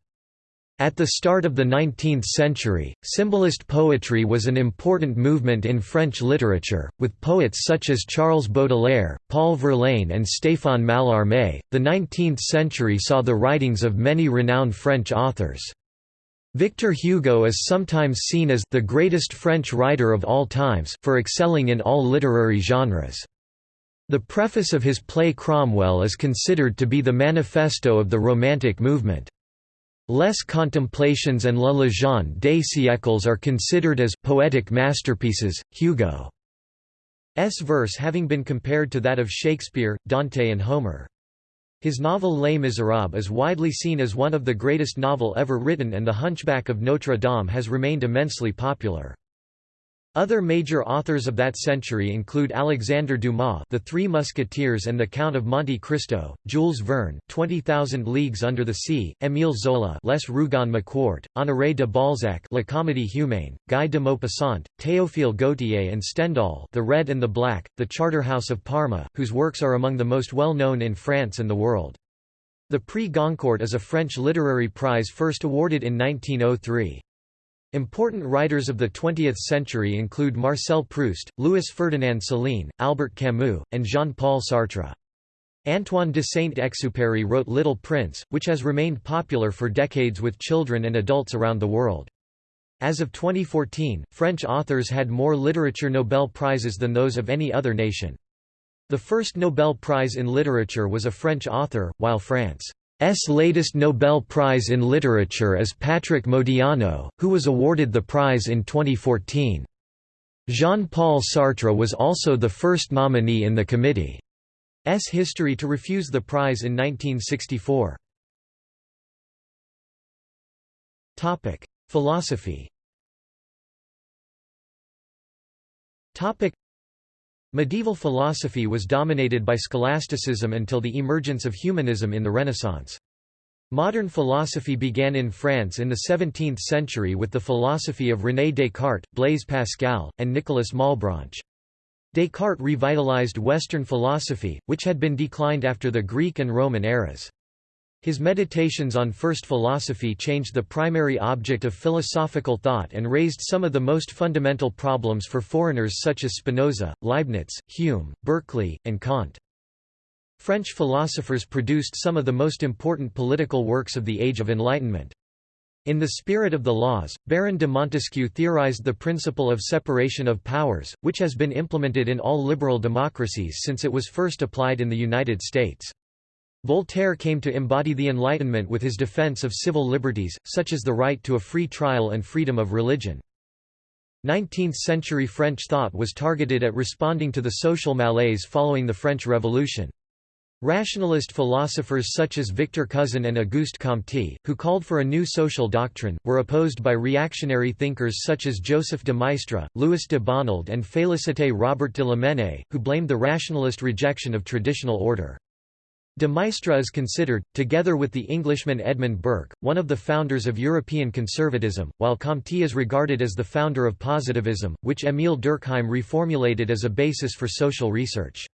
At the start of the 19th century, symbolist poetry was an important movement in French literature, with poets such as Charles Baudelaire, Paul Verlaine, and Stéphane Mallarmé. The 19th century saw the writings of many renowned French authors. Victor Hugo is sometimes seen as the greatest French writer of all times for excelling in all literary genres. The preface of his play Cromwell is considered to be the manifesto of the Romantic movement. Les Contemplations and La Légende des siècles are considered as poetic masterpieces, Hugo's verse having been compared to that of Shakespeare, Dante and Homer. His novel Les Misérables is widely seen as one of the greatest novel ever written and The Hunchback of Notre Dame has remained immensely popular. Other major authors of that century include Alexandre Dumas The Three Musketeers and the Count of Monte Cristo, Jules Verne 20,000 Leagues Under the Sea, Émile Zola Les Rougon-Macquart, Honoré de Balzac La Comédie Humaine, Guy de Maupassant, Théophile Gautier and Stendhal The Red and the Black, The Charterhouse of Parma, whose works are among the most well-known in France and the world. The Prix Goncourt is a French literary prize first awarded in 1903. Important writers of the 20th century include Marcel Proust, Louis-Ferdinand Céline, Albert Camus, and Jean-Paul Sartre. Antoine de Saint-Exupéry wrote Little Prince, which has remained popular for decades with children and adults around the world. As of 2014, French authors had more literature Nobel Prizes than those of any other nation. The first Nobel Prize in Literature was a French author, while France latest Nobel Prize in Literature is Patrick Modiano, who was awarded the prize in 2014. Jean-Paul Sartre was also the first nominee in the committee's history to refuse the prize in 1964. Philosophy Medieval philosophy was dominated by scholasticism until the emergence of humanism in the Renaissance. Modern philosophy began in France in the 17th century with the philosophy of René Descartes, Blaise Pascal, and Nicolas Malebranche. Descartes revitalized Western philosophy, which had been declined after the Greek and Roman eras. His meditations on first philosophy changed the primary object of philosophical thought and raised some of the most fundamental problems for foreigners such as Spinoza, Leibniz, Hume, Berkeley, and Kant. French philosophers produced some of the most important political works of the Age of Enlightenment. In the spirit of the laws, Baron de Montesquieu theorized the principle of separation of powers, which has been implemented in all liberal democracies since it was first applied in the United States. Voltaire came to embody the Enlightenment with his defense of civil liberties, such as the right to a free trial and freedom of religion. 19th-century French thought was targeted at responding to the social malaise following the French Revolution. Rationalist philosophers such as Victor Cousin and Auguste Comte, who called for a new social doctrine, were opposed by reactionary thinkers such as Joseph de Maistre, Louis de Bonald and Félicité Robert de Lamennais, who blamed the rationalist rejection of traditional order. De Maistre is considered, together with the Englishman Edmund Burke, one of the founders of European conservatism, while Comte is regarded as the founder of positivism, which Émile Durkheim reformulated as a basis for social research.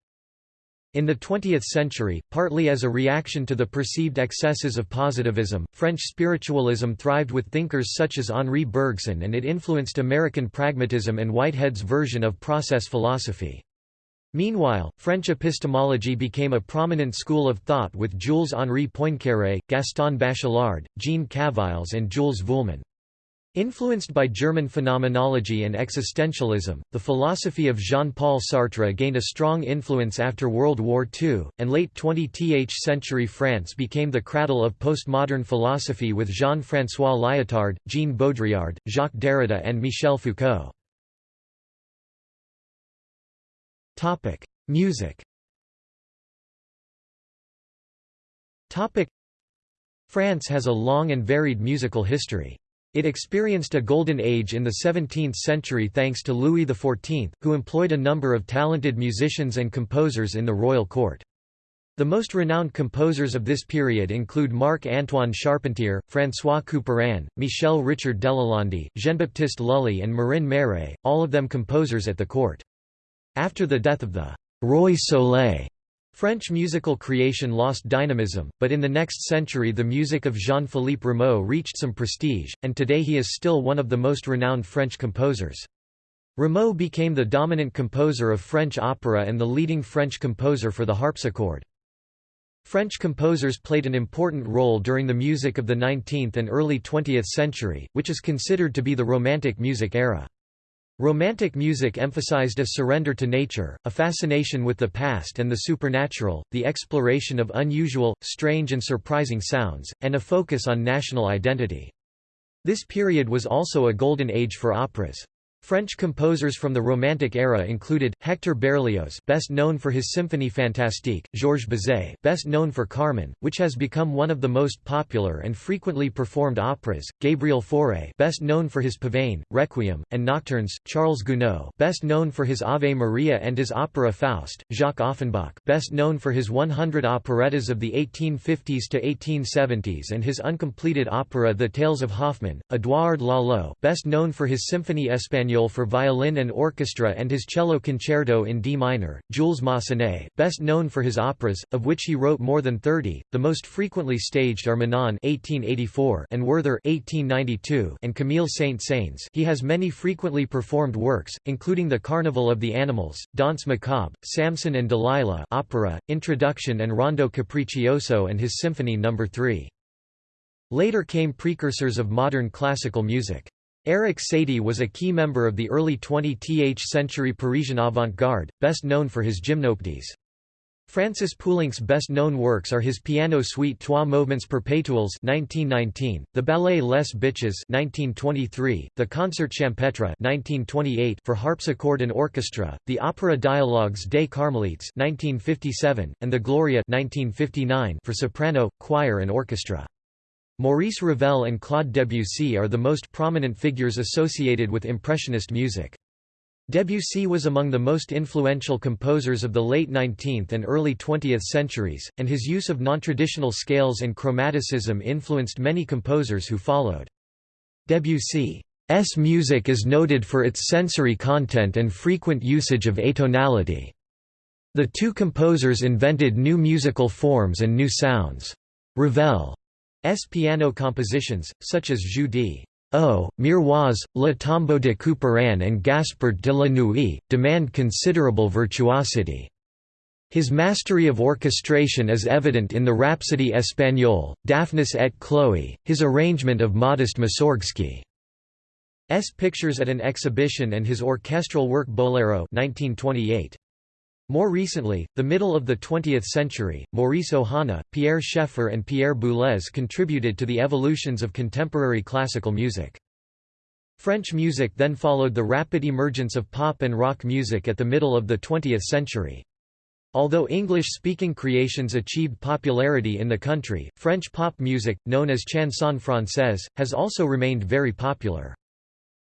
In the 20th century, partly as a reaction to the perceived excesses of positivism, French spiritualism thrived with thinkers such as Henri Bergson and it influenced American pragmatism and Whitehead's version of process philosophy. Meanwhile, French epistemology became a prominent school of thought with Jules-Henri Poincaré, Gaston Bachelard, Jean Cavaillès and Jules Vuillemin. Influenced by German phenomenology and existentialism, the philosophy of Jean-Paul Sartre gained a strong influence after World War II, and late 20th century France became the cradle of postmodern philosophy with Jean-François Lyotard, Jean Baudrillard, Jacques Derrida and Michel Foucault. Topic: Music. Topic: France has a long and varied musical history. It experienced a golden age in the 17th century thanks to Louis XIV, who employed a number of talented musicians and composers in the royal court. The most renowned composers of this period include Marc-Antoine Charpentier, François Couperin, Michel Richard Delalande, Jean-Baptiste Lully and Marin Marais, all of them composers at the court. After the death of the «Roi Soleil», French musical creation lost dynamism, but in the next century the music of Jean-Philippe Rameau reached some prestige, and today he is still one of the most renowned French composers. Rameau became the dominant composer of French opera and the leading French composer for the harpsichord. French composers played an important role during the music of the 19th and early 20th century, which is considered to be the Romantic music era. Romantic music emphasized a surrender to nature, a fascination with the past and the supernatural, the exploration of unusual, strange and surprising sounds, and a focus on national identity. This period was also a golden age for operas. French composers from the Romantic era included Hector Berlioz, best known for his Symphonie Fantastique; Georges Bizet, best known for Carmen, which has become one of the most popular and frequently performed operas; Gabriel Fauré, best known for his Pavane, Requiem, and Nocturnes; Charles Gounod, best known for his Ave Maria and his opera Faust; Jacques Offenbach, best known for his 100 operettas of the 1850s to 1870s and his uncompleted opera The Tales of Hoffmann; Édouard Lalo, best known for his Symphonie Espagnole for violin and orchestra and his cello concerto in D minor, Jules Massenet, best known for his operas, of which he wrote more than 30, the most frequently staged are Manon (1884) and Werther (1892) and Camille Saint-Saëns. He has many frequently performed works, including The Carnival of the Animals, Danse Macabre, Samson and Delilah opera, Introduction and Rondo Capriccioso and his Symphony No. 3. Later came precursors of modern classical music. Erik Satie was a key member of the early 20th century Parisian avant-garde, best known for his gymnopédies. Francis Poulenc's best-known works are his piano suite Trois Mouvements Perpétuels 1919, the ballet Les Biches 1923, the concert Champêtre 1928 for harpsichord and orchestra, the opera Dialogues des Carmelites 1957, and the Gloria 1959 for soprano, choir and orchestra. Maurice Ravel and Claude Debussy are the most prominent figures associated with Impressionist music. Debussy was among the most influential composers of the late 19th and early 20th centuries, and his use of nontraditional scales and chromaticism influenced many composers who followed. Debussy's music is noted for its sensory content and frequent usage of atonality. The two composers invented new musical forms and new sounds. Ravel S piano compositions, such as Jeux d' Eau, Miroirs, Le Tombeau de Couperin and Gaspard de la Nuit, demand considerable virtuosity. His mastery of orchestration is evident in the Rhapsody Espagnole, Daphnis et Chloe, his arrangement of Modest Mussorgsky's pictures at an exhibition and his orchestral work Bolero 1928. More recently, the middle of the 20th century, Maurice Ohana, Pierre Schaeffer and Pierre Boulez contributed to the evolutions of contemporary classical music. French music then followed the rapid emergence of pop and rock music at the middle of the 20th century. Although English-speaking creations achieved popularity in the country, French pop music, known as chanson française, has also remained very popular.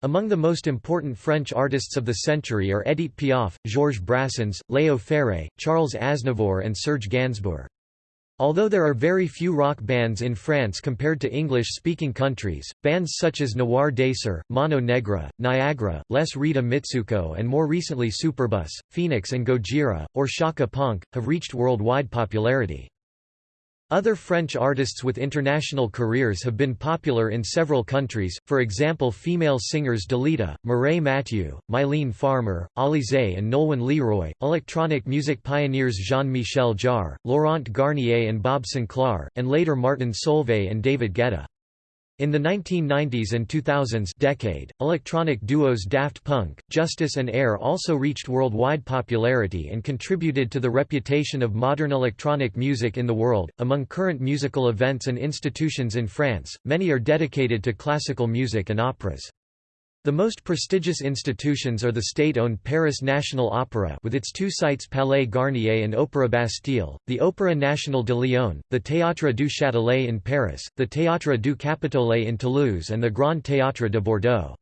Among the most important French artists of the century are Édith Piaf, Georges Brassens, Léo Ferré, Charles Aznavour and Serge Gainsbourg. Although there are very few rock bands in France compared to English-speaking countries, bands such as Noir Désir, Mano Negra, Niagara, Les Rita Mitsouko and more recently Superbus, Phoenix and Gojira, or Shaka Punk, have reached worldwide popularity. Other French artists with international careers have been popular in several countries, for example female singers Dalida, Mireille Mathieu, Mylène Farmer, Alizée and Nolwenn Leroy, electronic music pioneers Jean-Michel Jarre, Laurent Garnier and Bob Sinclar, and later Martin Solveig and David Guetta. In the 1990s and 2000s decade, electronic duos Daft Punk, Justice and Air also reached worldwide popularity and contributed to the reputation of modern electronic music in the world. Among current musical events and institutions in France, many are dedicated to classical music and operas. The most prestigious institutions are the state-owned Paris National Opera with its two sites Palais Garnier and Opéra Bastille, the Opéra National de Lyon, the Théâtre du Châtelet in Paris, the Théâtre du Capitole in Toulouse and the Grand Théâtre de Bordeaux.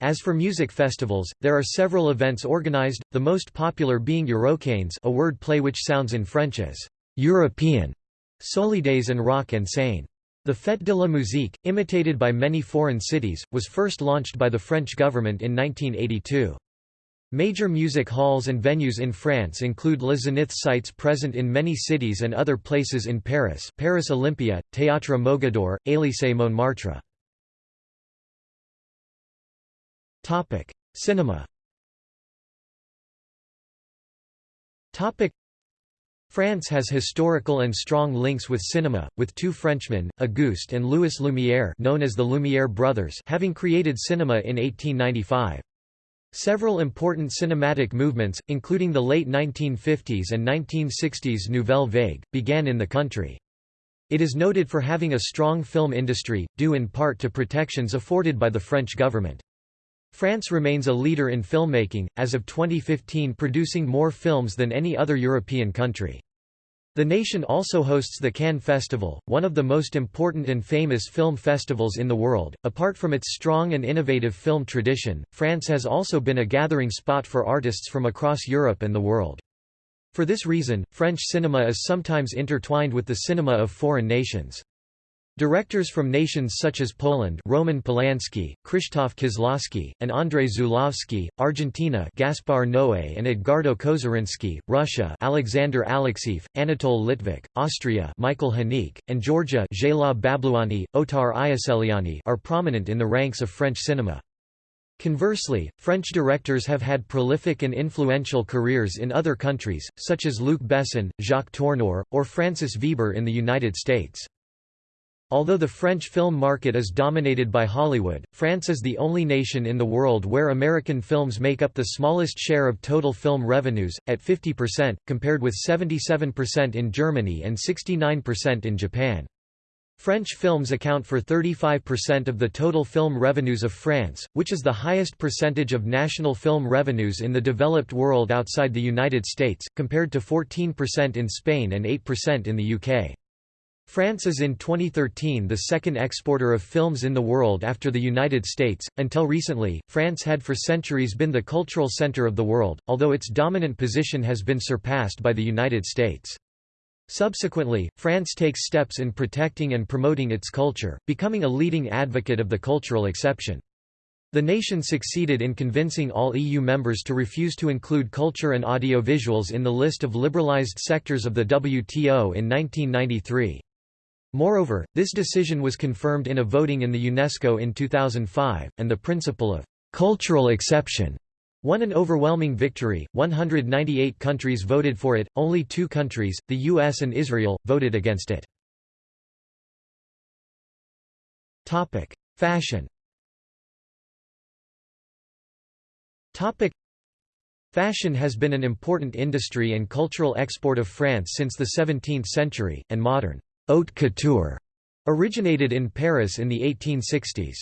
As for music festivals, there are several events organized, the most popular being Eurockéennes a word play which sounds in French as «European», Solidays and Rock en Seine. The Fête de la Musique, imitated by many foreign cities, was first launched by the French government in 1982. Major music halls and venues in France include Les Zénith sites present in many cities and other places in Paris Paris Olympia, Théâtre Mogador, Élysée Montmartre. Cinema France has historical and strong links with cinema, with two Frenchmen, Auguste and Louis Lumière known as the Lumière brothers having created cinema in 1895. Several important cinematic movements, including the late 1950s and 1960s Nouvelle Vague, began in the country. It is noted for having a strong film industry, due in part to protections afforded by the French government. France remains a leader in filmmaking, as of 2015 producing more films than any other European country. The nation also hosts the Cannes Festival, one of the most important and famous film festivals in the world. Apart from its strong and innovative film tradition, France has also been a gathering spot for artists from across Europe and the world. For this reason, French cinema is sometimes intertwined with the cinema of foreign nations. Directors from nations such as Poland Roman Polanski, Krzysztof Kieślowski, and Andrzej Żuławski, Argentina Gaspar Noé and Edgardo Cozarinsky, Russia Alexander Alexeiev, Anatole Litvak, Austria Michael Haneke, and Georgia Gela Babluani, Otar Iosseliani are prominent in the ranks of French cinema. Conversely, French directors have had prolific and influential careers in other countries, such as Luc Besson, Jacques Tourneur, or Francis Veber in the United States. Although the French film market is dominated by Hollywood, France is the only nation in the world where American films make up the smallest share of total film revenues, at 50%, compared with 77% in Germany and 69% in Japan. French films account for 35% of the total film revenues of France, which is the highest percentage of national film revenues in the developed world outside the United States, compared to 14% in Spain and 8% in the UK. France is in 2013 the second exporter of films in the world after the United States. Until recently, France had for centuries been the cultural center of the world, although its dominant position has been surpassed by the United States. Subsequently, France takes steps in protecting and promoting its culture, becoming a leading advocate of the cultural exception. The nation succeeded in convincing all EU members to refuse to include culture and audiovisuals in the list of liberalized sectors of the WTO in 1993. Moreover, this decision was confirmed in a voting in the UNESCO in 2005, and the principle of cultural exception won an overwhelming victory. 198 countries voted for it, only two countries, the US and Israel, voted against it. Topic: Fashion. Topic: Fashion has been an important industry and cultural export of France since the 17th century, and modern Haute couture originated in Paris in the 1860s.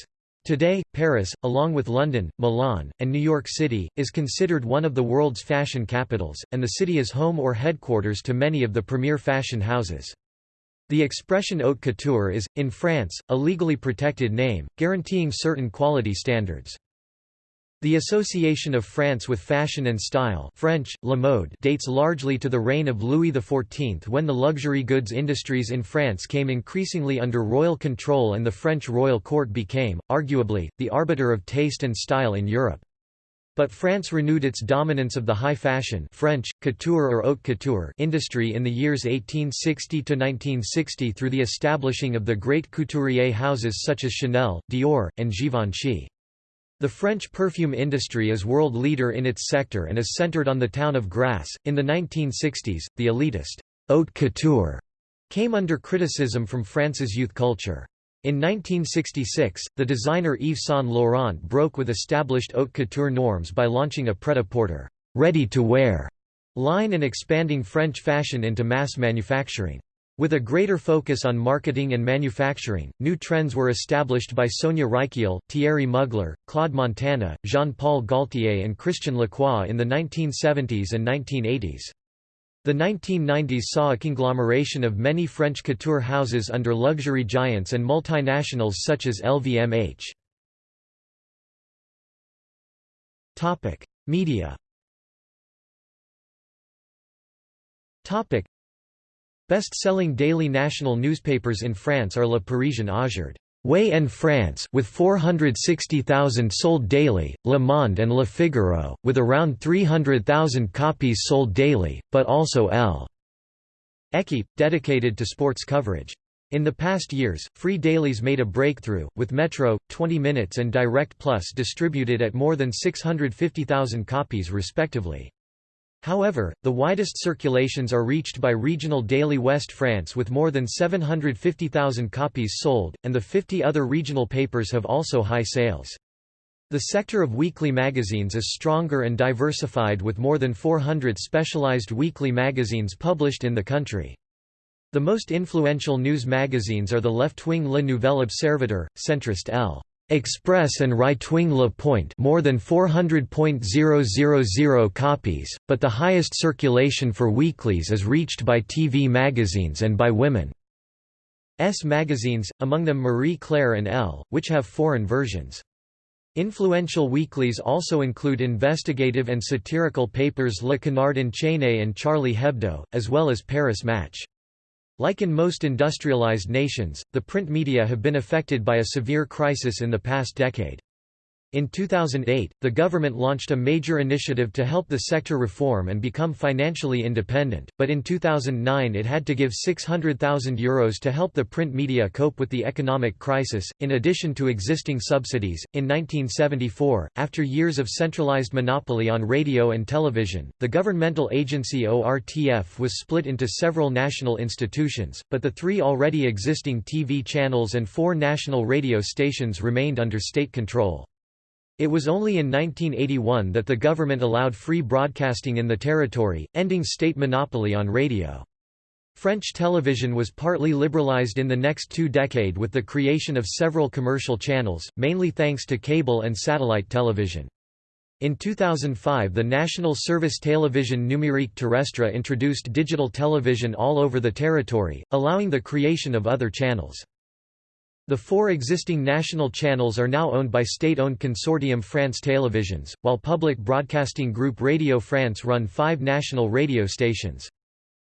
Today, Paris, along with London, Milan, and New York City, is considered one of the world's fashion capitals, and the city is home or headquarters to many of the premier fashion houses. The expression haute couture is, in France, a legally protected name, guaranteeing certain quality standards. The association of France with fashion and style French, la mode dates largely to the reign of Louis XIV when the luxury goods industries in France came increasingly under royal control and the French royal court became, arguably, the arbiter of taste and style in Europe. But France renewed its dominance of the high fashion French, couture or haute couture industry in the years 1860–1960 through the establishing of the great couturier houses such as Chanel, Dior, and Givenchy. The French perfume industry is world leader in its sector and is centered on the town of Grasse. In the 1960s, the elitist haute couture came under criticism from France's youth culture. In 1966, the designer Yves Saint Laurent broke with established haute couture norms by launching a pret-à-porter ready-to-wear line and expanding French fashion into mass manufacturing. With a greater focus on marketing and manufacturing, new trends were established by Sonia Rykiel, Thierry Mugler, Claude Montana, Jean-Paul Gaultier and Christian Lacroix in the 1970s and 1980s. The 1990s saw a conglomeration of many French couture houses under luxury giants and multinationals such as LVMH. Media Best-selling daily national newspapers in France are Le Parisien Aujourd'hui and France with 460,000 sold daily, Le Monde and Le Figaro, with around 300,000 copies sold daily, but also L. Dedicated to sports coverage. In the past years, free dailies made a breakthrough, with Metro, 20 Minutes and Direct Plus distributed at more than 650,000 copies respectively. However, the widest circulations are reached by regional Daily West France with more than 750,000 copies sold, and the 50 other regional papers have also high sales. The sector of weekly magazines is stronger and diversified with more than 400 specialized weekly magazines published in the country. The most influential news magazines are the left-wing Le Nouvel Observateur, centrist L. Express and right-wing Le Point more than 400.000 copies, but the highest circulation for weeklies is reached by TV magazines and by women. S magazines, among them Marie Claire and Elle, which have foreign versions. Influential weeklies also include investigative and satirical papers Le Canard enchaîné and Charlie Hebdo, as well as Paris Match. Like in most industrialized nations, the print media have been affected by a severe crisis in the past decade. In 2008, the government launched a major initiative to help the sector reform and become financially independent, but in 2009 it had to give €600,000 Euros to help the print media cope with the economic crisis, in addition to existing subsidies. In 1974, after years of centralized monopoly on radio and television, the governmental agency ORTF was split into several national institutions, but the three already existing TV channels and four national radio stations remained under state control. It was only in 1981 that the government allowed free broadcasting in the territory, ending state monopoly on radio. French television was partly liberalized in the next two decade with the creation of several commercial channels, mainly thanks to cable and satellite television. In 2005 the National Service Télévision Numérique Terrestre introduced digital television all over the territory, allowing the creation of other channels. The four existing national channels are now owned by state-owned consortium France Télévisions, while public broadcasting group Radio France run five national radio stations.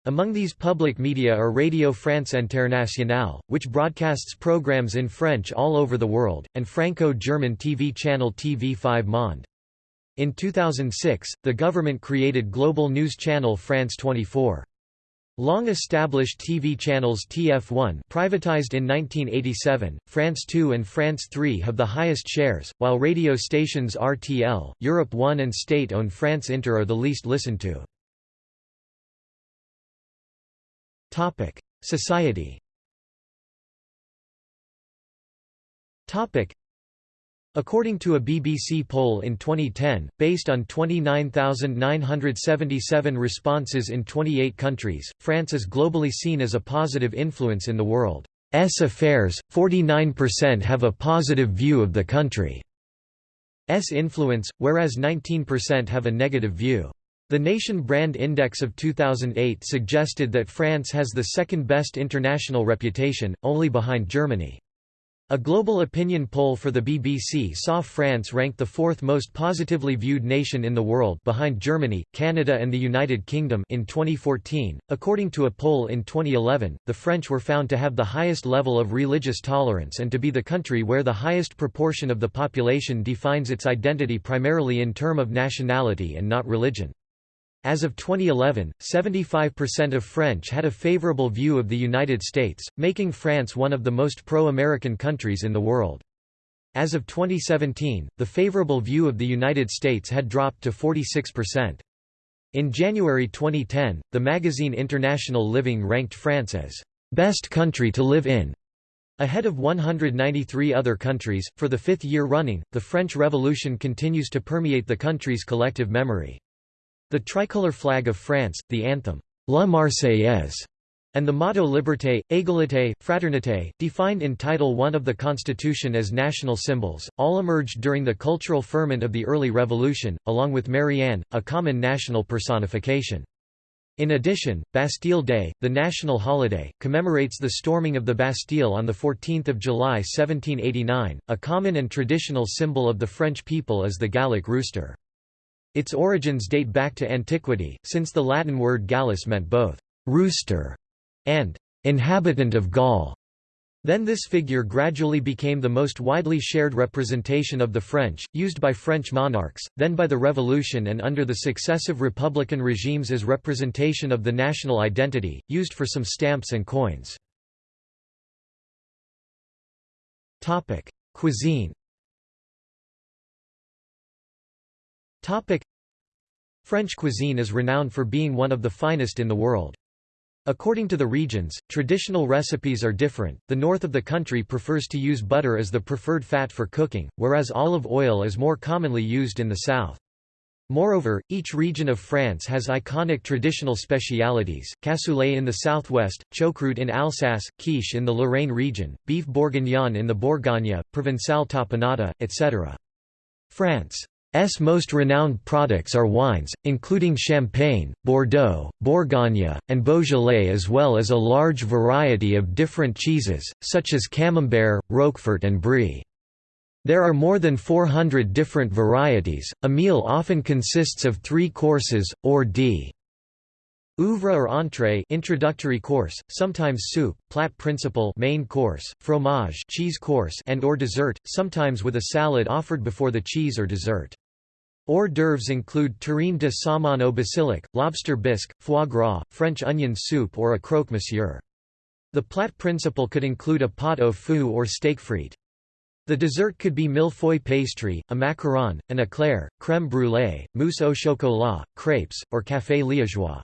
Among these public media are Radio France Internationale, which broadcasts programs in French all over the world, and Franco-German TV channel TV5 Monde. In 2006, the government created global news channel France 24. Long-established TV channels TF1 privatized in 1987, France 2 and France 3 have the highest shares, while radio stations RTL, Europe 1 and state-owned France Inter are the least listened to. Society According to a BBC poll in 2010, based on 29,977 responses in 28 countries, France is globally seen as a positive influence in the world's affairs, 49% have a positive view of the country's influence, whereas 19% have a negative view. The Nation Brand Index of 2008 suggested that France has the second best international reputation, only behind Germany. A global opinion poll for the BBC saw France ranked the fourth most positively viewed nation in the world behind Germany, Canada and the United Kingdom in 2014. According to a poll in 2011, the French were found to have the highest level of religious tolerance and to be the country where the highest proportion of the population defines its identity primarily in term of nationality and not religion. As of 2011, 75% of French had a favorable view of the United States, making France one of the most pro-American countries in the world. As of 2017, the favorable view of the United States had dropped to 46%. In January 2010, the magazine International Living ranked France as best country to live in. Ahead of 193 other countries, for the fifth year running, the French Revolution continues to permeate the country's collective memory. The tricolor flag of France, the anthem, La Marseillaise, and the motto Liberté, Égalité, Fraternité, defined in Title I of the Constitution as national symbols, all emerged during the cultural ferment of the early Revolution, along with Marianne, a common national personification. In addition, Bastille Day, the national holiday, commemorates the storming of the Bastille on 14 July 1789. A common and traditional symbol of the French people is the Gallic rooster. Its origins date back to antiquity, since the Latin word gallus meant both «rooster» and «inhabitant of Gaul». Then this figure gradually became the most widely shared representation of the French, used by French monarchs, then by the Revolution and under the successive republican regimes as representation of the national identity, used for some stamps and coins. Cuisine French cuisine is renowned for being one of the finest in the world. According to the regions, traditional recipes are different. The north of the country prefers to use butter as the preferred fat for cooking, whereas olive oil is more commonly used in the south. Moreover, each region of France has iconic traditional specialities, cassoulet in the southwest, choucroute in Alsace, quiche in the Lorraine region, beef bourguignon in the Bourgogne, Provençal tapenade, etc. France S most renowned products are wines, including Champagne, Bordeaux, Bourgogne, and Beaujolais as well as a large variety of different cheeses, such as Camembert, Roquefort and Brie. There are more than 400 different varieties. A meal often consists of three courses, or d. Oeuvre or entrée introductory course, sometimes soup, plat principal main course, fromage cheese course and or dessert, sometimes with a salad offered before the cheese or dessert. Hors d'oeuvres include terrine de saumon au basilic, lobster bisque, foie gras, French onion soup or a croque monsieur. The plat principal could include a pot au feu or steak frite. The dessert could be millefeuille pastry, a macaron, an éclair, crème brûlée, mousse au chocolat, crepes, or café liégeois.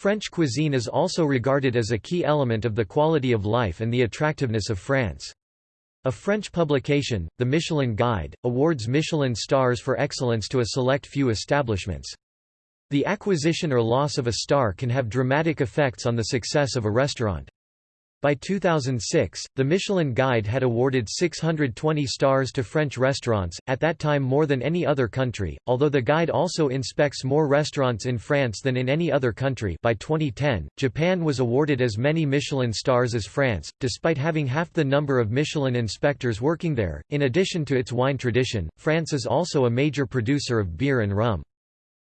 French cuisine is also regarded as a key element of the quality of life and the attractiveness of France. A French publication, the Michelin Guide, awards Michelin stars for excellence to a select few establishments. The acquisition or loss of a star can have dramatic effects on the success of a restaurant. By 2006, the Michelin Guide had awarded 620 stars to French restaurants, at that time more than any other country, although the guide also inspects more restaurants in France than in any other country by 2010, Japan was awarded as many Michelin stars as France, despite having half the number of Michelin inspectors working there. In addition to its wine tradition, France is also a major producer of beer and rum.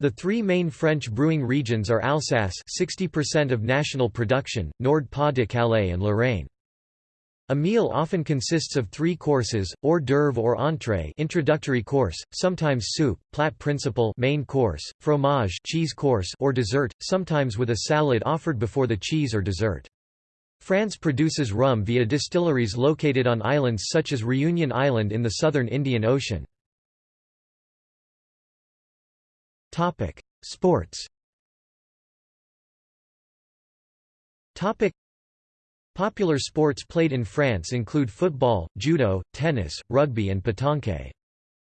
The three main French brewing regions are Alsace 60% of national production, Nord-Pas-de-Calais and Lorraine. A meal often consists of three courses, hors d'oeuvre or entrée introductory course, sometimes soup, plat principal main course, fromage cheese course or dessert, sometimes with a salad offered before the cheese or dessert. France produces rum via distilleries located on islands such as Reunion Island in the southern Indian Ocean. Topic: Sports. Topic: Popular sports played in France include football, judo, tennis, rugby and pétanque.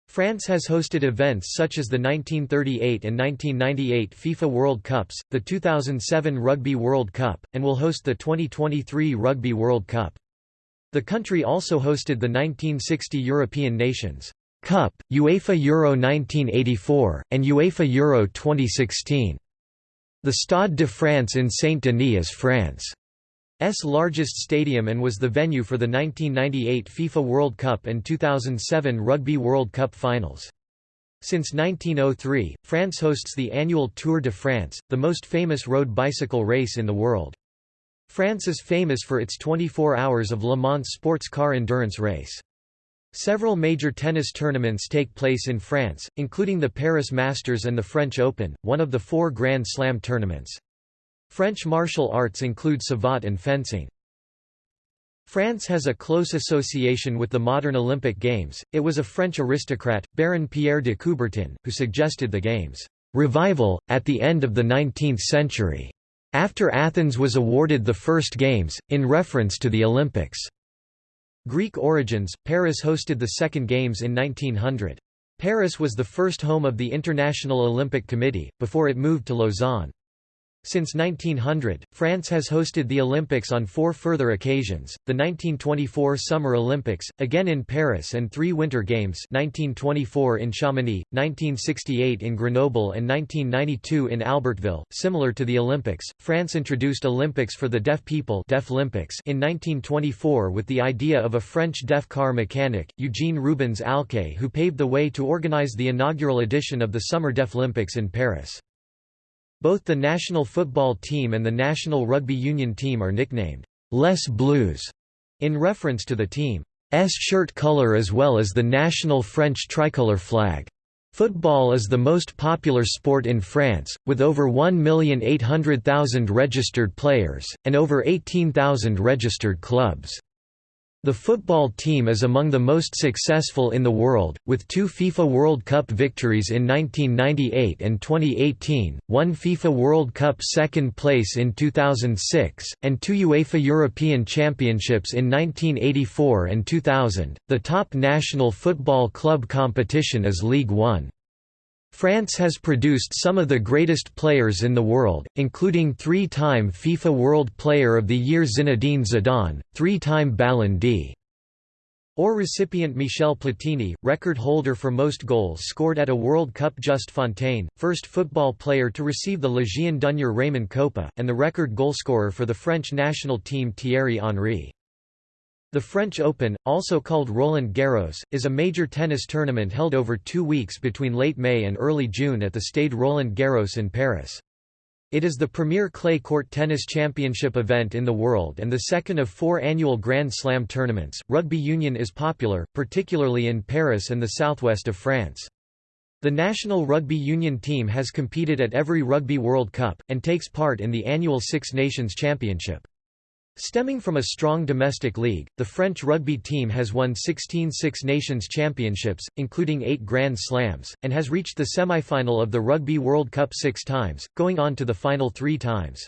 France has hosted events such as the 1938 and 1998 FIFA World Cups, the 2007 Rugby World Cup, and will host the 2023 Rugby World Cup. The country also hosted the 1960 European Nations Cup, UEFA Euro 1984, and UEFA Euro 2016. The Stade de France in Saint-Denis is France's largest stadium and was the venue for the 1998 FIFA World Cup and 2007 Rugby World Cup finals. Since 1903, France hosts the annual Tour de France, the most famous road bicycle race in the world. France is famous for its 24 hours of Le Mans sports car endurance race. Several major tennis tournaments take place in France, including the Paris Masters and the French Open, one of the four Grand Slam tournaments. French martial arts include savate and fencing. France has a close association with the modern Olympic Games. It was a French aristocrat, Baron Pierre de Coubertin, who suggested the Games' revival, at the end of the 19th century, after Athens was awarded the first Games, in reference to the Olympics. Greek origins, Paris hosted the second Games in 1900. Paris was the first home of the International Olympic Committee, before it moved to Lausanne. Since 1900, France has hosted the Olympics on four further occasions, the 1924 Summer Olympics, again in Paris and three Winter Games 1924 in Chamonix, 1968 in Grenoble and 1992 in Albertville. Similar to the Olympics, France introduced Olympics for the deaf people deaf Olympics in 1924 with the idea of a French deaf car mechanic, Eugene Rubens Alcais who paved the way to organize the inaugural edition of the Summer Deaf Olympics in Paris. Both the national football team and the national rugby union team are nicknamed Les Bleus in reference to the team's shirt color as well as the national French tricolor flag. Football is the most popular sport in France, with over 1,800,000 registered players, and over 18,000 registered clubs. The football team is among the most successful in the world, with two FIFA World Cup victories in 1998 and 2018, one FIFA World Cup second place in 2006, and two UEFA European Championships in 1984 and 2000. The top national football club competition is Ligue 1. France has produced some of the greatest players in the world, including three-time FIFA World Player of the Year Zinedine Zidane, three-time Ballon d'Or recipient Michel Platini, record holder for most goals scored at a World Cup Just Fontaine, first football player to receive the Légion d'honneur Raymond Kopa, and the record goalscorer for the French national team Thierry Henry. The French Open, also called Roland Garros, is a major tennis tournament held over two weeks between late May and early June at the Stade Roland Garros in Paris. It is the premier clay court tennis championship event in the world and the second of four annual Grand Slam tournaments. Rugby union is popular, particularly in Paris and the southwest of France. The national rugby union team has competed at every Rugby World Cup, and takes part in the annual Six Nations Championship. Stemming from a strong domestic league, the French rugby team has won 16 Six Nations Championships, including eight Grand Slams, and has reached the semi-final of the Rugby World Cup six times, going on to the final three times.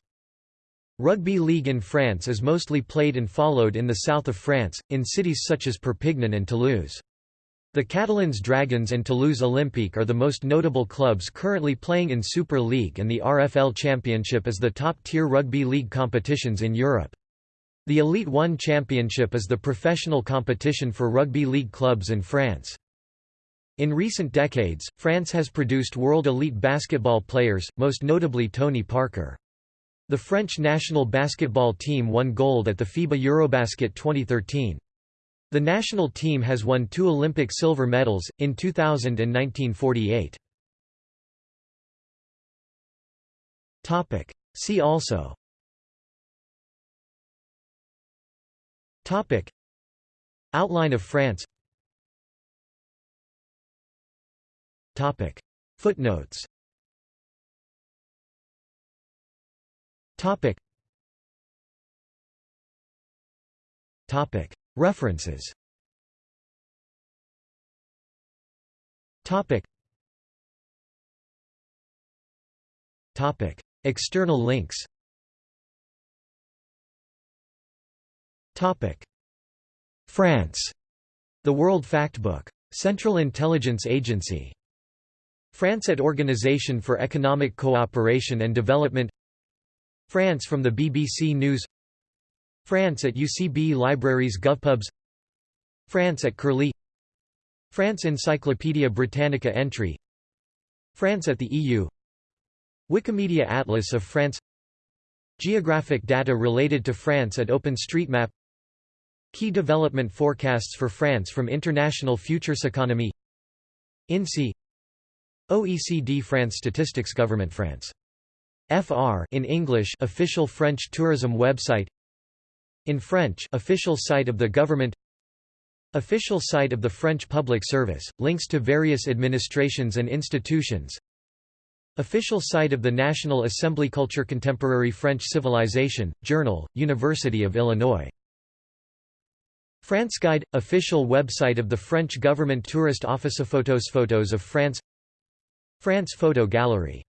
Rugby league in France is mostly played and followed in the south of France, in cities such as Perpignan and Toulouse. The Catalans Dragons and Toulouse Olympique are the most notable clubs currently playing in Super League and the RFL Championship is the top-tier rugby league competitions in Europe. The Elite One Championship is the professional competition for rugby league clubs in France. In recent decades, France has produced world elite basketball players, most notably Tony Parker. The French national basketball team won gold at the FIBA Eurobasket 2013. The national team has won two Olympic silver medals, in 2000 and 1948. See also Topic. Outline of France Topic. Footnotes Topic. Topic. References Topic. Topic. External links France. The World Factbook. Central Intelligence Agency. France at Organisation for Economic Cooperation and Development. France from the BBC News. France at UCB Libraries GovPubs. France at Curlie. France Encyclopædia Britannica entry. France at the EU Wikimedia Atlas of France. Geographic data related to France at OpenStreetMap Key development forecasts for France from International Futures Economy. INSEE OECD France Statistics Government France. FR in English official French tourism website. In French official site of the government. Official site of the French Public Service, links to various administrations and institutions. Official site of the National Assembly Culture Contemporary French Civilization, Journal, University of Illinois France Guide – Official website of the French Government. Tourist Office. Photos. Photos of France. France Photo Gallery